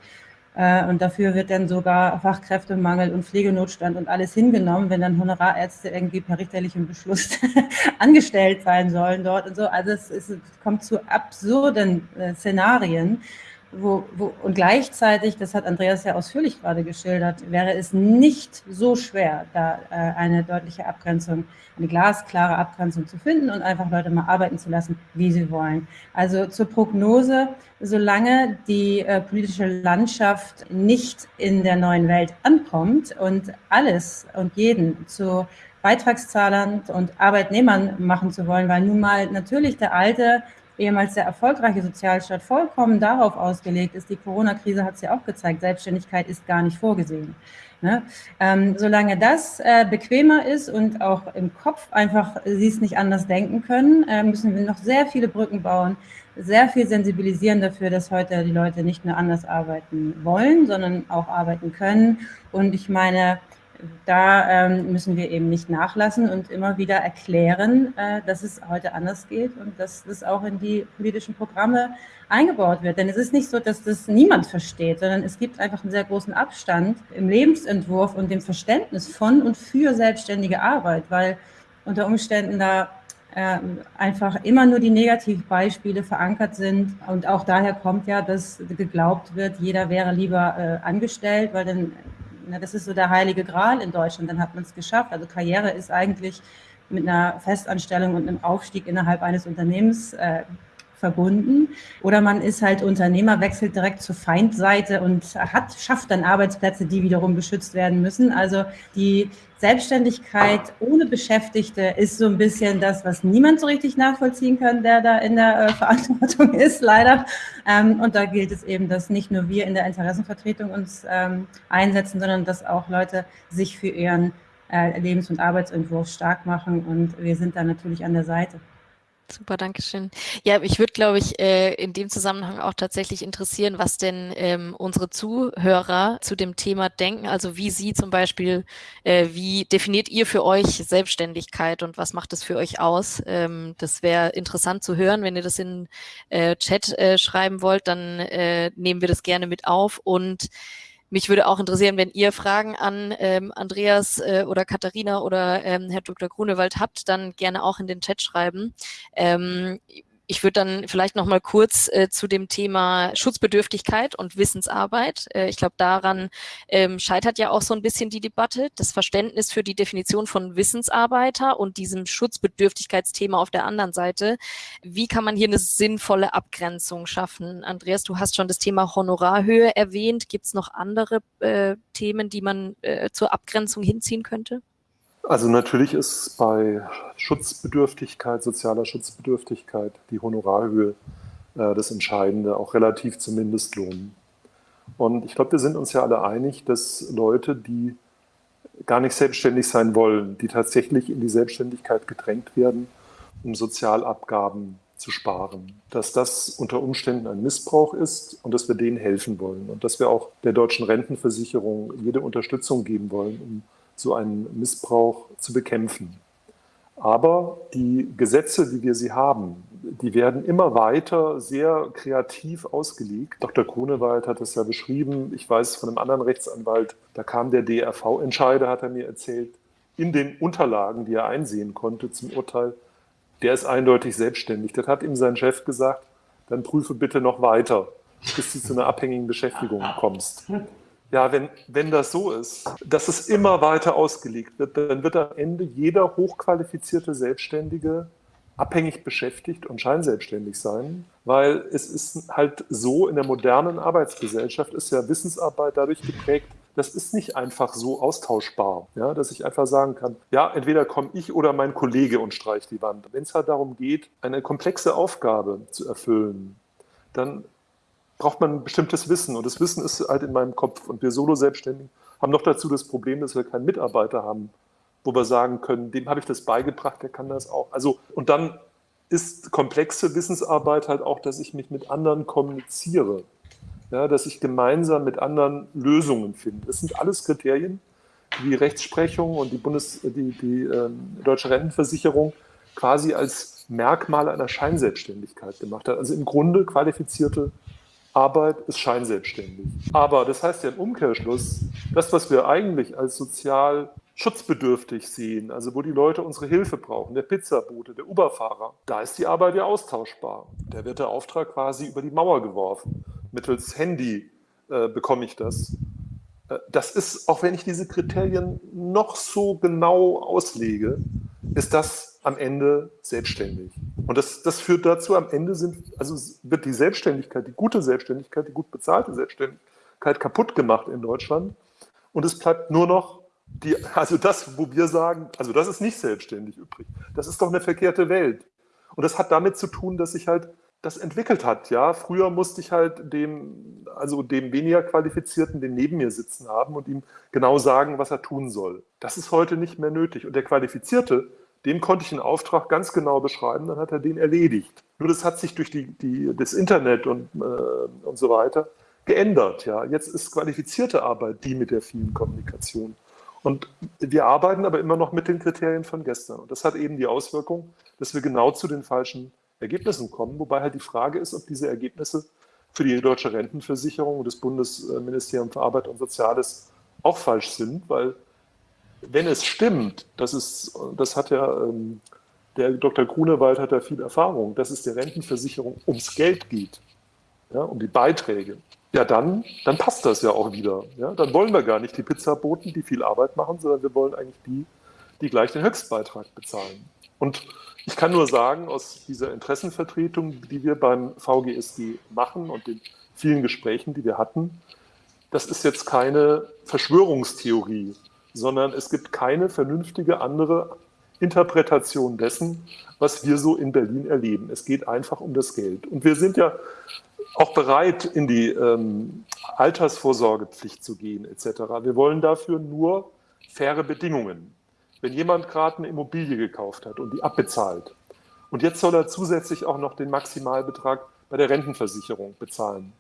[SPEAKER 4] Äh, und dafür wird dann sogar Fachkräftemangel und Pflegenotstand und alles hingenommen, wenn dann Honorarärzte irgendwie per richterlichem Beschluss <laughs> angestellt sein sollen dort und so. Also es, es kommt zu absurden äh, Szenarien. Wo, wo, und gleichzeitig, das hat Andreas ja ausführlich gerade geschildert, wäre es nicht so schwer, da äh, eine deutliche Abgrenzung, eine glasklare Abgrenzung zu finden und einfach Leute mal arbeiten zu lassen, wie sie wollen. Also zur Prognose, solange die äh, politische Landschaft nicht in der neuen Welt ankommt und alles und jeden zu Beitragszahlern und Arbeitnehmern machen zu wollen, weil nun mal natürlich der alte ehemals sehr erfolgreiche Sozialstaat vollkommen darauf ausgelegt ist. Die Corona-Krise hat es ja auch gezeigt, Selbstständigkeit ist gar nicht vorgesehen. Ne? Ähm, solange das äh, bequemer ist und auch im Kopf einfach sie es nicht anders denken können, äh, müssen wir noch sehr viele Brücken bauen, sehr viel sensibilisieren dafür, dass heute die Leute nicht nur anders arbeiten wollen, sondern auch arbeiten können. Und ich meine, da ähm, müssen wir eben nicht nachlassen und immer wieder erklären, äh, dass es heute anders geht und dass das auch in die politischen Programme eingebaut wird. Denn es ist nicht so, dass das niemand versteht, sondern es gibt einfach einen sehr großen Abstand im Lebensentwurf und dem Verständnis von und für selbstständige Arbeit, weil unter Umständen da äh, einfach immer nur die Negativbeispiele verankert sind. Und auch daher kommt ja, dass geglaubt wird, jeder wäre lieber äh, angestellt, weil dann na, das ist so der heilige Gral in Deutschland, dann hat man es geschafft. Also Karriere ist eigentlich mit einer Festanstellung und einem Aufstieg innerhalb eines Unternehmens äh, verbunden. Oder man ist halt Unternehmer, wechselt direkt zur Feindseite und hat, schafft dann Arbeitsplätze, die wiederum geschützt werden müssen. Also die Selbstständigkeit ohne Beschäftigte ist so ein bisschen das, was niemand so richtig nachvollziehen kann, der da in der äh, Verantwortung <laughs> ist, leider. Ähm, und da gilt es eben, dass nicht nur wir in der Interessenvertretung uns ähm, einsetzen, sondern dass auch Leute sich für ihren äh, Lebens- und Arbeitsentwurf stark machen. Und wir sind da natürlich an der Seite.
[SPEAKER 1] Super, danke schön. Ja, ich würde, glaube ich, äh, in dem Zusammenhang auch tatsächlich interessieren, was denn ähm, unsere Zuhörer zu dem Thema denken. Also wie Sie zum Beispiel, äh, wie definiert ihr für euch Selbstständigkeit und was macht es für euch aus? Ähm, das wäre interessant zu hören. Wenn ihr das in äh, Chat äh, schreiben wollt, dann äh, nehmen wir das gerne mit auf und mich würde auch interessieren, wenn ihr Fragen an ähm, Andreas äh, oder Katharina oder ähm, Herr Dr. Grunewald habt, dann gerne auch in den Chat schreiben. Ähm, ich würde dann vielleicht noch mal kurz äh, zu dem Thema Schutzbedürftigkeit und Wissensarbeit. Äh, ich glaube, daran ähm, scheitert ja auch so ein bisschen die Debatte. Das Verständnis für die Definition von Wissensarbeiter und diesem Schutzbedürftigkeitsthema auf der anderen Seite. Wie kann man hier eine sinnvolle Abgrenzung schaffen? Andreas, du hast schon das Thema Honorarhöhe erwähnt. Gibt es noch andere äh, Themen, die man äh, zur Abgrenzung hinziehen könnte?
[SPEAKER 5] Also natürlich ist bei Schutzbedürftigkeit, sozialer Schutzbedürftigkeit die Honorarhöhe äh, das Entscheidende, auch relativ zum Mindestlohn. Und ich glaube, wir sind uns ja alle einig, dass Leute, die gar nicht selbstständig sein wollen, die tatsächlich in die Selbstständigkeit gedrängt werden, um Sozialabgaben zu sparen, dass das unter Umständen ein Missbrauch ist und dass wir denen helfen wollen und dass wir auch der deutschen Rentenversicherung jede Unterstützung geben wollen, um so einen Missbrauch zu bekämpfen. Aber die Gesetze, wie wir sie haben, die werden immer weiter sehr kreativ ausgelegt. Dr. Grunewald hat das ja beschrieben. Ich weiß von einem anderen Rechtsanwalt, da kam der DRV-Entscheider, hat er mir erzählt, in den Unterlagen, die er einsehen konnte zum Urteil, der ist eindeutig selbstständig. Das hat ihm sein Chef gesagt, dann prüfe bitte noch weiter, bis du zu einer abhängigen Beschäftigung kommst. Ja, wenn, wenn das so ist, dass es immer weiter ausgelegt wird, dann wird am Ende jeder hochqualifizierte Selbstständige abhängig beschäftigt und scheinselbstständig sein, weil es ist halt so, in der modernen Arbeitsgesellschaft ist ja Wissensarbeit dadurch geprägt, das ist nicht einfach so austauschbar, ja, dass ich einfach sagen kann, ja, entweder komme ich oder mein Kollege und streich die Wand. Wenn es halt darum geht, eine komplexe Aufgabe zu erfüllen, dann braucht man ein bestimmtes Wissen. Und das Wissen ist halt in meinem Kopf. Und wir Solo-Selbstständigen haben noch dazu das Problem, dass wir keinen Mitarbeiter haben, wo wir sagen können, dem habe ich das beigebracht, der kann das auch. Also, und dann ist komplexe Wissensarbeit halt auch, dass ich mich mit anderen kommuniziere. Ja, dass ich gemeinsam mit anderen Lösungen finde. Das sind alles Kriterien, die Rechtsprechung und die, Bundes-, die, die ähm, Deutsche Rentenversicherung quasi als Merkmal einer Scheinselbstständigkeit gemacht hat. Also im Grunde qualifizierte Arbeit ist scheinselbstständig. Aber das heißt ja im Umkehrschluss, das, was wir eigentlich als sozial schutzbedürftig sehen, also wo die Leute unsere Hilfe brauchen, der Pizzabote, der Uberfahrer, da ist die Arbeit ja austauschbar. Da wird der Auftrag quasi über die Mauer geworfen. Mittels Handy äh, bekomme ich das. Äh, das ist, auch wenn ich diese Kriterien noch so genau auslege, ist das am Ende selbstständig. Und das, das führt dazu, am Ende sind, also wird die Selbstständigkeit, die gute Selbstständigkeit, die gut bezahlte Selbstständigkeit kaputt gemacht in Deutschland. Und es bleibt nur noch die, <laughs> also das, wo wir sagen, also das ist nicht selbstständig übrig. Das ist doch eine verkehrte Welt. Und das hat damit zu tun, dass sich halt das entwickelt hat. Ja, früher musste ich halt dem, also dem weniger Qualifizierten, den neben mir sitzen haben und ihm genau sagen, was er tun soll. Das ist heute nicht mehr nötig. Und der Qualifizierte, dem konnte ich einen Auftrag ganz genau beschreiben, dann hat er den erledigt. Nur das hat sich durch die, die, das Internet und, äh, und so weiter geändert. Ja. Jetzt ist qualifizierte Arbeit die mit der vielen Kommunikation. Und wir arbeiten aber immer noch mit den Kriterien von gestern. Und das hat eben die Auswirkung, dass wir genau zu den falschen Ergebnissen kommen. Wobei halt die Frage ist, ob diese Ergebnisse für die deutsche Rentenversicherung und das Bundesministerium für Arbeit und Soziales auch falsch sind, weil wenn es stimmt, das, ist, das hat ja ähm, der Dr. Grunewald hat da viel Erfahrung, dass es der Rentenversicherung ums Geld geht, ja, um die Beiträge, ja, dann, dann passt das ja auch wieder. Ja? Dann wollen wir gar nicht die Pizzaboten, die viel Arbeit machen, sondern wir wollen eigentlich die, die gleich den Höchstbeitrag bezahlen. Und ich kann nur sagen, aus dieser Interessenvertretung, die wir beim VGSG machen und den vielen Gesprächen, die wir hatten, das ist jetzt keine Verschwörungstheorie, sondern es gibt keine vernünftige andere Interpretation dessen, was wir so in Berlin erleben. Es geht einfach um das Geld. Und wir sind ja auch bereit, in die ähm, Altersvorsorgepflicht zu gehen, etc. Wir wollen dafür nur faire Bedingungen. Wenn jemand gerade eine Immobilie gekauft hat und die abbezahlt und jetzt soll er zusätzlich auch noch den Maximalbetrag bei der Rentenversicherung bezahlen,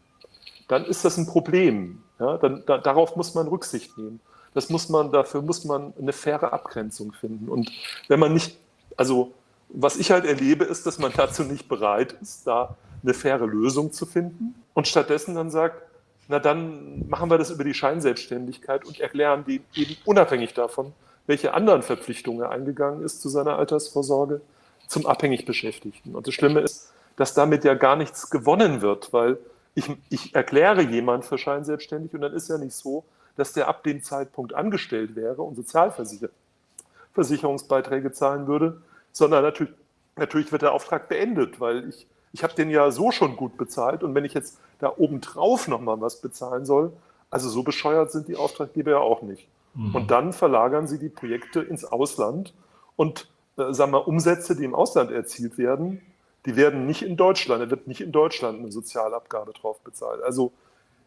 [SPEAKER 5] dann ist das ein Problem. Ja, dann, da, darauf muss man Rücksicht nehmen. Das muss man, dafür muss man eine faire Abgrenzung finden. Und wenn man nicht, also was ich halt erlebe, ist, dass man <laughs> dazu nicht bereit ist, da eine faire Lösung zu finden und stattdessen dann sagt, na dann machen wir das über die Scheinselbstständigkeit und erklären die eben unabhängig davon, welche anderen Verpflichtungen er eingegangen ist zu seiner Altersvorsorge, zum abhängig Beschäftigten. Und das Schlimme ist, dass damit ja gar nichts gewonnen wird, weil ich, ich erkläre jemand für scheinselbstständig und dann ist ja nicht so, dass der ab dem Zeitpunkt angestellt wäre und Sozialversicherungsbeiträge zahlen würde, sondern natürlich, natürlich wird der Auftrag beendet, weil ich, ich habe den ja so schon gut bezahlt und wenn ich jetzt da obendrauf nochmal was bezahlen soll, also so bescheuert sind die Auftraggeber ja auch nicht. Mhm. Und dann verlagern sie die Projekte ins Ausland und äh, sagen wir, Umsätze, die im Ausland erzielt werden, die werden nicht in Deutschland, da wird nicht in Deutschland eine Sozialabgabe drauf bezahlt. Also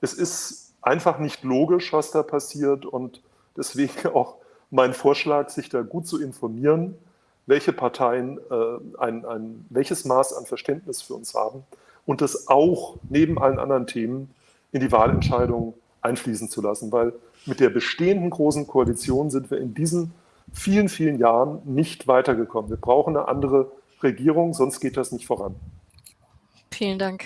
[SPEAKER 5] es ist einfach nicht logisch, was da passiert und deswegen <laughs> auch mein Vorschlag, sich da gut zu informieren, welche Parteien äh, ein, ein, welches Maß an Verständnis für uns haben und das auch neben allen anderen Themen in die Wahlentscheidung einfließen zu lassen, weil mit der bestehenden großen Koalition sind wir in diesen vielen, vielen Jahren nicht weitergekommen. Wir brauchen eine andere Regierung, sonst geht das nicht voran.
[SPEAKER 1] Vielen Dank.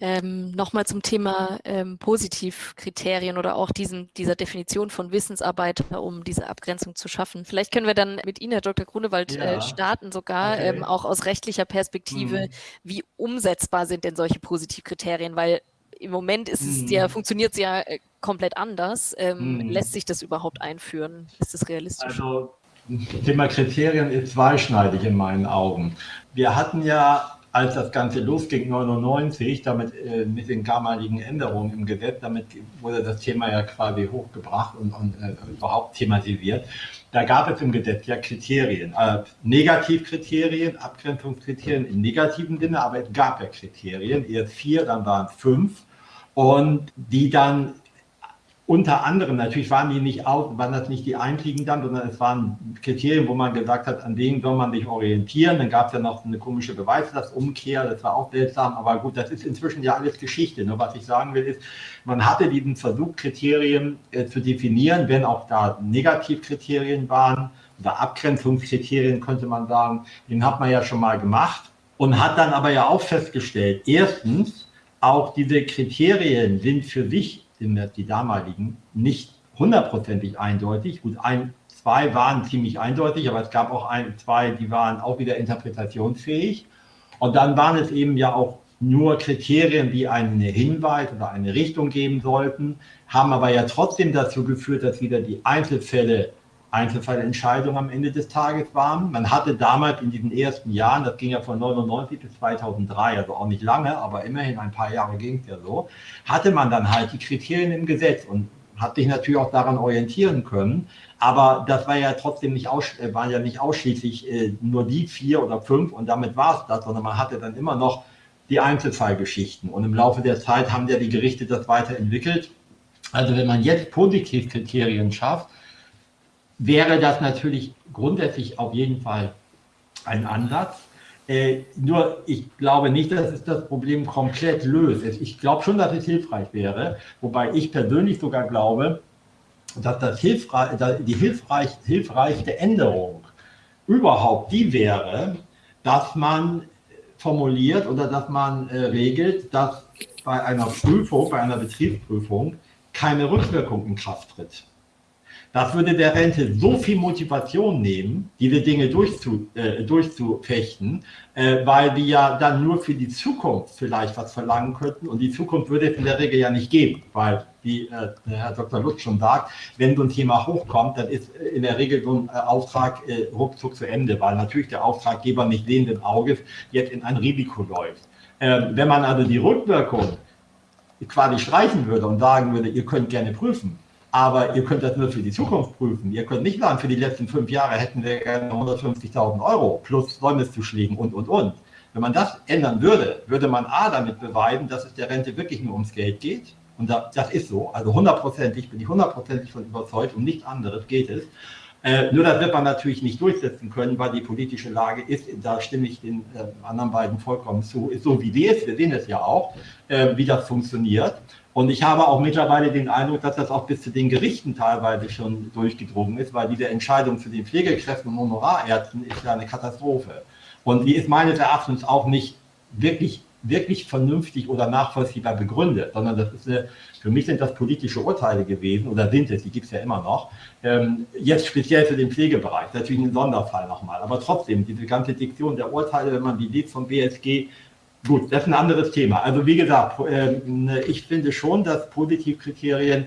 [SPEAKER 1] Ähm, Nochmal zum Thema ähm, Positivkriterien oder auch diesen, dieser Definition von Wissensarbeit, um diese Abgrenzung zu schaffen. Vielleicht können wir dann mit Ihnen, Herr Dr. Grunewald, äh, ja. äh, starten sogar, okay. ähm, auch aus rechtlicher Perspektive. Hm. Wie umsetzbar sind denn solche Positivkriterien? Weil im Moment ist es hm. ja, funktioniert es ja äh, komplett anders. Ähm, hm. Lässt sich das überhaupt einführen? Ist das realistisch?
[SPEAKER 2] Also, Thema Kriterien ist zweischneidig in meinen Augen. Wir hatten ja als das Ganze losging, 99, damit äh, mit den damaligen Änderungen im Gesetz, damit wurde das Thema ja quasi hochgebracht und, und äh, überhaupt thematisiert. Da gab es im Gesetz ja Kriterien, äh, Negativkriterien, Abgrenzungskriterien im negativen Sinne, aber es gab ja Kriterien, erst vier, dann waren es fünf und die dann unter anderem, natürlich waren die nicht aus, waren das nicht die einzigen dann, sondern es waren Kriterien, wo man gesagt hat, an denen soll man sich orientieren. Dann gab es ja noch eine komische Beweislastumkehr, das war auch seltsam, aber gut, das ist inzwischen ja alles Geschichte. Nur was ich sagen will, ist, man hatte diesen Versuch, Kriterien äh, zu definieren, wenn auch da Negativkriterien waren oder Abgrenzungskriterien, könnte man sagen, den hat man ja schon mal gemacht und hat dann aber ja auch festgestellt, erstens, auch diese Kriterien sind für sich die damaligen, nicht hundertprozentig eindeutig. Gut, ein, zwei waren ziemlich eindeutig, aber es gab auch ein, zwei, die waren auch wieder interpretationsfähig. Und dann waren es eben ja auch nur Kriterien, die einen Hinweis oder eine Richtung geben sollten, haben aber ja trotzdem dazu geführt, dass wieder die Einzelfälle Einzelfallentscheidungen am Ende des Tages waren. Man hatte damals in diesen ersten Jahren, das ging ja von 99 bis 2003, also auch nicht lange, aber immerhin ein paar Jahre ging es ja so, hatte man dann halt die Kriterien im Gesetz und hat sich natürlich auch daran orientieren können. Aber das war ja trotzdem nicht, aus, äh, waren ja nicht ausschließlich äh, nur die vier oder fünf und damit war es das, sondern man hatte dann immer noch die Einzelfallgeschichten. Und im Laufe der Zeit haben ja die Gerichte das weiterentwickelt. Also wenn man jetzt Positivkriterien schafft, wäre das natürlich grundsätzlich auf jeden Fall ein Ansatz. Äh, nur ich glaube nicht, dass es das Problem komplett löst. Ich glaube schon, dass es hilfreich wäre, wobei ich persönlich sogar glaube, dass das hilfreich, die hilfreich, hilfreichste Änderung überhaupt die wäre, dass man formuliert oder dass man äh, regelt, dass bei einer Prüfung, bei einer Betriebsprüfung keine Rückwirkung in Kraft tritt. Das würde der Rente so viel Motivation nehmen, diese Dinge durchzu, äh, durchzufechten, äh, weil die ja dann nur für die Zukunft vielleicht was verlangen könnten. Und die Zukunft würde es in der Regel ja nicht geben, weil, wie äh, Herr Dr. Lutz schon sagt, wenn so ein Thema hochkommt, dann ist in der Regel so ein äh, Auftrag äh, ruckzuck zu Ende, weil natürlich der Auftraggeber nicht sehenden Auges jetzt in ein Risiko läuft. Ähm, wenn man also die Rückwirkung quasi streichen würde und sagen würde, ihr könnt gerne prüfen, aber ihr könnt das nur für die Zukunft prüfen. Ihr könnt nicht sagen, für die letzten fünf Jahre hätten wir gerne 150.000 Euro plus Säumniszuschlägen und, und, und. Wenn man das ändern würde, würde man A damit beweisen, dass es der Rente wirklich nur ums Geld geht. Und das ist so. Also hundertprozentig, bin ich hundertprozentig von überzeugt, um nichts anderes geht es. Äh, nur das wird man natürlich nicht durchsetzen können, weil die politische Lage ist, da stimme ich den äh, anderen beiden vollkommen zu, ist so wie die ist. Wir sehen es ja auch, äh, wie das funktioniert. Und ich habe auch mittlerweile den Eindruck, dass das auch bis zu den Gerichten teilweise schon durchgedrungen ist, weil diese Entscheidung zu den Pflegekräften und Honorarärzten ist ja eine Katastrophe. Und die ist meines Erachtens auch nicht wirklich, wirklich vernünftig oder nachvollziehbar begründet, sondern das ist eine, für mich sind das politische Urteile gewesen oder sind es, die gibt es ja immer noch. Ähm, jetzt speziell für den Pflegebereich, natürlich ein Sonderfall nochmal, aber trotzdem, diese ganze Diktion der Urteile, wenn man die liest vom BSG, Gut, das ist ein anderes Thema. Also wie gesagt, ähm, ich finde schon, dass Positivkriterien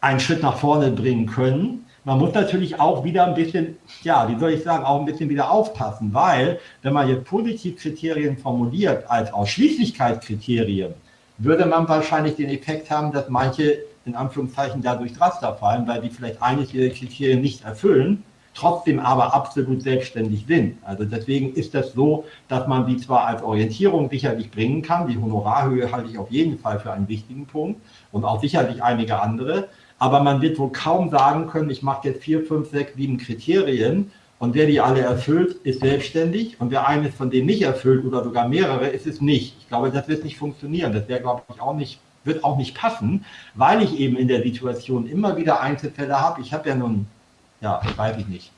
[SPEAKER 2] einen Schritt nach vorne bringen können. Man muss natürlich auch wieder ein bisschen, ja, wie soll ich sagen, auch ein bisschen wieder aufpassen, weil wenn man jetzt Positivkriterien formuliert als Ausschließlichkeitskriterien, würde man wahrscheinlich den Effekt haben, dass manche in Anführungszeichen dadurch Raster fallen, weil die vielleicht eines ihrer Kriterien nicht erfüllen trotzdem aber absolut selbstständig sind. Also deswegen ist das so, dass man die zwar als Orientierung sicherlich bringen kann, die Honorarhöhe halte ich auf jeden Fall für einen wichtigen Punkt und auch sicherlich einige andere, aber man wird wohl kaum sagen können, ich mache jetzt vier, fünf, sechs, sieben Kriterien und wer die alle erfüllt, ist selbstständig und wer eines von denen nicht erfüllt oder sogar mehrere, ist es nicht. Ich glaube, das wird nicht funktionieren. Das wäre, glaube ich, auch nicht wird auch nicht passen, weil ich eben in der Situation immer wieder Einzelfälle habe. Ich habe ja nun ja, weiß ich nicht,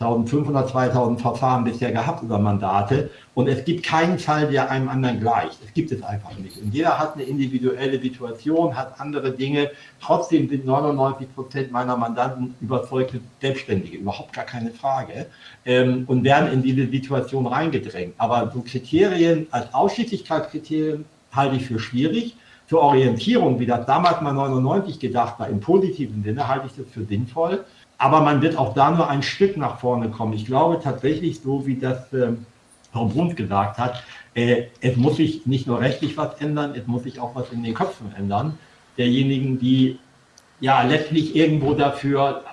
[SPEAKER 2] 1500, 2000 Verfahren bisher gehabt über Mandate und es gibt keinen Fall, der einem anderen gleicht. Es gibt es einfach nicht. Und jeder hat eine individuelle Situation, hat andere Dinge. Trotzdem sind 99 Prozent meiner Mandanten überzeugte Selbstständige, überhaupt gar keine Frage, ähm, und werden in diese Situation reingedrängt. Aber so Kriterien als Ausschließlichkeitskriterien halte ich für schwierig. Zur Orientierung, wie das damals mal 99 gedacht war, im positiven Sinne, halte ich das für sinnvoll. Aber man wird auch da nur ein Stück nach vorne kommen. Ich glaube tatsächlich, so wie das äh, Frau Bruns gesagt hat, äh, es muss sich nicht nur rechtlich was ändern, es muss sich auch was in den Köpfen ändern. Derjenigen, die ja letztlich irgendwo dafür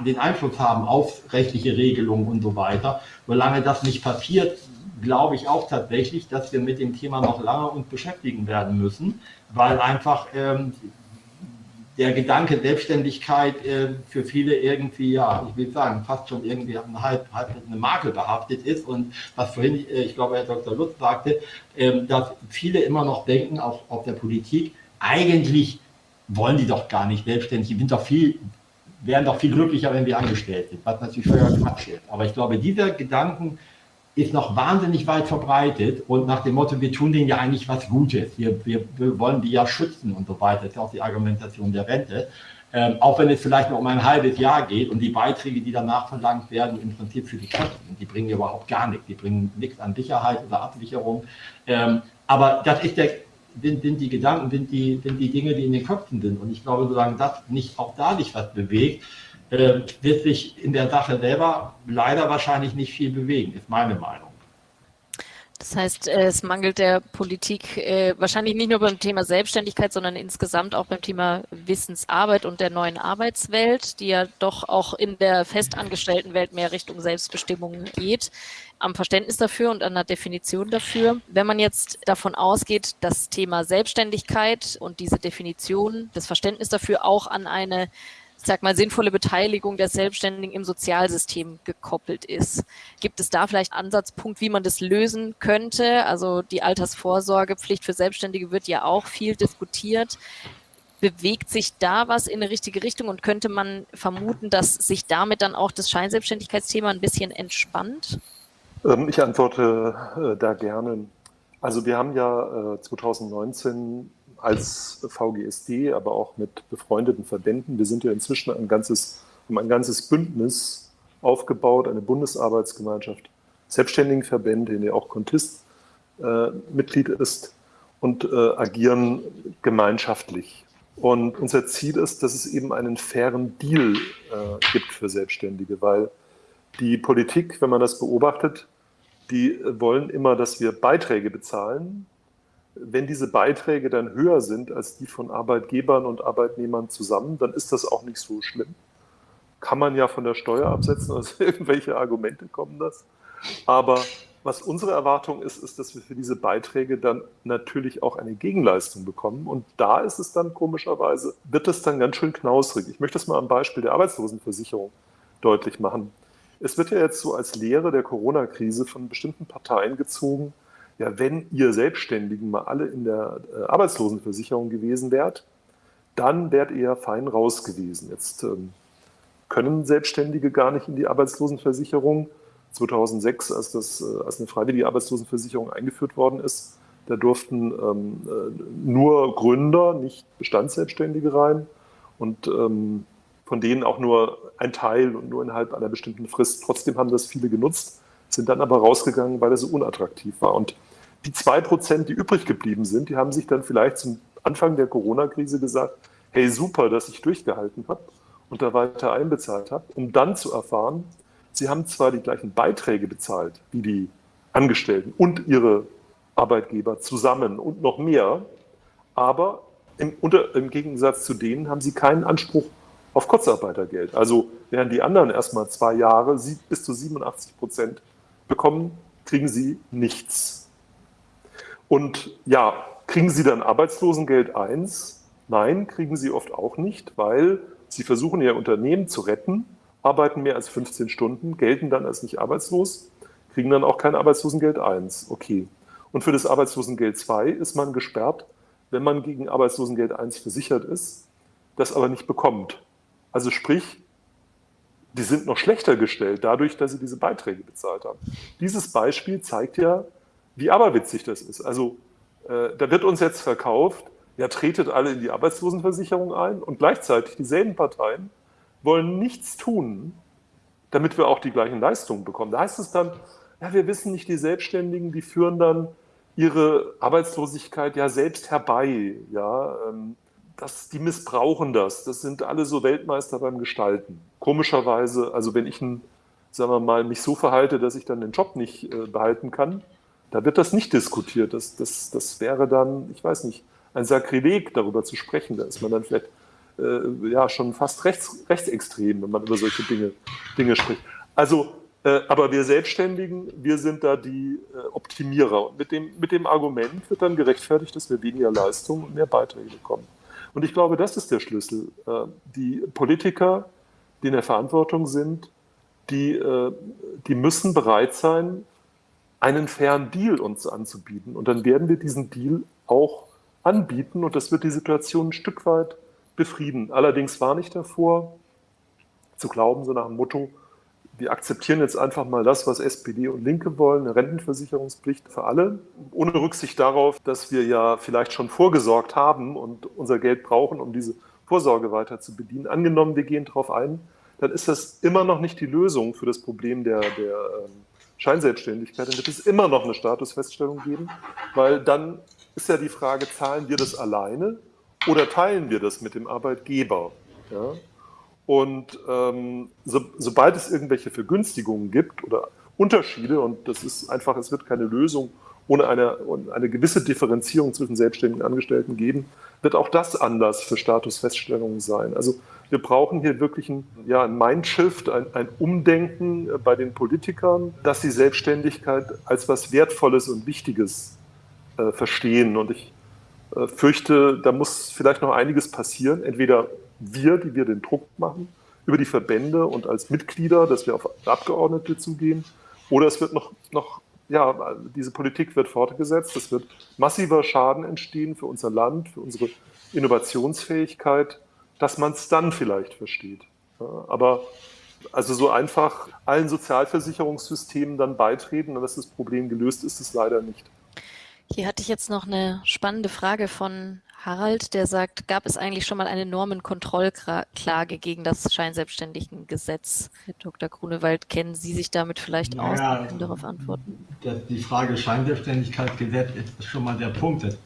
[SPEAKER 2] äh, den Einfluss haben auf rechtliche Regelungen und so weiter. Solange das nicht passiert, glaube ich auch tatsächlich, dass wir mit dem Thema noch lange uns beschäftigen werden müssen, weil einfach ähm, der Gedanke Selbstständigkeit äh, für viele irgendwie, ja, ich will sagen, fast schon irgendwie halb, halb eine Makel behaftet ist. Und was vorhin, äh, ich glaube, Herr Dr. Lutz sagte, äh, dass viele immer noch denken, auch auf der Politik, eigentlich wollen die doch gar nicht selbstständig, die sind doch viel, wären doch viel glücklicher, wenn wir angestellt sind, was natürlich völliger Quatsch ist. Aber ich glaube, dieser Gedanken, ist noch wahnsinnig weit verbreitet und nach dem Motto, wir tun denen ja eigentlich was Gutes, wir, wir, wir wollen die ja schützen und so weiter, das ist auch die Argumentation der Rente. Ähm, auch wenn es vielleicht noch um ein halbes Jahr geht und die Beiträge, die danach verlangt werden, im Prinzip für die Kosten, die bringen überhaupt gar nichts, die bringen nichts an Sicherheit oder Absicherung. Ähm, aber das ist der, sind, sind die Gedanken, sind die, sind die Dinge, die in den Köpfen sind. Und ich glaube, solange das nicht auch da sich was bewegt, äh, wird sich in der Sache selber leider wahrscheinlich nicht viel bewegen, ist meine Meinung.
[SPEAKER 1] Das heißt, äh, es mangelt der Politik äh, wahrscheinlich nicht nur beim Thema Selbstständigkeit, sondern insgesamt auch beim Thema Wissensarbeit und der neuen Arbeitswelt, die ja doch auch in der festangestellten Welt mehr Richtung Selbstbestimmung geht, am Verständnis dafür und an der Definition dafür. Wenn man jetzt davon ausgeht, das Thema Selbstständigkeit und diese Definition, das Verständnis dafür auch an eine sag mal, sinnvolle Beteiligung der Selbstständigen im Sozialsystem gekoppelt ist. Gibt es da vielleicht einen Ansatzpunkt, wie man das lösen könnte? Also die Altersvorsorgepflicht für Selbstständige wird ja auch viel diskutiert. Bewegt sich da was in eine richtige Richtung und könnte man vermuten, dass sich damit dann auch das Scheinselbstständigkeitsthema ein bisschen entspannt?
[SPEAKER 5] Ähm, ich antworte äh, da gerne. Also wir haben ja 2019 äh, als VGSD, aber auch mit befreundeten Verbänden. Wir sind ja inzwischen ein ganzes, haben ein ganzes Bündnis aufgebaut, eine Bundesarbeitsgemeinschaft Selbstständigenverbände, in der auch Contist äh, Mitglied ist und äh, agieren gemeinschaftlich. Und unser Ziel ist, dass es eben einen fairen Deal äh, gibt für Selbstständige, weil die Politik, wenn man das beobachtet, die wollen immer, dass wir Beiträge bezahlen, wenn diese Beiträge dann höher sind als die von Arbeitgebern und Arbeitnehmern zusammen, dann ist das auch nicht so schlimm. Kann man ja von der Steuer absetzen, also <laughs> irgendwelche Argumente kommen das. Aber was unsere Erwartung ist, ist, dass wir für diese Beiträge dann natürlich auch eine Gegenleistung bekommen. Und da ist es dann komischerweise, wird es dann ganz schön knausrig. Ich möchte das mal am Beispiel der Arbeitslosenversicherung deutlich machen. Es wird ja jetzt so als Lehre der Corona-Krise von bestimmten Parteien gezogen, ja, wenn ihr Selbstständigen mal alle in der äh, Arbeitslosenversicherung gewesen wärt, dann wärt ihr fein raus gewesen. Jetzt ähm, können Selbstständige gar nicht in die Arbeitslosenversicherung. 2006, als, das, äh, als eine freiwillige Arbeitslosenversicherung eingeführt worden ist, da durften ähm, äh, nur Gründer, nicht Bestandsselbstständige rein und ähm, von denen auch nur ein Teil und nur innerhalb einer bestimmten Frist. Trotzdem haben das viele genutzt sind dann aber rausgegangen, weil er so unattraktiv war. Und die zwei Prozent, die übrig geblieben sind, die haben sich dann vielleicht zum Anfang der Corona-Krise gesagt, hey super, dass ich durchgehalten habe und da weiter einbezahlt habe, um dann zu erfahren, sie haben zwar die gleichen Beiträge bezahlt wie die Angestellten und ihre Arbeitgeber zusammen und noch mehr, aber im, unter, im Gegensatz zu denen haben sie keinen Anspruch auf Kurzarbeitergeld. Also während die anderen erstmal zwei Jahre bis zu 87 Prozent bekommen, kriegen sie nichts. Und ja, kriegen sie dann Arbeitslosengeld 1? Nein, kriegen sie oft auch nicht, weil sie versuchen, ihr Unternehmen zu retten, arbeiten mehr als 15 Stunden, gelten dann als nicht arbeitslos, kriegen dann auch kein Arbeitslosengeld 1. Okay. Und für das Arbeitslosengeld 2 ist man gesperrt, wenn man gegen Arbeitslosengeld 1 versichert ist, das aber nicht bekommt. Also sprich, die sind noch schlechter gestellt, dadurch, dass sie diese Beiträge bezahlt haben. Dieses Beispiel zeigt ja, wie aberwitzig das ist. Also äh, da wird uns jetzt verkauft, ja, tretet alle in die Arbeitslosenversicherung ein und gleichzeitig dieselben Parteien wollen nichts tun, damit wir auch die gleichen Leistungen bekommen. Da heißt es dann, ja, wir wissen nicht, die Selbstständigen, die führen dann ihre Arbeitslosigkeit ja selbst herbei. Ja, ähm, das, die missbrauchen das. Das sind alle so Weltmeister beim Gestalten. Komischerweise, also wenn ich ein, sagen wir mal, mich so verhalte, dass ich dann den Job nicht äh, behalten kann, da wird das nicht diskutiert. Das, das, das wäre dann, ich weiß nicht, ein Sakrileg, darüber zu sprechen. Da ist man dann vielleicht äh, ja schon fast rechts, rechtsextrem, wenn man über solche Dinge, Dinge spricht. Also, äh, aber wir Selbstständigen, wir sind da die äh, Optimierer. Und mit dem, mit dem Argument wird dann gerechtfertigt, dass wir weniger Leistung und mehr Beiträge bekommen. Und ich glaube, das ist der Schlüssel. Äh, die Politiker, die in der Verantwortung sind, die, äh, die müssen bereit sein, einen fairen Deal uns anzubieten. Und dann werden wir diesen Deal auch anbieten und das wird die Situation ein Stück weit befrieden. Allerdings war nicht davor zu glauben, so nach dem Motto, wir akzeptieren jetzt einfach mal das, was SPD und Linke wollen, eine Rentenversicherungspflicht für alle, ohne Rücksicht darauf, dass wir ja vielleicht schon vorgesorgt haben und unser Geld brauchen, um diese Vorsorge weiter zu bedienen. Angenommen, wir gehen darauf ein, dann ist das immer noch nicht die Lösung für das Problem der, der ähm, Scheinselbstständigkeit. Dann wird es immer noch eine Statusfeststellung geben, weil dann ist ja die Frage, zahlen wir das alleine oder teilen wir das mit dem Arbeitgeber? Ja? Und ähm, so, sobald es irgendwelche Vergünstigungen gibt oder Unterschiede, und das ist einfach, es wird keine Lösung ohne eine, eine gewisse Differenzierung zwischen selbstständigen Angestellten geben, wird auch das Anlass für Statusfeststellungen sein. Also wir brauchen hier wirklich ein, ja, ein Mindshift, ein, ein Umdenken bei den Politikern, dass sie Selbstständigkeit als was Wertvolles und Wichtiges äh, verstehen. Und ich äh, fürchte, da muss vielleicht noch einiges passieren. Entweder wir, die wir den Druck machen, über die Verbände und als Mitglieder, dass wir auf Abgeordnete zugehen. Oder es wird noch, noch ja, diese Politik wird fortgesetzt. Es wird massiver Schaden entstehen für unser Land, für unsere Innovationsfähigkeit, dass man es dann vielleicht versteht. Ja, aber also so einfach allen Sozialversicherungssystemen dann beitreten und dass das Problem gelöst ist, ist leider nicht.
[SPEAKER 1] Hier hatte ich jetzt noch eine spannende Frage von Harald, der sagt, gab es eigentlich schon mal eine Normenkontrollklage gegen das Scheinselbstständigengesetz? Herr Dr. Grunewald, kennen Sie sich damit vielleicht naja, aus? Sie können darauf antworten.
[SPEAKER 2] Die Frage Scheinselbstständigkeitsgesetz ist schon mal der Punkt.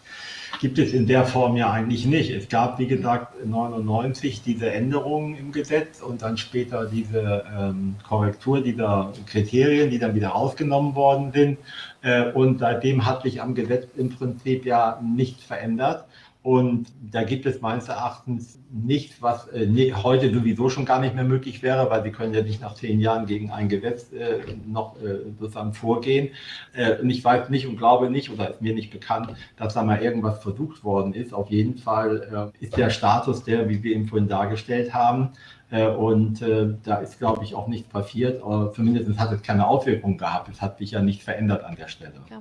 [SPEAKER 2] Gibt es in der Form ja eigentlich nicht. Es gab, wie gesagt, 99 diese Änderungen im Gesetz und dann später diese ähm, Korrektur dieser Kriterien, die dann wieder ausgenommen worden sind. Äh, und seitdem hat sich am Gesetz im Prinzip ja nichts verändert. Und da gibt es meines Erachtens nichts, was äh, heute sowieso schon gar nicht mehr möglich wäre, weil Sie können ja nicht nach zehn Jahren gegen ein Gesetz äh, noch äh, sozusagen vorgehen. Äh, und ich weiß nicht und glaube nicht oder ist mir nicht bekannt, dass da mal irgendwas versucht worden ist. Auf jeden Fall äh, ist der Status der, wie wir ihn vorhin dargestellt haben. Äh, und da ist, glaube ich, auch nichts passiert. Aber zumindest hat es keine Auswirkungen gehabt. Es hat sich ja nicht verändert an der Stelle. Ja.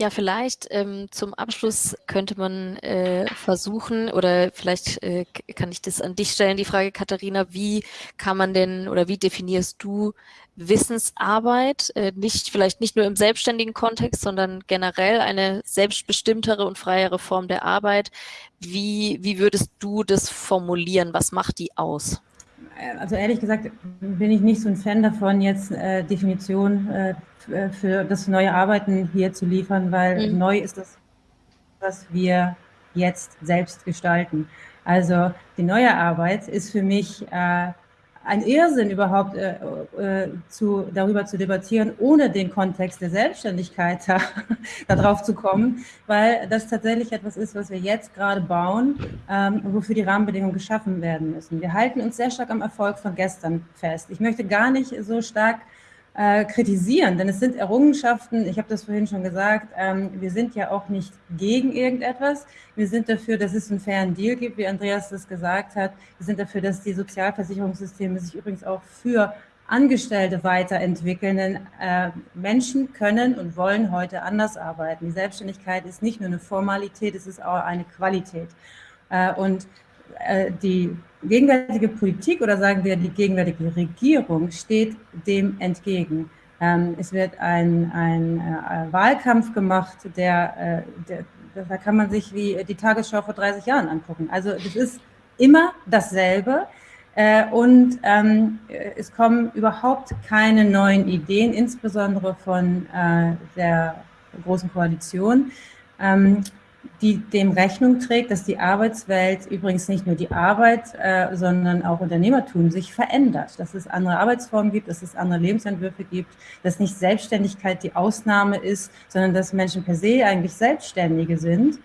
[SPEAKER 1] Ja, vielleicht ähm, zum Abschluss könnte man äh, versuchen, oder vielleicht äh, kann ich das an dich stellen, die Frage, Katharina, wie kann man denn oder wie definierst du Wissensarbeit, äh, nicht vielleicht nicht nur im selbstständigen Kontext, sondern generell eine selbstbestimmtere und freiere Form der Arbeit. Wie, wie würdest du das formulieren? Was macht die aus?
[SPEAKER 4] Also ehrlich gesagt bin ich nicht so ein Fan davon, jetzt äh, Definition äh, äh, für das neue Arbeiten hier zu liefern, weil mhm. neu ist das, was wir jetzt selbst gestalten. Also die neue Arbeit ist für mich äh, ein Irrsinn überhaupt äh, äh, zu, darüber zu debattieren, ohne den Kontext der Selbstständigkeit <laughs> da, darauf zu kommen, weil das tatsächlich etwas ist, was wir jetzt gerade bauen, ähm, wofür die Rahmenbedingungen geschaffen werden müssen. Wir halten uns sehr stark am Erfolg von gestern fest. Ich möchte gar nicht so stark äh, kritisieren, denn es sind Errungenschaften, ich habe das vorhin schon gesagt, ähm, wir sind ja auch nicht gegen irgendetwas, wir sind dafür, dass es einen fairen Deal gibt, wie Andreas das gesagt hat, wir sind dafür, dass die Sozialversicherungssysteme sich übrigens auch für Angestellte weiterentwickeln, denn äh, Menschen können und wollen heute anders arbeiten. Die Selbstständigkeit ist nicht nur eine Formalität, es ist auch eine Qualität. Äh, und die gegenwärtige Politik oder sagen wir die gegenwärtige Regierung steht dem entgegen. Ähm, es wird ein, ein äh, Wahlkampf gemacht, der, äh, der, da kann man sich wie die Tagesschau vor 30 Jahren angucken. Also es ist immer dasselbe. und ähm, es kommen überhaupt keine neuen Ideen, insbesondere von der Großen Koalition. Die dem Rechnung trägt, dass die Arbeitswelt, übrigens nicht nur die Arbeit, äh, sondern auch Unternehmertum sich verändert, dass es andere Arbeitsformen gibt, dass es andere Lebensentwürfe gibt, dass nicht Selbstständigkeit die Ausnahme ist, sondern dass Menschen per se eigentlich Selbstständige sind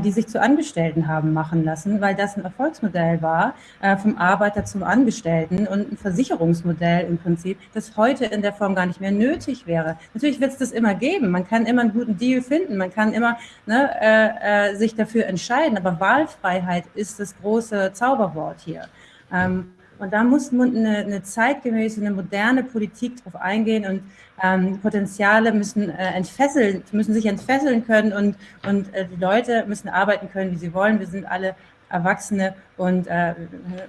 [SPEAKER 4] die sich zu Angestellten haben machen lassen, weil das ein Erfolgsmodell war, äh, vom Arbeiter zum Angestellten und ein Versicherungsmodell im Prinzip, das heute in der Form gar nicht mehr nötig wäre. Natürlich wird es das immer geben, man kann immer einen guten Deal finden, man kann immer ne, äh, äh, sich dafür entscheiden, aber Wahlfreiheit ist das große Zauberwort hier. Ähm, und da muss eine, eine zeitgemäße, eine moderne Politik drauf eingehen und ähm, Potenziale müssen äh, entfesseln, müssen sich entfesseln können und, und äh, die Leute müssen arbeiten können, wie sie wollen. Wir sind alle Erwachsene und äh,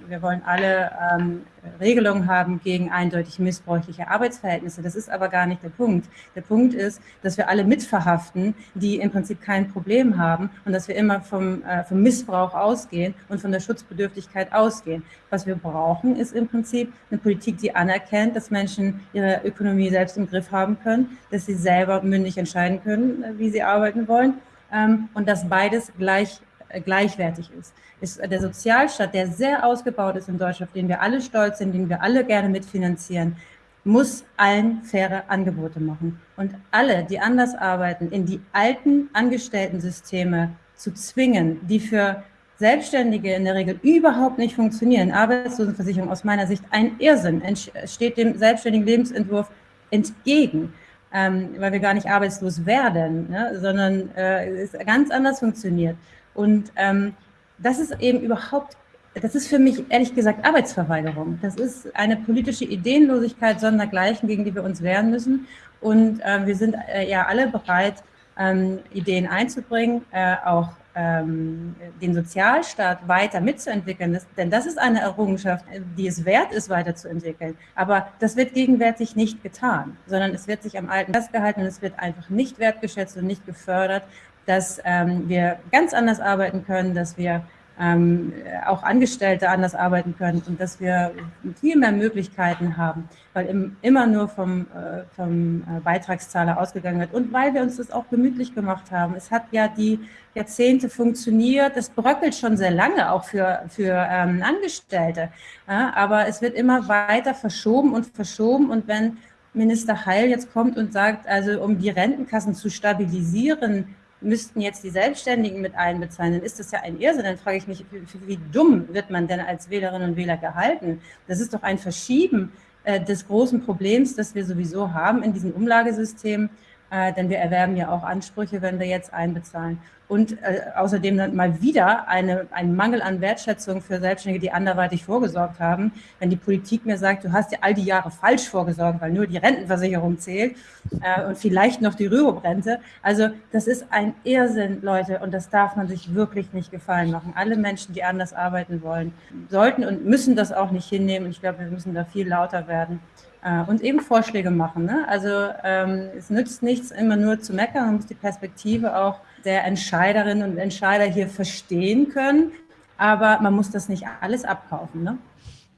[SPEAKER 4] wir wollen alle ähm, Regelungen haben gegen eindeutig missbräuchliche Arbeitsverhältnisse. Das ist aber gar nicht der Punkt. Der Punkt ist, dass wir alle mitverhaften, die im Prinzip kein Problem haben und dass wir immer vom, äh, vom Missbrauch ausgehen und von der Schutzbedürftigkeit ausgehen. Was wir brauchen, ist im Prinzip eine Politik, die anerkennt, dass Menschen ihre Ökonomie selbst im Griff haben können, dass sie selber mündig entscheiden können, wie sie arbeiten wollen ähm, und dass beides gleich äh, gleichwertig ist. Ist der Sozialstaat, der sehr ausgebaut ist in Deutschland, auf den wir alle stolz sind, den wir alle gerne mitfinanzieren, muss allen faire Angebote machen. Und alle, die anders arbeiten, in die alten Angestellten-Systeme zu zwingen, die für Selbstständige in der Regel überhaupt nicht funktionieren. Arbeitslosenversicherung aus meiner Sicht ein Irrsinn, steht dem selbstständigen Lebensentwurf entgegen, ähm, weil wir gar nicht arbeitslos werden, ne, sondern äh, es ganz anders funktioniert. Und ähm, das ist eben überhaupt, das ist für mich ehrlich gesagt Arbeitsverweigerung. Das ist eine politische Ideenlosigkeit sondergleichen, gegen die wir uns wehren müssen. Und äh, wir sind äh, ja alle bereit, ähm, Ideen einzubringen, äh, auch ähm, den Sozialstaat weiter mitzuentwickeln. Das, denn das ist eine Errungenschaft, die es wert ist, weiterzuentwickeln. Aber das wird gegenwärtig nicht getan, sondern es wird sich am Alten festgehalten und es wird einfach nicht wertgeschätzt und nicht gefördert dass ähm, wir ganz anders arbeiten können, dass wir ähm, auch Angestellte anders arbeiten können und dass wir viel mehr Möglichkeiten haben, weil im, immer nur vom, äh, vom äh, Beitragszahler ausgegangen wird. Und weil wir uns das auch gemütlich gemacht haben. Es hat ja die Jahrzehnte funktioniert, das bröckelt schon sehr lange auch für, für ähm, Angestellte, ja, aber es wird immer weiter verschoben und verschoben. Und wenn Minister Heil jetzt kommt und sagt, also um die Rentenkassen zu stabilisieren, müssten jetzt die Selbstständigen mit einbezahlen, dann ist das ja ein Irrsinn. Dann frage ich mich, wie, wie dumm wird man denn als Wählerinnen und Wähler gehalten? Das ist doch ein Verschieben äh, des großen Problems, das wir sowieso haben in diesem Umlagesystem, äh, denn wir erwerben ja auch Ansprüche, wenn wir jetzt einbezahlen und äh, außerdem dann mal wieder eine, ein Mangel an Wertschätzung für Selbstständige, die anderweitig vorgesorgt haben. Wenn die Politik mir sagt, du hast ja all die Jahre falsch vorgesorgt, weil nur die Rentenversicherung zählt äh, und vielleicht noch die Rürup-Rente. Also das ist ein Irrsinn, Leute, und das darf man sich wirklich nicht gefallen machen. Alle Menschen, die anders arbeiten wollen, sollten und müssen das auch nicht hinnehmen. Ich glaube, wir müssen da viel lauter werden äh, und eben Vorschläge machen. Ne? Also ähm, es nützt nichts, immer nur zu meckern, man muss die Perspektive auch der Entscheiderinnen und Entscheider hier verstehen können, aber man muss das nicht alles abkaufen. Ne?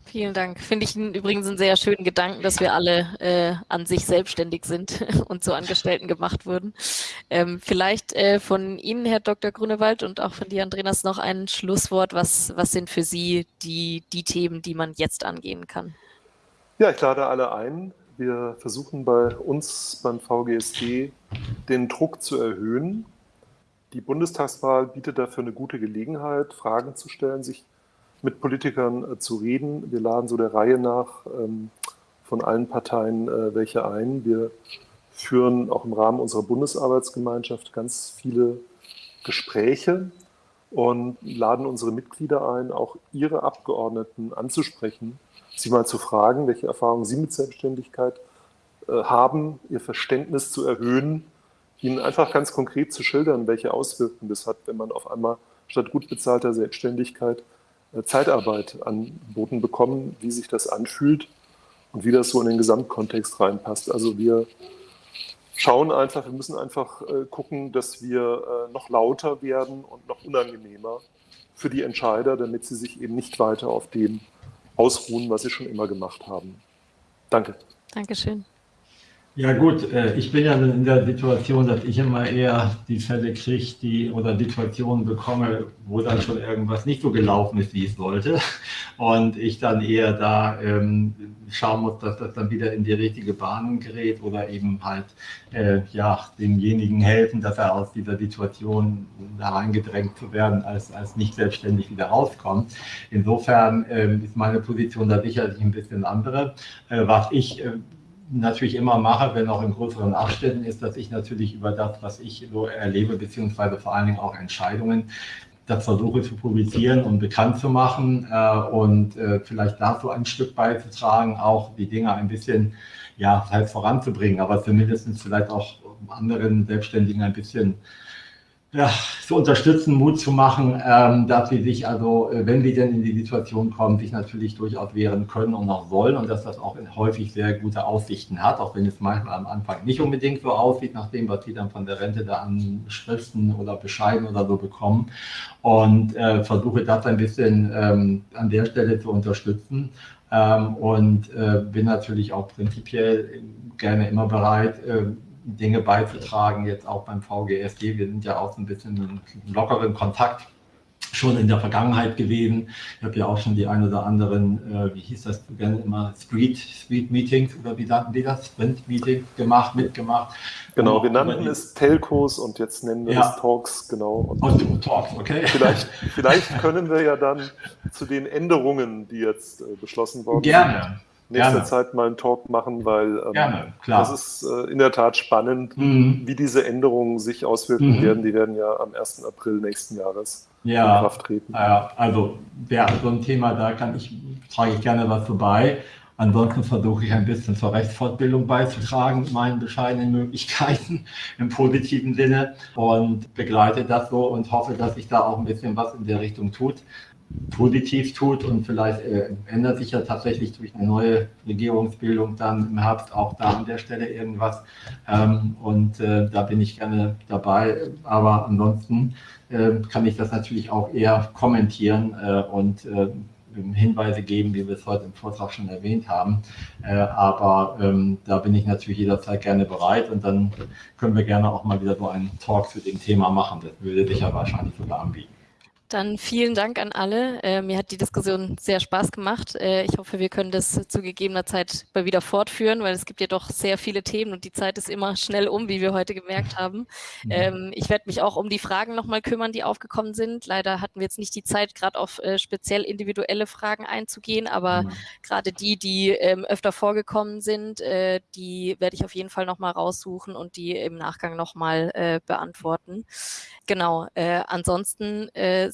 [SPEAKER 1] Vielen Dank. Finde ich übrigens einen sehr schönen Gedanken, dass wir alle äh, an sich selbstständig sind <laughs> und zu Angestellten gemacht wurden. Ähm, vielleicht äh, von Ihnen, Herr Dr. Grunewald, und auch von dir, Andreas, noch ein Schlusswort. Was, was sind für Sie die, die Themen, die man jetzt angehen kann?
[SPEAKER 5] Ja, ich lade alle ein. Wir versuchen bei uns beim VGSD den Druck zu erhöhen. Die Bundestagswahl bietet dafür eine gute Gelegenheit, Fragen zu stellen, sich mit Politikern äh, zu reden. Wir laden so der Reihe nach ähm, von allen Parteien äh, welche ein. Wir führen auch im Rahmen unserer Bundesarbeitsgemeinschaft ganz viele Gespräche und laden unsere Mitglieder ein, auch ihre Abgeordneten anzusprechen, sie mal zu fragen, welche Erfahrungen sie mit Selbstständigkeit äh, haben, ihr Verständnis zu erhöhen, ihnen einfach ganz konkret zu schildern, welche Auswirkungen das hat, wenn man auf einmal statt gut bezahlter Selbstständigkeit äh, Zeitarbeit angeboten bekommt, wie sich das anfühlt und wie das so in den Gesamtkontext reinpasst. Also wir schauen einfach, wir müssen einfach äh, gucken, dass wir äh, noch lauter werden und noch unangenehmer für die Entscheider, damit sie sich eben nicht weiter auf dem ausruhen, was sie schon immer gemacht haben. Danke.
[SPEAKER 1] Dankeschön.
[SPEAKER 2] Ja gut, äh, ich bin ja in der Situation, dass ich immer eher die Fälle kriege, die oder Situationen bekomme, wo dann schon irgendwas nicht so gelaufen ist, wie es sollte. Und ich dann eher da ähm, schauen muss, dass das dann wieder in die richtige Bahn gerät oder eben halt äh, ja, demjenigen helfen, dass er aus dieser Situation da reingedrängt zu werden, als, als nicht selbstständig wieder rauskommt. Insofern äh, ist meine Position da sicherlich ein bisschen andere. Äh, was ich äh, natürlich immer mache, wenn auch in größeren Abständen, ist, dass ich natürlich über das, was ich so erlebe, beziehungsweise vor allen Dingen auch Entscheidungen, das versuche zu publizieren und bekannt zu machen äh, und äh, vielleicht dazu ein Stück beizutragen, auch die Dinge ein bisschen ja, halt voranzubringen, aber zumindest vielleicht auch anderen Selbstständigen ein bisschen ja, zu unterstützen, Mut zu machen, ähm, dass sie sich also, äh, wenn sie denn in die Situation kommen, sich natürlich durchaus wehren können und auch sollen und dass das auch häufig sehr gute Aussichten hat, auch wenn es manchmal am Anfang nicht unbedingt so aussieht, nach dem, was sie dann von der Rente da an Schriften oder Bescheiden oder so bekommen. Und äh, versuche das ein bisschen ähm, an der Stelle zu unterstützen. Ähm, und äh, bin natürlich auch prinzipiell gerne immer bereit, äh, Dinge beizutragen, jetzt auch beim VGSG. Wir sind ja auch so ein bisschen in lockeren Kontakt schon in der Vergangenheit gewesen. Ich habe ja auch schon die ein oder anderen, äh, wie hieß das gerne immer, Street, Street Meetings oder wie nannten die das? Sprint Meetings gemacht, mitgemacht.
[SPEAKER 5] Genau, wir nannten es Telcos und jetzt nennen wir ja. es Talks, genau. Und
[SPEAKER 2] oh, Talks, okay.
[SPEAKER 5] Vielleicht, <laughs> vielleicht können wir ja dann zu den Änderungen, die jetzt äh, beschlossen worden
[SPEAKER 2] Gerne. sind,
[SPEAKER 5] nächster Gerne. Zeit mal einen Talk machen, weil ähm,
[SPEAKER 2] Gerne,
[SPEAKER 5] das ist äh, in der Tat spannend, mhm. wie diese Änderungen sich auswirken mhm. werden. Die werden ja am 1. April nächsten Jahres
[SPEAKER 2] ja, in Kraft treten. Ja, also wäre so ein Thema, da kann ich, trage ich gerne was vorbei. Ansonsten versuche ich ein bisschen zur Rechtsfortbildung beizutragen meinen bescheidenen Möglichkeiten <laughs> im positiven Sinne und begleite das so und hoffe, dass sich da auch ein bisschen was in der Richtung tut positiv tut und vielleicht äh, ändert sich ja tatsächlich durch eine neue Regierungsbildung dann im Herbst auch da an der Stelle irgendwas. Ähm, und äh, da bin ich gerne dabei. Aber ansonsten äh, kann ich das natürlich auch eher kommentieren äh, und äh, Hinweise geben, wie wir es heute im Vortrag schon erwähnt haben. Äh, aber ähm, da bin ich natürlich jederzeit gerne bereit und dann können wir gerne auch mal wieder so einen Talk zu dem Thema machen. Das würde sich ja wahrscheinlich sogar anbieten.
[SPEAKER 1] Dann vielen Dank an alle. Äh, mir hat die Diskussion sehr Spaß gemacht. Äh, ich hoffe, wir können das zu gegebener Zeit mal wieder fortführen, weil es gibt ja doch sehr viele Themen und die Zeit ist immer schnell um, wie wir heute gemerkt haben. Ähm, ich werde mich auch um die Fragen nochmal kümmern, die aufgekommen sind. Leider hatten wir jetzt nicht die Zeit, gerade auf äh, speziell individuelle Fragen einzugehen, aber mhm. gerade die, die ähm, öfter vorgekommen sind, äh, die werde ich auf jeden Fall nochmal raussuchen und die im Nachgang nochmal äh, beantworten. Genau. Äh, ansonsten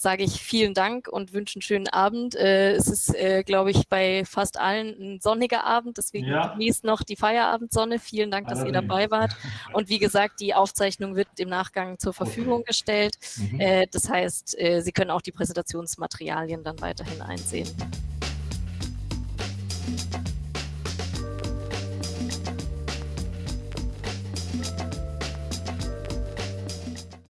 [SPEAKER 1] sage ich vielen Dank und wünsche einen schönen Abend. Äh, es ist, äh, glaube ich, bei fast allen ein sonniger Abend, deswegen ja. genießt noch die Feierabendsonne. Vielen Dank, dass Allerdings. ihr dabei wart. <laughs> Und wie gesagt, die Aufzeichnung wird im Nachgang zur Verfügung okay. gestellt. Mhm. Äh, das heißt, äh, Sie können auch die Präsentationsmaterialien dann weiterhin einsehen.